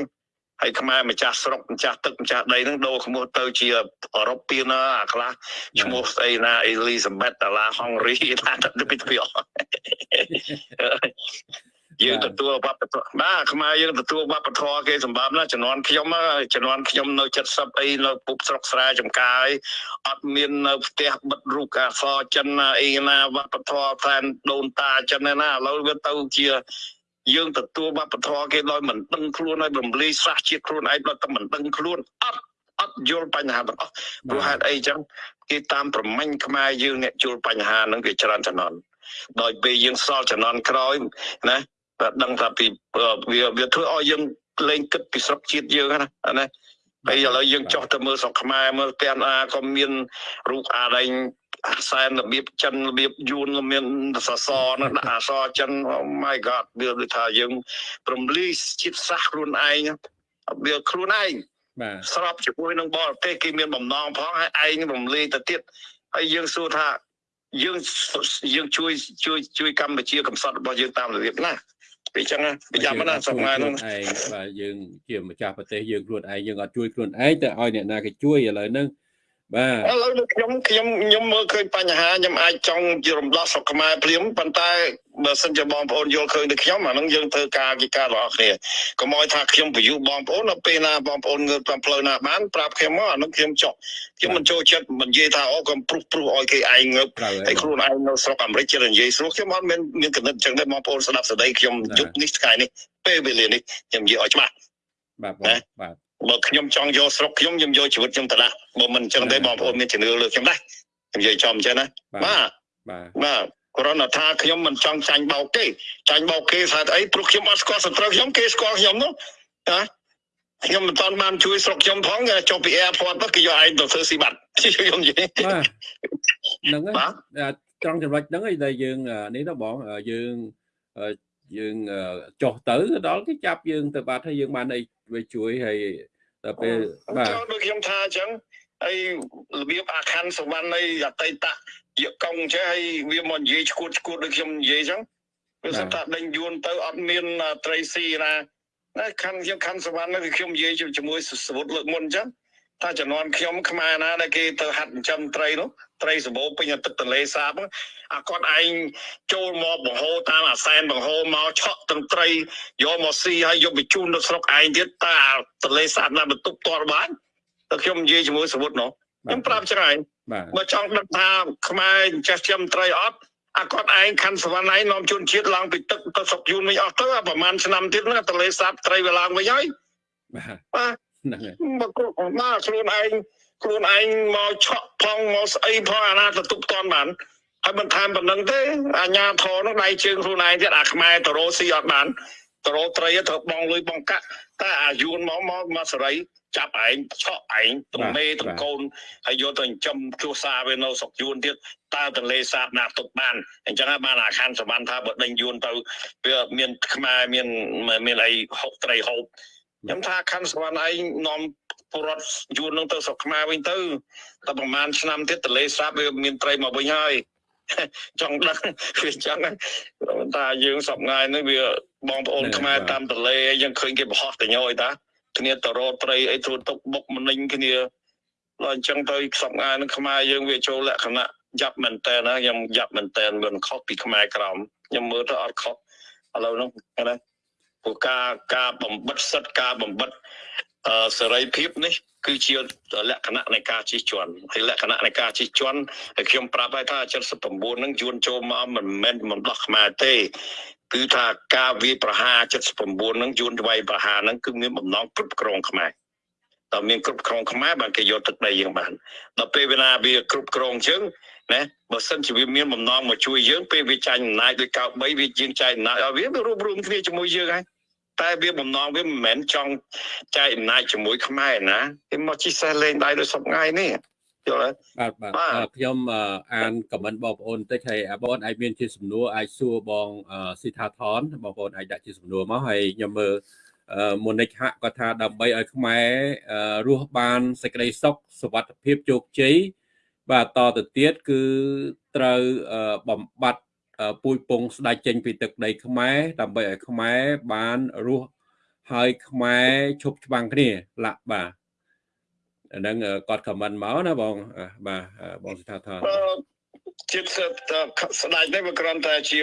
S2: ហើយខ្មែរម្ចាស់ស្រុកម្ចាស់ទឹកម្ចាស់ដីហ្នឹងដូរឈ្មោះទៅជាអឺរ៉ុបពីណាអាខ្លះឈ្មោះស្អីណាអេលីសាបេតតាឡាហុងរីថាទៅពីទៅ យើងទទួលវប្បធម៌បាទខ្មែរយើងទទួលវប្បធម៌គេសម្រាប់ណាជំនាន់ខ្ញុំជំនាន់ខ្ញុំនៅ70អីនៅពុកស្រុកស្រែចំការអត់មាននៅផ្ទះបិទរូបអក្សរចិនអីណាវប្បធម៌ផ្លែនដូនតាចិនណាឥឡូវវាទៅជាយើងទទួលវប្បធម៌គេដោយមិនដឹងខ្លួនហើយរំលាយសាសជាតិខ្លួនឯងដោយតែមិនដឹងខ្លួនអត់អត់យល់បញ្ហាទាំងអស់ព្រោះហេតុអីចឹងគេតាមប្រមាញ់ខ្មែរយើងអ្នកយល់បញ្ហាហ្នឹងវាច្រើនចំណន់ដោយពេលយើងសល់ចំណន់ក្រោយណា ដឹងថាពីវាវាធ្វើឲ្យយើងលេងគិតពីស្រុកជាតិយើងណាណាហើយឥឡូវយើងចោះទៅមើលស្រុកខ្មែរមើលទាំងអាក៏មានរូបអាដែងអាសែនរបៀបចិនរបៀបយួនមានសសរនឹងដាក់អសរចិន oh my god វាដូចថាយើងព្រមលីជាតិសាសខ្លួនឯងវាខ្លួនឯងបាទស្របជាមួយនឹងបរទេសគេមានបំណងផងហើយឯងរំលាយទៅទៀតហើយយើងសួរថាយើងយើងជួយជួយជួយកម្ពុជាកំសត់របស់យើងតាមរបៀបណា ពីចឹងប្រយ័ត្នណាសម្ងាហ្នឹងឯង
S1: បាទយើងជាម្ចាស់ប្រទេសយើងខ្លួនឯងយើងអត់ជួយខ្លួនឯងទៅឲ្យអ្នកណាគេជួយឥឡូវហ្នឹង បាទ
S2: ឥឡូវដូចខ្ញុំខ្ញុំខ្ញុំមើលឃើញបញ្ហាខ្ញុំអាចចង់ជារំដោះស្រុកខ្មែរភ្លាមប៉ុន្តែបើសិនជាបងប្អូនយល់ឃើញដូចខ្ញុំអានឹងយើងធ្វើការវិការរបស់គ្នាកុំឲ្យថាខ្ញុំបញ្យុបងប្អូនដល់ពេលណាបងប្អូនងើបតាមផ្លូវណាបានប្រាប់ខ្ញុំមកអានឹងខ្ញុំចុះខ្ញុំមិនចូលចិត្តមិននិយាយថាអូកុំព្រុសព្រុសឲ្យគេឯងងើប
S1: ត្រូវ
S2: ហើយខ្លួនឯងនៅស្រុកអាមេរិកជានិយាយស្រួលខ្ញុំអត់មានមានកំណត់ចឹងដែរបងប្អូនស្ដាប់សេចក្តីខ្ញុំយុគនេះថ្ងៃនេះពេលវេលានេះខ្ញុំនិយាយឲ្យច្បាស់
S1: បាទបង
S2: ណា
S1: បាទ
S2: បើខ្ញុំចង់យកស្រុកខ្ញុំខ្ញុំយកជីវិតខ្ញុំទៅដាក់បើមិនអញ្ចឹងទេបងប្អូនមានជំនឿលើខ្ញុំដែរខ្ញុំនិយាយចំអញ្ចឹងណា
S1: បាទ
S2: បាទ
S1: បាទ
S2: បាទគ្រាន់តែថាខ្ញុំមិនចង់ចាញ់បោកទេចាញ់បោកគេថាអីព្រោះខ្ញុំអត់ស្គាល់សត្រូវខ្ញុំគេស្គាល់ខ្ញុំនោះណាខ្ញុំមិនតាន់បានជួយស្រុកខ្ញុំផងចុះពី airport ទៅគេយកឯងទៅធ្វើស៊ីបាត់ខ្ញុំនិយាយ
S1: បាទហ្នឹងហើយ
S2: បាទ
S1: អាត្រង់ចំណុចហ្នឹងឯងដែលយើងអានេះទៅបងអឺយើងអឺយើងអឺចុះទៅដល់គេចាប់យើងទៅបាត់ហើយយើងបានអីវាជួយហើយ ដល់ពេលបាទ
S2: ចូលដូចខ្ញុំថាអញ្ចឹងហើយរបៀបអាខណ្ឌសវណ្ណនៃអតីតយកកង់ចេះហើយវាមកនិយាយឈួតឈួតដូចខ្ញុំនិយាយអញ្ចឹងវាសិនថាដេញយួនទៅអត់មានអ่าត្រីស៊ីណាណាខណ្ឌខ្ញុំខណ្ឌសវណ្ណនេះខ្ញុំនិយាយជាមួយសវុតលើកមុនអញ្ចឹង ថាជំនាន់ខ្ញុំខ្មែរណាដែលគេទៅហាត់ចិញ្ចឹមត្រីនោះត្រីសម្បូរពេញទឹកទន្លេសាបហ្នឹងអាគាត់ឯងចូលមកបង្ហូរតាមអាសែនបង្ហូរមកឆក់ទាំងត្រីយកមកស៊ីហើយយកបញ្ជូនទៅស្រុកឯងទៀតតើអាទន្លេសាបណាបន្ទប់តរបានតែខ្ញុំនិយាយជាមួយសវុតនោះខ្ញុំប្រាប់ចឹងឯង
S1: បាទ
S2: បើចង់ដឹងថាខ្មែរចេះចិញ្ចឹមត្រីអត់អាគាត់ឯងខណ្ឌសវណ្ណឯងនាំជនជាតិឡើងពីទឹកទៅស្រុកយួនវិញអស់ទៅអាប្រហែលឆ្នាំទៀតហ្នឹងអាទន្លេសាបត្រីវាឡើងវិញហើយ
S1: បាទ
S2: បាទ
S1: ហ្នឹងហើយ
S2: មកគ្រប់មកខ្លួនឯងខ្លួនឯងមកឆក់ផងមកស្អីផងអាណាទៅទុកតន់បានហើយមិនថែមប៉ុណ្្នឹងទេអាញាធរនោះដៃជើងខ្លួនឯងទៀតអាខ្មែរតរោស៊ីអត់បានតរោត្រីត្រូវបងលុយបងកាក់តែអាយួនមកមកមកសេរីចាប់ឯងឆក់ឯងទំមេទំកូនហើយយកទៅចិញ្ចឹមគ្រួសារវានៅស្រុកយួនទៀតតើទន្លេសាបណាទុកបានអញ្ចឹងហើយបានអាខានសវណ្ណថាបើដេញយួនទៅវាមានខ្មែរមានមានអីហុកត្រីហូប ខ្ញុំថាខណ្ឌសវណ្ណឯងនាំពលរដ្ឋយួននឹងទៅស្រុកខ្មែរវិញទៅតែប្រហែលឆ្នាំទៀតទន្លេសាបវាមានត្រីមកវិញហើយចង់ដឹងវាចឹងហ្នឹងតែយើងសប្ងាយនេះវាបងប្អូនខ្មែរតាមទន្លេអីយើងឃើញគេបរោះតញយតាគ្នាទៅរកត្រីអីធ្វើទុកបុកម្នេញគ្នាដល់អញ្ចឹងទៅសប្ងាយនឹងខ្មែរយើងវាចូលលក្ខណៈយ៉ាប់មែនតើណាខ្ញុំយ៉ាប់មែនតើមិនខុសពីខ្មែរក្រមខ្ញុំមើលទៅអត់ខុសឥឡូវហ្នឹងណា ព្រោះការការបំបិតសិទ្ធិការបំបិតអឺសេរីភាពនេះគឺជាលក្ខណៈនៃការជិះជាន់ហើយលក្ខណៈនៃការជិះជាន់ហើយខ្ញុំប្រាប់ហើយថា79ហ្នឹងយួនចូលមកមិនមែនមិនដោះខ្មែរទេគឺថាការវាយប្រហារ79ហ្នឹងយួនវាយប្រហារហ្នឹងគឺមានបំណងគ្រប់គ្រងខ្មែរតើមានគ្រប់គ្រងខ្មែរបានគេយកទឹកដីយើងបានដល់ពេលវេលាវាគ្រប់គ្រងជើង ណាបើសិនជាវាមានបំណងមកជួយយើងពេលវាចាញ់អំណាចដូចកៅ3វាជាងចាយអំណាចឲ្យវាវារួមរួមគ្នាជាមួយយើងហើយតែវាបំណងវាមិនមែនចង់ចែកអំណាចជាមួយខ្មែរណាគេមកជិះសេះលេងដៃដោយសពថ្ងៃនេះយល់ទេ
S1: បាទបាទ
S2: បាទ
S1: អឺខ្ញុំអឺអានខមមិនបងប្អូនតិចហើយអាបងអាចមានជាសំណួរអាចសួរបងអឺស៊ីថាថនបងប្អូនអាចដាក់ជាសំណួរមកហើយខ្ញុំមើលអឺមុនិចហាក់គាត់ថាដើម្បីឲ្យខ្មែរអឺរស់បានសេចក្តីសុខសុវត្ថិភាពជោគជ័យ បាទតទៅទៀតគឺត្រូវអឺបំបត្តិអឺពួយពងស្ដាច់ចេញពីទឹកដីខ្មែរដើម្បីឲ្យខ្មែរបានរស់ហើយខ្មែរឈប់ច្បាំងគ្នាឡាក់បាទអាហ្នឹងអឺគាត់ខមមិនមកណាបងអ่ะបាទអឺបងសិដ្ឋាថន
S2: អឺជាតិស្ស្ដាច់នេះវាគ្រាន់តែជា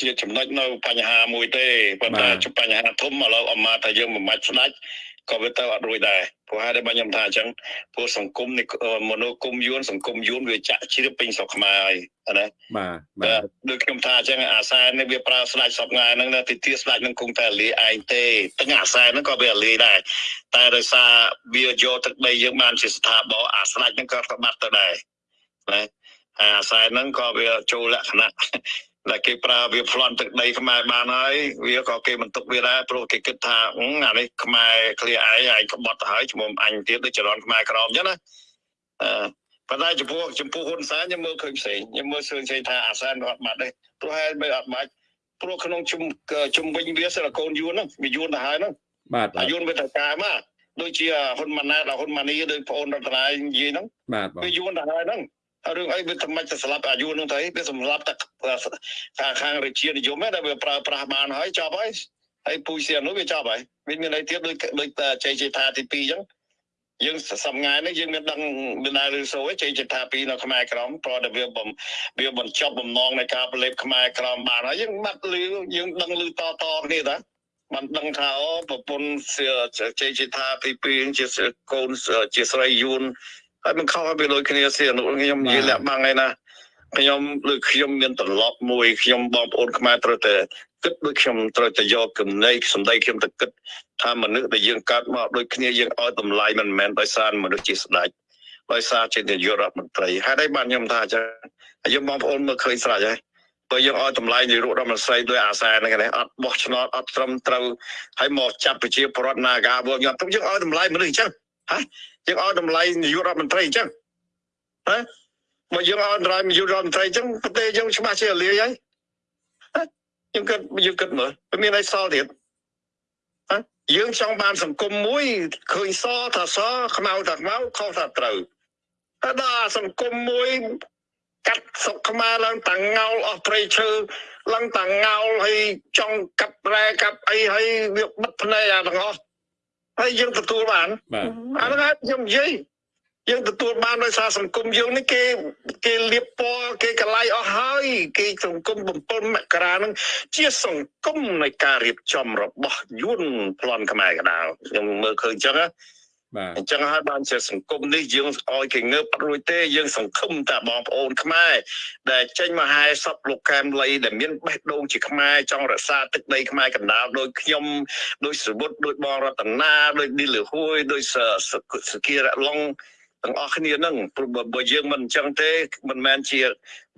S2: ជាចំណុចនៅបញ្ហាមួយទេប៉ុន្តែជាបញ្ហាធំឥឡូវអមថាយើងមិនបាច់ស្ដាច់ ក៏វាទៅអត់រួចដែរព្រោះហេតុតែខ្ញុំថាអញ្ចឹងព្រោះសង្គមនេះមនោគមយួនសង្គមយួនវាចាក់ជ្រាបពេញស្រុកខ្មែរហើយណា
S1: បាទបា
S2: បាទ
S1: ទ
S2: ដូចខ្ញុំថាអញ្ចឹងអាសែននេះវាប្រើស្ដាច់សពថ្ងៃហ្នឹងណាទីទីស្ដាច់នឹងគង់តែលាឯងទេទាំងអាសែនហ្នឹងក៏វាលាដែរតែដោយសារវាយកទឹកដីយើងបានជាស្ថាប័នអាស្ដាច់ហ្នឹងក៏ក្បាត់ទៅដែរណាអាសែនហ្នឹងក៏វាចូលលក្ខណៈ ដែលគេប្រើវាប្លន់ទឹកដីខ្មែរបានហើយវាក៏គេបន្ទុកវាដែរព្រោះគេគិតថាអឺអានេះខ្មែរឃ្លាឯងឯងក្បត់ទៅហើយឈ្មោះអញទៀតដូចចរន្តខ្មែរក្រមអញ្ចឹងណាអឺប៉ុន្តែចំពោះចំពោះហ៊ុនសែនខ្ញុំមើលឃើញផ្សេងខ្ញុំមើលឃើញផ្សេងថាអាសែនវាអត់បាត់ទេព្រោះហេតុមិនអត់បាច់ព្រោះក្នុងជុំជុំវិញវាសិលកូនយួនហ្នឹងវាយួនទៅហើយហ្នឹង
S1: បាទបា
S2: អា
S1: ទ
S2: យួនវាទៅការមកដូចជាហ៊ុនម៉ាណែតដល់ហ៊ុនម៉ានីដូចប្អូនរដ្ឋនាយនិយាយហ្នឹង
S1: បាទបង
S2: វាយួនទៅហើយហ្នឹងហើយ រឿងអីវាតែមិនទៅស្លាប់អាយួនហ្នឹងទៅវាសម្លាប់តែខាងខាងរាជានិយមហ្នឹងដែលវាប្រើប្រាស់បានហើយចប់ហើយហើយពូសៀននោះវាចប់ហើយវាមានអីទៀតដូចដូចតែជ័យជេថាទី2អញ្ចឹងយើងសំងាយនេះយើងមានដឹងមានដែរឬសូចេញចិត្តថាពីនៅខ្មែរក្រមព្រោះតែវាបំវាបញ្ចប់បំណងនៃការប្រឡេបខ្មែរក្រមបានហើយយើងបាត់លឺយើងដឹងលឺតតគ្នាតាបានដឹងថាអូប្រពន្ធចេញចិត្តថាពីពីជាកូនជាស្រីយួន ហើយមិនខុសពីដូចគ្នាសៀនុខ្ញុំនិយាយលាក់បាំងឯណាខ្ញុំឬខ្ញុំមានត្រឡប់មួយខ្ញុំបងប្អូនខ្មែរត្រូវតែគិតដូចខ្ញុំត្រូវតែយកចំណៃសម្ដីខ្ញុំទៅគិតថាមនុស្សដែលយើងកើតមកដូចគ្នាយើងឲ្យតម្លៃមិនមែនដោយសារមនុស្សជាស្ដេចដោយសារជានាយករដ្ឋមន្ត្រីហេតុអីបានខ្ញុំថាអញ្ចឹងហើយយើងបងប្អូនមើលឃើញស្រេចហើយបើយើងឲ្យតម្លៃនាយករដ្ឋមន្ត្រីដោយអាសាហ្នឹងឯងអត់បោះឆ្នោតអត់ត្រឹមត្រូវហើយមកចាប់ប្រជាពលរដ្ឋណាកាវខ្ញុំទុកយើងឲ្យតម្លៃមនុស្សអញ្ចឹងហ៎ យើងឲ្យតម្លៃនាយករដ្ឋមន្ត្រីអញ្ចឹងហ៎មកយើងឲ្យតម្លៃនាយករដ្ឋមន្ត្រីអញ្ចឹងប្រទេសយើងច្បាស់ជាលាយហើយយើងគិតយើងគិតមើលមានអីសល់ទៀតយើងចង់បានសង្គមមួយឃើញសថាសខ្មៅថាខ្មៅខុសថាត្រូវតែដល់សង្គមមួយកាត់សុកខ្មែរឡើងតាងោលអស់ព្រៃឈើឡើងតាងោលហើយចង់កាប់រ៉ែកាប់អីហើយវាបិទភ្នែកអាទាំងអស់ ហើយយើងទទួលបានអាហ្នឹងខ្ញុំនិយាយយើងទទួលបានដោយសារសង្គមយើងនេះគេគេលៀបពណ៌គេកលៃអស់ហើយ គេសង្គម7មករានឹងជាសង្គមនៃការរៀបចំរបស់យួនប្លន់ខ្មែរកដាលខ្ញុំមើលឃើញអញ្ចឹងណា បាទអញ្ចឹងហើយបានជាសង្គមនេះយើងឲ្យគេងើបអត់រួចទេយើង សង្ឃឹមតែបងប្អូនខ្មែរដែលចេញមកហែសពលោកកែមលីដែលមានបេះដូងជាខ្មែរចង់រក្សាទឹកដីខ្មែរកណ្ដាលដោយខ្ញុំដោយសវុតដោយបងរតនាដោយឌីលហួយដោយសគីរៈឡុង ទាំងអស់គ្នានឹងព្រោះបើយើងមិនអញ្ចឹងទេមិនមែនជា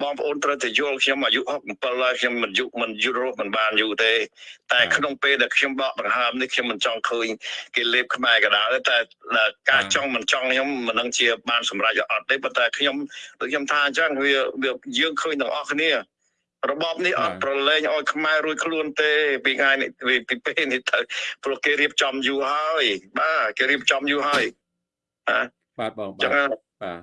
S2: បងប្អូនត្រូវតែយល់ខ្ញុំអាយុ67ហើយខ្ញុំមិនយុមិនយូរមិនបានយូរទេ តែក្នុងពេលដែលខ្ញុំបកបង្ហើមនេះខ្ញុំមិនចង់ឃើញគេលេបខ្មែរក៏ដោយតែការចង់មិនចង់ខ្ញុំមិននឹងជាបានសម្រេចអត់ទេប៉ុន្តែខ្ញុំដូចខ្ញុំថាអញ្ចឹងវាយើងឃើញទាំងអស់គ្នារបបនេះអត់ប្រឡែងឲ្យខ្មែររួចខ្លួនទេពីថ្ងៃនេះពីពេលនេះទៅព្រោះគេរៀបចំយូរហើយបាទគេរៀបចំយូរហើយ
S1: ណា បាទបងបាទបា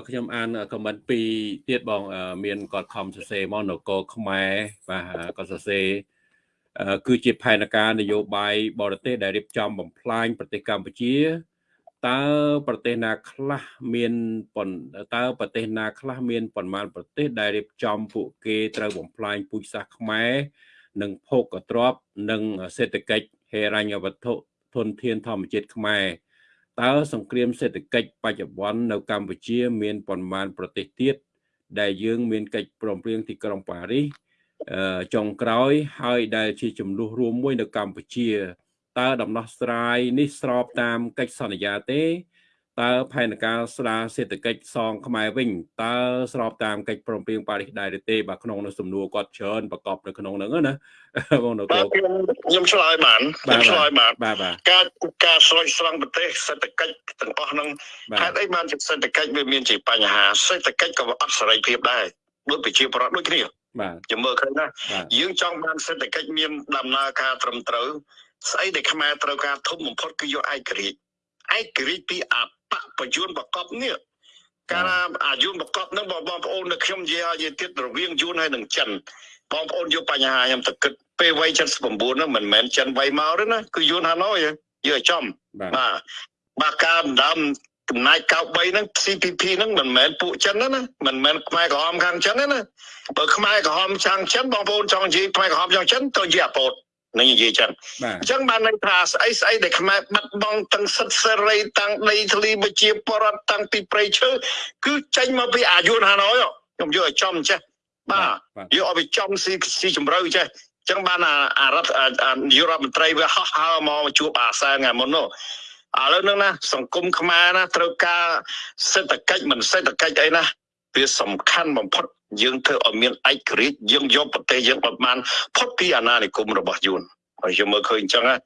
S1: ទខ្ញុំអានខមមិនពីរទៀតបង មានគាត់ខំសរសេរមកនគរខ្មែរបាទគាត់សរសេរគឺជាផែនការនយោបាយបរទេសដែលរៀបចំបំផ្លាញប្រទេសកម្ពុជាតើប្រទេសណាខ្លះមានតើប្រទេសណាខ្លះមានប្រមាណប្រទេសដែលរៀបចំពួកគេត្រូវបំផ្លាញពូជសាសន៍ខ្មែរនិងភោគទ្រព្យនិងសេដ្ឋកិច្ចហេរញ្ញវត្ថុធនធានធម្មជាតិខ្មែរ តើសង្គ្រាមសេដ្ឋកិច្ចបច្ចុប្បន្ននៅកម្ពុជា មានប៉ុន្មានប្រទេសទៀតដែលយើងមានកិច្ចព្រមព្រៀងទីក្រុងប៉ារីសចុងក្រោយហើយដែលជាចំនួនរួមមួយនៅកម្ពុជាតើដំណោះស្រាយនេះស្របតាមកិច្ចសន្យាទេ តើផែនការស្ដារសេដ្ឋកិច្ចសងខ្មែរវិញតើស្របតាមកិច្ចព្រមព្រៀងប៉ារីសដែរឬទេបាទក្នុងនៅសំណួរគាត់ច្រើនប្រកបនៅក្នុងហ្នឹងណា
S2: បងនគរខ្ញុំខ្ញុំឆ្លើយបានខ្ញុំឆ្លើយបានការការស្រោចស្រង់ប្រទេសសេដ្ឋកិច្ចទាំងអស់ហ្នឹងហេតុអីបានជាសេដ្ឋកិច្ចវាមានជាបញ្ហាសេដ្ឋកិច្ចក៏អត់សេរីភាពដែរដូចប្រជាប្រដ្ឋដូចគ្នាបាទខ្ញុំមើលឃើញណាយើងចង់បានសេដ្ឋកិច្ចមានដំណើរការត្រឹមត្រូវស្អីដែលខ្មែរត្រូវការធំបំផុតគឺយកឯករាជ្យឯករាជ្យពីអ បបយួនបកបនេះកាលអាយួនបកបនឹងបងប្អូននៅខ្ញុំនិយាយឲ្យទៀតរវាងយួនហើយនឹងចិនបងប្អូនយកបញ្ហាខ្ញុំទៅគិតពេលវ័យ79ហ្នឹងមិនមែនចិនវ័យមកទេណាគឺយួនហាណូយយកចំបាទបាទការដណ្ដើមចំណាយ93ហ្នឹង CPP ហ្នឹងមិនមែនពួកចិនណាមិនមែនខ្មែរក្រហមខាងចិនណាបើខ្មែរក្រហមខាងចិនបងប្អូនចង់និយាយខ្មែរក្រហមខាងចិនទៅនិយាយអាពោត នឹងនិយាយចឹងអញ្ចឹងបានន័យថាស្អីស្អីដែលខ្មែរបាត់បង់ទាំងសិទ្ធិសេរីទាំងដីធ្លីប្រជាពលរដ្ឋទាំងពីព្រៃឈើគឺចេញមកពីអាយុនហាណូយខ្ញុំយកឲ្យចំចេះបាទយកឲ្យវាចំស៊ីស៊ីជំរឿចេះអញ្ចឹងបានអារដ្ឋនាយករដ្ឋមន្ត្រីវាហោះហើរមកជួបអាសាថ្ងៃមុននោះឥឡូវហ្នឹងណាសង្គមខ្មែរណាត្រូវការសេដ្ឋកិច្ចមិនសេដ្ឋកិច្ចអីណាវាសំខាន់បំផុត យើងធ្វើឲ្យមានឯករាជ្យយើងយកប្រទេសយើងបានផុតពីអាណានិគមរបស់យួនហើយយើងមើលឃើញអញ្ចឹងណា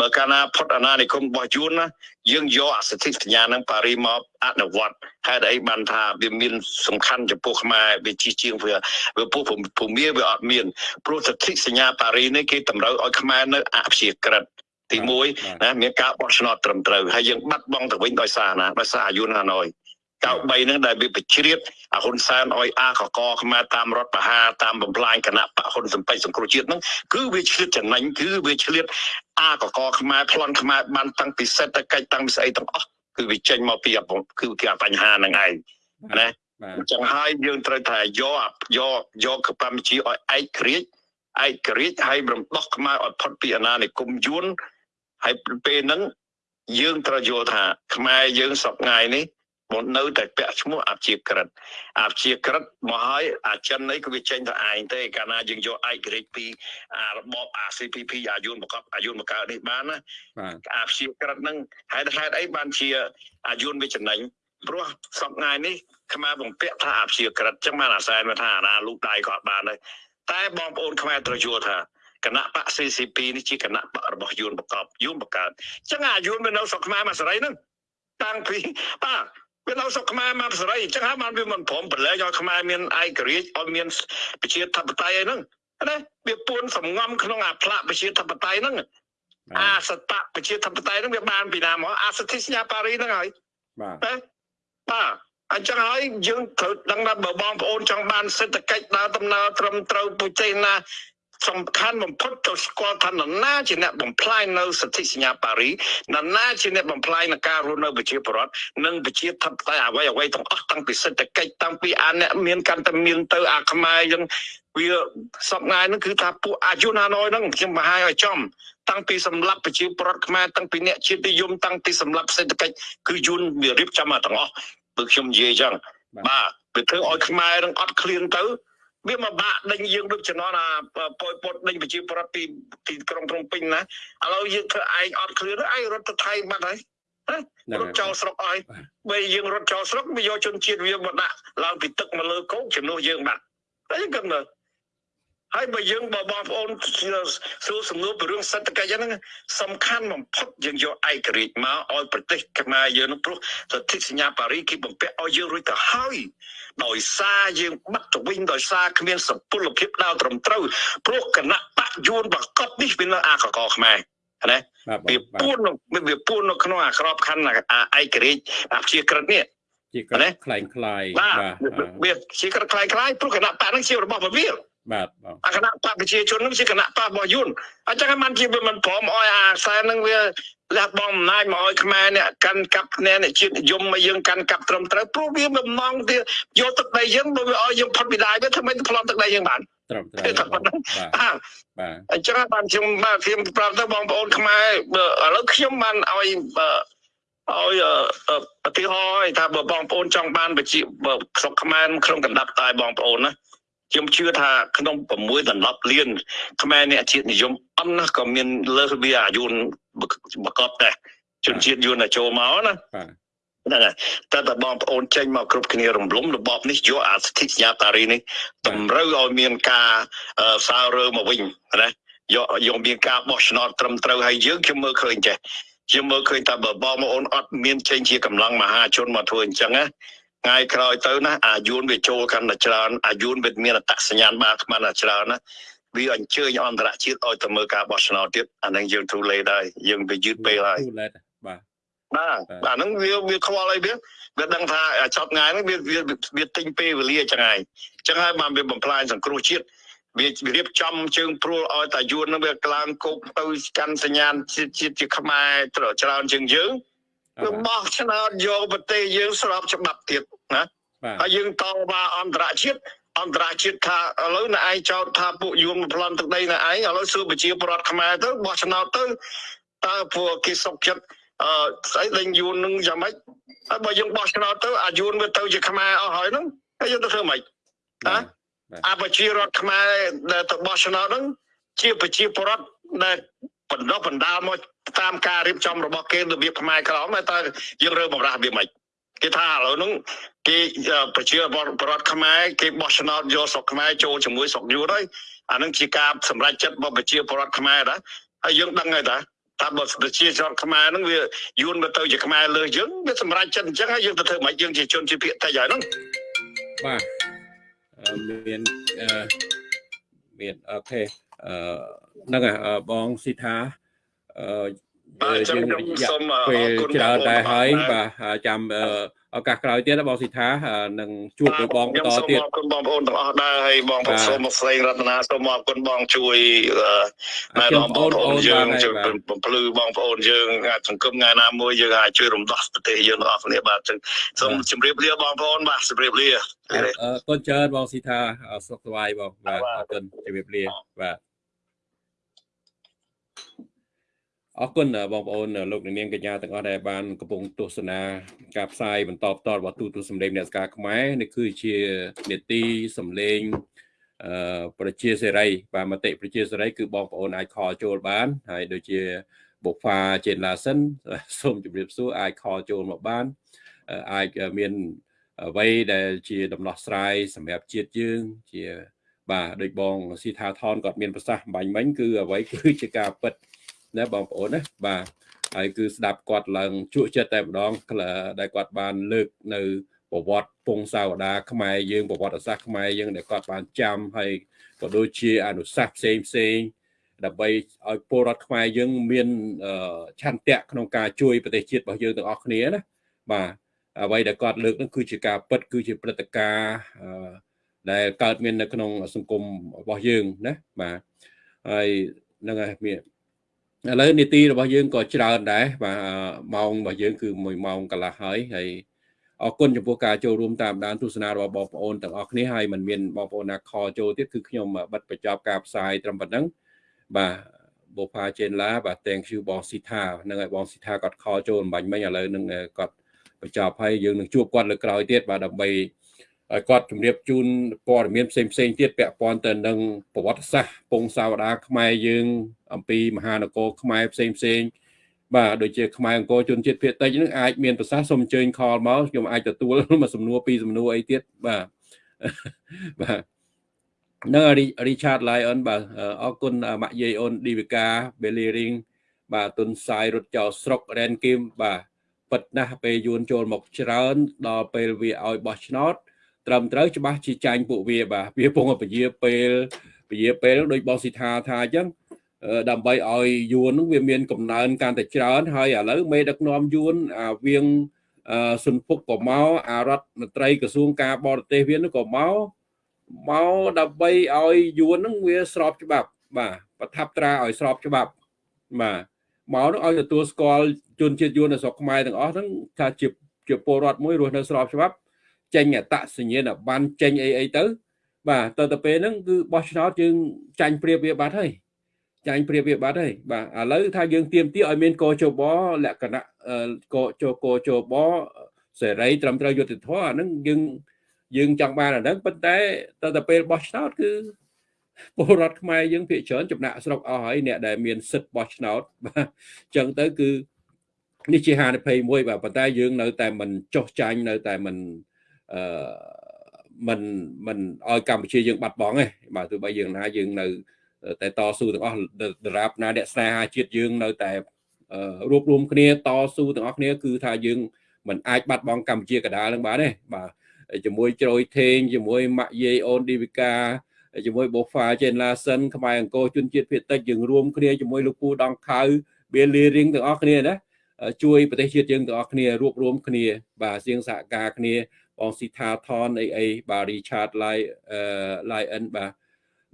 S2: បើកាលណាផុតអាណានិគមរបស់យួនណាយើងយកអសិទ្ធិសញ្ញានឹងប៉ារីមកអនុវត្តហេតុអីបានថាវាមានសំខាន់ចំពោះខ្មែរវាជិះជាងវាវាពោះភូមិវាអត់មានព្រោះសន្ធិសញ្ញាប៉ារីនេះគេតម្រូវឲ្យខ្មែរនៅអព្យាក្រឹតទី1ណាមានការបោះឆ្នោតត្រឹមត្រូវហើយយើងបាត់បង់ទៅវិញដោយសារណាដោយសារអាយុនហាណូយ 93ហ្នឹងដែលវាបជ្រៀតអាហ៊ុនសែនអុយអាកកខ្មែរតាមរដ្ឋបហាតាមបំផ្លាញគណៈបហ៊ុនសំពេចសង្គ្រោះជាតិហ្នឹងគឺវាឆ្លៀតចំណេញគឺវាឆ្លៀតអាកកខ្មែរប្លន់ខ្មែរបានតាំងពីសេដ្ឋកិច្ចតាំងពីស្អីទាំងអស់គឺវាចេញមកពីគឺគេបញ្ហាហ្នឹងឯងណា
S1: បាទ
S2: អញ្ចឹងហើយយើងត្រូវថាយកយកយកកម្ពុជាឲ្យឯករាជ្យឯករាជ្យហើយរំដោះខ្មែរឲ្យផុតពីអាណានិគមយួនហើយពេលហ្នឹងយើងត្រូវយល់ថាខ្មែរយើងសពថ្ងៃនេះ មកនៅតែពាក់ឈ្មោះអព្យាក្រឹតអព្យាក្រឹតមកហើយអាចិននេះគឺវាចេញទៅឯងទេកាលណាយើងយកឯករាជ្យពីអារបប ACPP អាយុនបកបអាយុនបកនេះបានណា
S1: បាទ
S2: អាព្យាក្រឹតហ្នឹងហេតុហេតុអីបានជាអាយុនវាចំណេញព្រោះសពថ្ងៃនេះខ្មែរបំពាក់ថាអាព្យាក្រឹតចឹងបានអាសែនមកថាអាណាលូកដៃក៏អត់បានដែរតែបងប្អូនខ្មែរត្រូវយល់ថាគណៈបក CCP នេះជាគណៈបករបស់យួនបកបយួនបកើតចឹងអាយុនវានៅស្រុកខ្មែរមកសេរីហ្នឹងតាំងពីបាទ វានៅស្រុកខ្មែរមកសេរីចឹងហើយបានវាមិនព្រមប្រឡែងឲ្យខ្មែរមានឯករាជ្យឲ្យមានប្រជាធិបតេយ្យអីហ្នឹងណាវាពួនសំងំក្នុងអាផ្លាកប្រជាធិបតេយ្យហ្នឹងអាសតៈប្រជាធិបតេយ្យហ្នឹងវាបានពីណាមកអាសទ្ធិសញ្ញាប៉ារីហ្នឹងហើយ
S1: បាទ
S2: ណាបាទអញ្ចឹងហើយយើងត្រូវដឹងថាបើបងប្អូនចង់បានសេដ្ឋកិច្ចដើរដំណើរត្រឹមត្រូវប្រទេសណា សំខាន់បំផុតទៅស្គាល់ថានរណាជាអ្នកបំផ្លាញនៅសន្ធិសញ្ញាប៉ារីនរណាជាអ្នកបំផ្លាញនៅការរស់នៅប្រជាពលរដ្ឋនិងប្រជាធិបតេយ្យអ្វីអ្វីទាំងអស់តាំងពីសេដ្ឋកិច្ចតាំងពីអាអ្នកមានកាន់តែមានទៅអាខ្មែរយើងវាសពថ្ងៃហ្នឹងគឺថាពួកអាយុណាណយហ្នឹងខ្ញុំបង្ហាញឲ្យចំតាំងពីសម្លាប់ប្រជាពលរដ្ឋខ្មែរតាំងពីអ្នកជាតិនិយមតាំងពីសម្លាប់សេដ្ឋកិច្ចគឺយួនវារៀបចំមកទាំងអស់បើខ្ញុំនិយាយអញ្ចឹងបាទវាធ្វើឲ្យខ្មែរនឹងអត់ឃ្លានទៅ វាមកបាក់ដេញយើងដូចចំណន់អាប៉ុយពតដេញប្រជាពលរដ្ឋពីទីក្រុងភ្នំពេញណាឥឡូវយើងធ្វើឯងអត់ឃ្លានឯងរត់ទៅថៃបាត់ហើយ
S1: ហ្នឹង
S2: រត់ចោលស្រុកឲ្យបើយើងរត់ចោលស្រុកវាយកជនជាតិវាមកដាក់ឡើងពីទឹកមកលើគោកជំនួសយើងបាត់ហើយគឹងមើល ហើយបើយើងបើបងប្អូនសួរសំណួរពីរឿងសេដ្ឋកិច្ចហ្នឹងសំខាន់បំផុតយើងយកឯករាជ្យមកឲ្យប្រទេសខ្មែរយើងនោះព្រោះសន្ធិសញ្ញាប៉ារីគេបំពាក់ឲ្យយើងរួចទៅហើយដោយសារយើងបាត់ទៅវិញដោយសារគ្មានសពលភាពដើរត្រឹមត្រូវព្រោះគណៈបកយួនបកបនេះវានៅអាកកខ្មែរណា
S1: បាទ
S2: វាពួននៅវាពួននៅក្នុងអាក្របខ័ណ្ឌអាឯករាជ្យអាព្យាក្រឹតនេះ
S1: ជាក្លែងខ្លែងខ្លាយ
S2: បាទ
S1: បាទ
S2: វាជាក្រឹតខ្លាយខ្លាយព្រោះគណៈបកហ្នឹងជារបស់ពវា
S1: បាទ បង
S2: អាគណៈបកប្រជាជនហ្នឹងជាគណៈបករបស់យួនអញ្ចឹងហើយมันជាវាមិនព្រមឲ្យអាខ្សែហ្នឹងវាលះបង់អំណាចមកឲ្យខ្មែរអ្នកកាន់កាប់គ្នាអ្នកជាតិនិយមមកយើងកាន់កាប់ត្រឹមត្រូវព្រោះវាបំណងទៀតយកទឹកដីយើងបើវាឲ្យយើងផុតពីដាយវាធ្វើម៉េចទៅប្លន់ទឹកដីយើងបាន
S1: ត្រឹមត្រូវ
S2: តែប៉ុណ្ណឹង
S1: បាទ
S2: បាទ
S1: បាទ
S2: អញ្ចឹងហើយបានខ្ញុំបាទខ្ញុំប្រាប់ទៅបងប្អូនខ្មែរបើឥឡូវខ្ញុំបានឲ្យបើឲ្យអឺឧទាហរណ៍ឲ្យថាបើបងប្អូនចង់បានប្រជាបើស្រុកខ្មែរក្នុងកណ្ដាប់តែបងប្អូនណា ខ្ញុំជឿថាក្នុង6ដល់10លានខ្មែរអ្នកជាតិនិយមអន់ណាស់ក៏មានលើសវាអាយុនបកបដែរជនជាតិយួនតែចូលមកណា
S1: បាទ
S2: ហ្នឹងហើយតែតែបងប្អូនចេញមកគ្រប់គ្នារំលំរបបនេះយកអាសិទ្ធិសញ្ញាតារីនេះតម្រូវឲ្យមានការអឺសើរើមកវិញណាយកយកមានការបោះឆ្នោតត្រឹមត្រូវហើយយើងខ្ញុំមើលឃើញចេះខ្ញុំមើលឃើញថាបើបងប្អូនអត់មានចេញជាកម្លាំងមហាជនមកធ្វើអញ្ចឹងណា ថ្ងៃក្រោយទៅណាអាយុនវាចូលកាន់តែច្រើនអាយុនវាមានអត្តសញ្ញាណបានខ្មានតែច្រើនណាវាអញ្ជើញអន្តរជាតិឲ្យទៅមើលការបោះឆ្នោតទៀតអានឹងយើងទូលេដែរយើងវាយឺតពេលហើយ
S1: ទូលែតបាទ
S2: បាទអាហ្នឹងវាវាខ្វល់អីវាវាដឹងថាចប់ថ្ងៃហ្នឹងវាវាវាទិញពេលវេលាចឹងហើយចឹងហើយបានវាបំផ្លាញសង្គ្រោះជាតិវារៀបចំជើងព្រួលឲ្យតាយួនហ្នឹងវាក្ឡើងគោកទៅកាន់សញ្ញាណជាតិជាតិជាខ្មែរត្រូវច្រើនជាងយើង វាបោះឆ្នោតយកប្រទេសយើងស្របច្បាប់ទៀតណា
S1: បាទ
S2: ហើយយើងតវ៉ាអន្តរជាតិអន្តរជាតិថាឥឡូវណែឯងចោទថាពួកយួនបំផ្លន់ទឹកដីណែឯងឥឡូវសួរប្រជាពលរដ្ឋខ្មែរទៅបោះឆ្នោតទៅតើពួកគេសុខចិត្តអឺស្អីលេងយួននឹងយ៉ាងម៉េចហើយបើយើងបោះឆ្នោតទៅអាយួនវាទៅជាខ្មែរអស់ហើយហ្នឹងហើយយើងទៅធ្វើម៉េច
S1: បាទ
S2: អាប្រជារដ្ឋខ្មែរដែលទៅបោះឆ្នោតហ្នឹងជាប្រជាពលរដ្ឋដែល បណ្ដោះបណ្ដាលមកតាមការរៀបចំរបស់គេរបៀបខ្មែរក្រមតែយើងរើបំរាស់វាមិនគេថាឥឡូវហ្នឹងគេអឺប្រជាពលរដ្ឋខ្មែរគេបោះឆ្នោតយកស្រុកខ្មែរចូលជាមួយស្រុកយួនហើយអាហ្នឹងជាការសម្រេចចិត្តរបស់ប្រជាពលរដ្ឋខ្មែរដែរហើយយើងដឹងហើយតាថាបើប្រជាជនខ្មែរហ្នឹងវាយួនទៅទៅជាខ្មែរលើសយើងវាសម្រេចចិត្តអញ្ចឹងហើយយើងទៅធ្វើម៉េចយើងជាជនជាភាគតិចហើយហ្នឹង
S1: បាទអឺមានអឺមានអូខេ អឺហ្នឹងហើយអឺបងស៊ីថាអឺយើងរយៈពេលច្រើនដែរហើយបាទចាំឱកាសក្រោយទៀតបងស៊ីថានឹងជួប với បងបន្តទៀត
S2: សូមអរគុណបងប្អូនទាំងអស់ដែរហើយបងប្អូនសូមមកស្រីរតនាសូមអរគុណបងជួយណែបងប្អូនយើងជួយបំភ្លឺបងប្អូនយើងអាចសង្គមថ្ងៃណាមួយយើងអាចជួយរំដោះប្រទេសយើងទាំងអស់គ្នាបាទចឹងសូមជម្រាបលាបងប្អូនបាទជម្រាបលា
S1: អរគុណច្រើនបងស៊ីថាសុខសប្បាយបងបាទអរគុណជម្រាបលាបាទ អរគុណបងប្អូនលោកនាងកញ្ញាទាំងអស់ដែលបានកំពុងទស្សនាការផ្សាយបន្តផ្ទាល់របស់ទូទូសម្លេងអ្នកស្ការខ្មែរនេះគឺជានេតិសម្លេងអឺប្រជាសេរីបាទមតិប្រជាសេរីគឺបងប្អូនអាចខលចូលបានហើយដូចជាបុហ្វាចេនឡាសិនសូមជម្រាបសួរអាចខលចូលមកបានអាចមានអ្វីដែលជាដំណោះស្រាយសម្រាប់ជាតិយើងជាបាទដូចបងស៊ីថាថនគាត់មានប្រសាសន៍បាញ់មិញគឺអ្វីគឺជាការពិត ណាបងប្អូនណាបាទហើយគឺស្ដាប់គាត់ឡើងជក់ចិត្តតែម្ដងដែលគាត់បានលើកនៅប្រវត្តិពងសាវតាខ្មែរយើងប្រវត្តិសាស្ត្រខ្មែរយើងដែលគាត់បានចាំហើយក៏ដូចជាអនុសាសន៍ផ្សេងផ្សេងដើម្បីឲ្យពលរដ្ឋខ្មែរយើងមានឆន្ទៈក្នុងការជួយប្រទេសជាតិរបស់យើងទាំងអស់គ្នាណាបាទអ្វីដែលគាត់លើកនោះគឺជាការពិតគឺជាព្រឹត្តិការណ៍ដែលកើតមាននៅក្នុងសង្គមរបស់យើងណាបាទហើយនឹងហើយមាន ឥឡូវនីតិរបស់យើងក៏ច្រើនដែរបាទម៉ោងរបស់យើងគឺ1ម៉ោងកន្លះហើយហើយអរគុណចំពោះការចូលរួមតាមដានទស្សនារបស់បងប្អូនទាំងអស់គ្នាហើយមិនមានបងប្អូនណាខចូលទៀតគឺខ្ញុំបិទបញ្ចប់ការផ្សាយត្រឹមប៉ុណ្ណឹងបាទបូផាចេនឡាបាទ thank you បងស៊ីថានឹងឲ្យបងស៊ីថាគាត់ខចូលអំបញ្ញមិញឥឡូវនឹងគាត់បញ្ចប់ហើយយើងនឹងជួបគាត់លើក្រោយទៀតបាទដើម្បី ឲ្យគាត់ជម្រាបជូនព័ត៌មានផ្សេងផ្សេងទៀតពាក់ព័ន្ធទៅនឹងប្រវត្តិសាស្ត្រពងសាវតាខ្មែរយើង អំពីមហានគរខ្មែរផ្សេងផ្សេងបាទដូចជាខ្មែរអង្គរជនជាតិភាគតិចនឹងអាចមានប្រសាសន៍សូមអញ្ជើញខលមកខ្ញុំអាចទទួលមួយសំណួរពីរសំណួរអីទៀតបាទបាទនៅ Richard Lion បាទអរគុណម៉ាក់យាយអូនឌីវិកា Belly Ring បាទទុនសាយរត់ចោលស្រុក Ren Kim បាទពិតណាស់ពេលយួនចូលមកច្រើនដល់ពេលវាឲ្យបោះឆ្នោត ត្រឹមត្រូវច្បាស់ជាចាញ់ពួកវាបាទវាពងពជាពេលពជាពេលដូចបងស៊ីថាថាអញ្ចឹងដើម្បីឲ្យយួននឹងវាមានកំណើនកាន់តែច្រើន ហើយឥឡូវមេដឹកនាំយួនអាវៀងសុនពុកក៏មកអារដ្ឋមន្ត្រីក្រសួងការបរទេសវានឹងក៏មកមកដើម្បីឲ្យយួននឹងវាស្របច្បាប់បាទប្រថាប់ត្រាឲ្យស្របច្បាប់បាទមកនឹងឲ្យទទួលស្គាល់ជនជាតិយួននៅស្រុកខ្មែរទាំងអស់ហ្នឹងថាជាជាពលរដ្ឋមួយរស់នៅស្របច្បាប់ ចេញអតសញ្ញាណប័ណ្ណចេញអីអីទៅ បាទទៅទៅពេលហ្នឹងគឺបោះឆ្នោតយើងចាញ់ព្រៀបវាបាត់ហើយចាញ់ព្រៀបវាបាត់ហើយបាទឥឡូវថាយើងទៀមទាឲ្យមានកោជបលក្ខណៈកោជកោជបសេរីត្រឹមត្រូវយុត្តិធម៌អាហ្នឹងយើងយើងចង់បានអាហ្នឹងប៉ុន្តែទៅទៅពេលបោះឆ្នោតគឺពលរដ្ឋខ្មែរយើងភាគច្រើនចំណាក់ស្រុកអស់ហើយអ្នកដែលមានសិទ្ធិបោះឆ្នោតបាទអញ្ចឹងទៅគឺនេះជាហានិភ័យមួយបាទប៉ុន្តែយើងនៅតែមិនចោះចាញ់នៅតែមិន អឺមិនមិនឲ្យកម្ពុជាយើងបាត់បង់ទេបាទទោះបីយើងណាយើងនៅតែតស៊ូទាំងអស់ដរាបណាអ្នកស្នេហាជាតិយើងនៅតែរួបរวมគ្នាតស៊ូទាំងអស់គ្នាគឺថាយើងមិនអាចបាត់បង់កម្ពុជាកដាលនឹងបានទេបាទជាមួយជ្រោយថេងជាមួយម៉ាក់យាយអូនឌីវិកាជាមួយបូហ្វាចេនឡាសិនខ្មែរអង្គរជនជាតិភាគតិចយើងរួមគ្នាជាមួយលោកពូដងខៅបៀលីរៀងទាំងអស់គ្នាណាជួយប្រទេសជាតិយើងទាំងអស់គ្នារួបរวมគ្នាបាទសៀងសហការគ្នា បងស៊ីថាថនអីអីបាទ Richard Lai Lion បាទ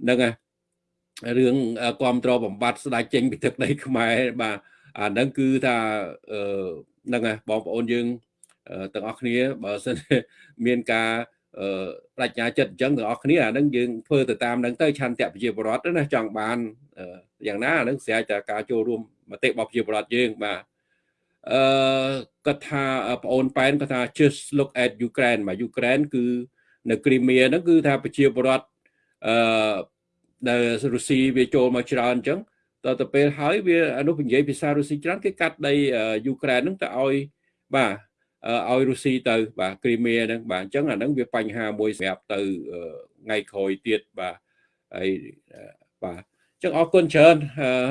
S1: ហ្នឹងហើយរឿងគ្រប់គ្រងបំបត្តិស្ដេចចេញពីទឹកដីខ្មែរបាទអាហ្នឹងគឺថាហ្នឹងហើយបងប្អូនយើងទាំងអស់គ្នាបើសិនមានការប្រាជ្ញាចិត្តអញ្ចឹងទាំងអស់គ្នាអាហ្នឹងយើងធ្វើទៅតាមហ្នឹងទៅឆន្ទៈប្រជាពលរដ្ឋណាចង់បានយ៉ាងណាអាហ្នឹងស្រេចតែការចូលរួមមតិរបស់ប្រជាពលរដ្ឋយើងបាទ អឺគាត់ថាប្អូនប៉ែនគាត់ថា just look at Ukraine បាទ Ukraine គឺនៅគ្រីមៀហ្នឹងគឺថាប្រជាពលរដ្ឋអឺដែលរុស្ស៊ីវាចូលមកច្រើនអញ្ចឹងតទៅពេលហើយវាអនុនិយាយភាសារុស្ស៊ីច្រើនគេកាត់ដីយូក្រែនហ្នឹងទៅឲ្យបាទឲ្យរុស្ស៊ីទៅ បាទគ្រីមៀហ្នឹងបាទអញ្ចឹងអាហ្នឹងវាបញ្ហាមួយសម្រាប់ទៅថ្ងៃក្រោយទៀតបាទហើយបាទ ចឹងអរគុណច្រើន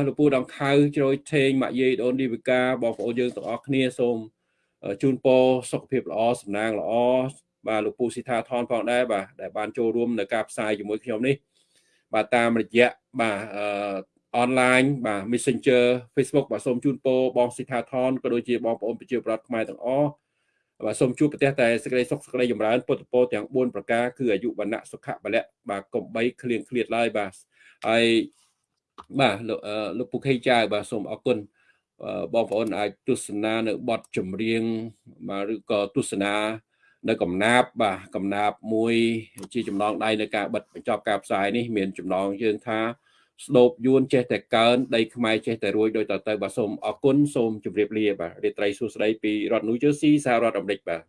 S1: លោកពូដងខៅជ្រោយថេងម៉ាក់យាយដូនឌីវិកាបងប្អូនយើងទាំងអស់គ្នាសូមជូនពរសុខភាពល្អសំណាងល្អបាទលោកពូស៊ីថាថនផងដែរបាទដែលបានចូលរួមនៅការផ្សាយជាមួយខ្ញុំនេះ បាទតាមរយៈបាទ online បាទ Messenger Facebook បាទសូមជូនពរបងសិដ្ឋាថនក៏ដូចជាបងប្អូនប្រជាពលរដ្ឋខ្មែរទាំងអស់បាទសូមជួបប្រទេសតែសេចក្តីសុខសេចក្តីចម្រើនពុទ្ធពរទាំង4ប្រការគឺអាយុវណ្ណៈសុខៈបលៈបាទកុំបីឃ្លៀងឃ្លាតឡើយបាទហើយ បាទលោកលោកពុកហេចៅបាទសូមអរគុណបងប្អូនអាចទស្សនានៅបទចម្រៀងបាទឬក៏ទស្សនានៅកំណាបបាទកំណាបមួយ ជាចំណងដៃនៅការបិទបញ្ចប់ការផ្សាយនេះមានចំណងយើងថាស្ដោបយួនចេះតែកើនដីខ្មែរចេះតែរួយដោយតទៅបាទសូមអរគុណសូមជម្រាបលាបាទរាត្រីសួស្តីពីរដ្ឋនូវជឺស៊ីសហរដ្ឋអាមេរិកបាទ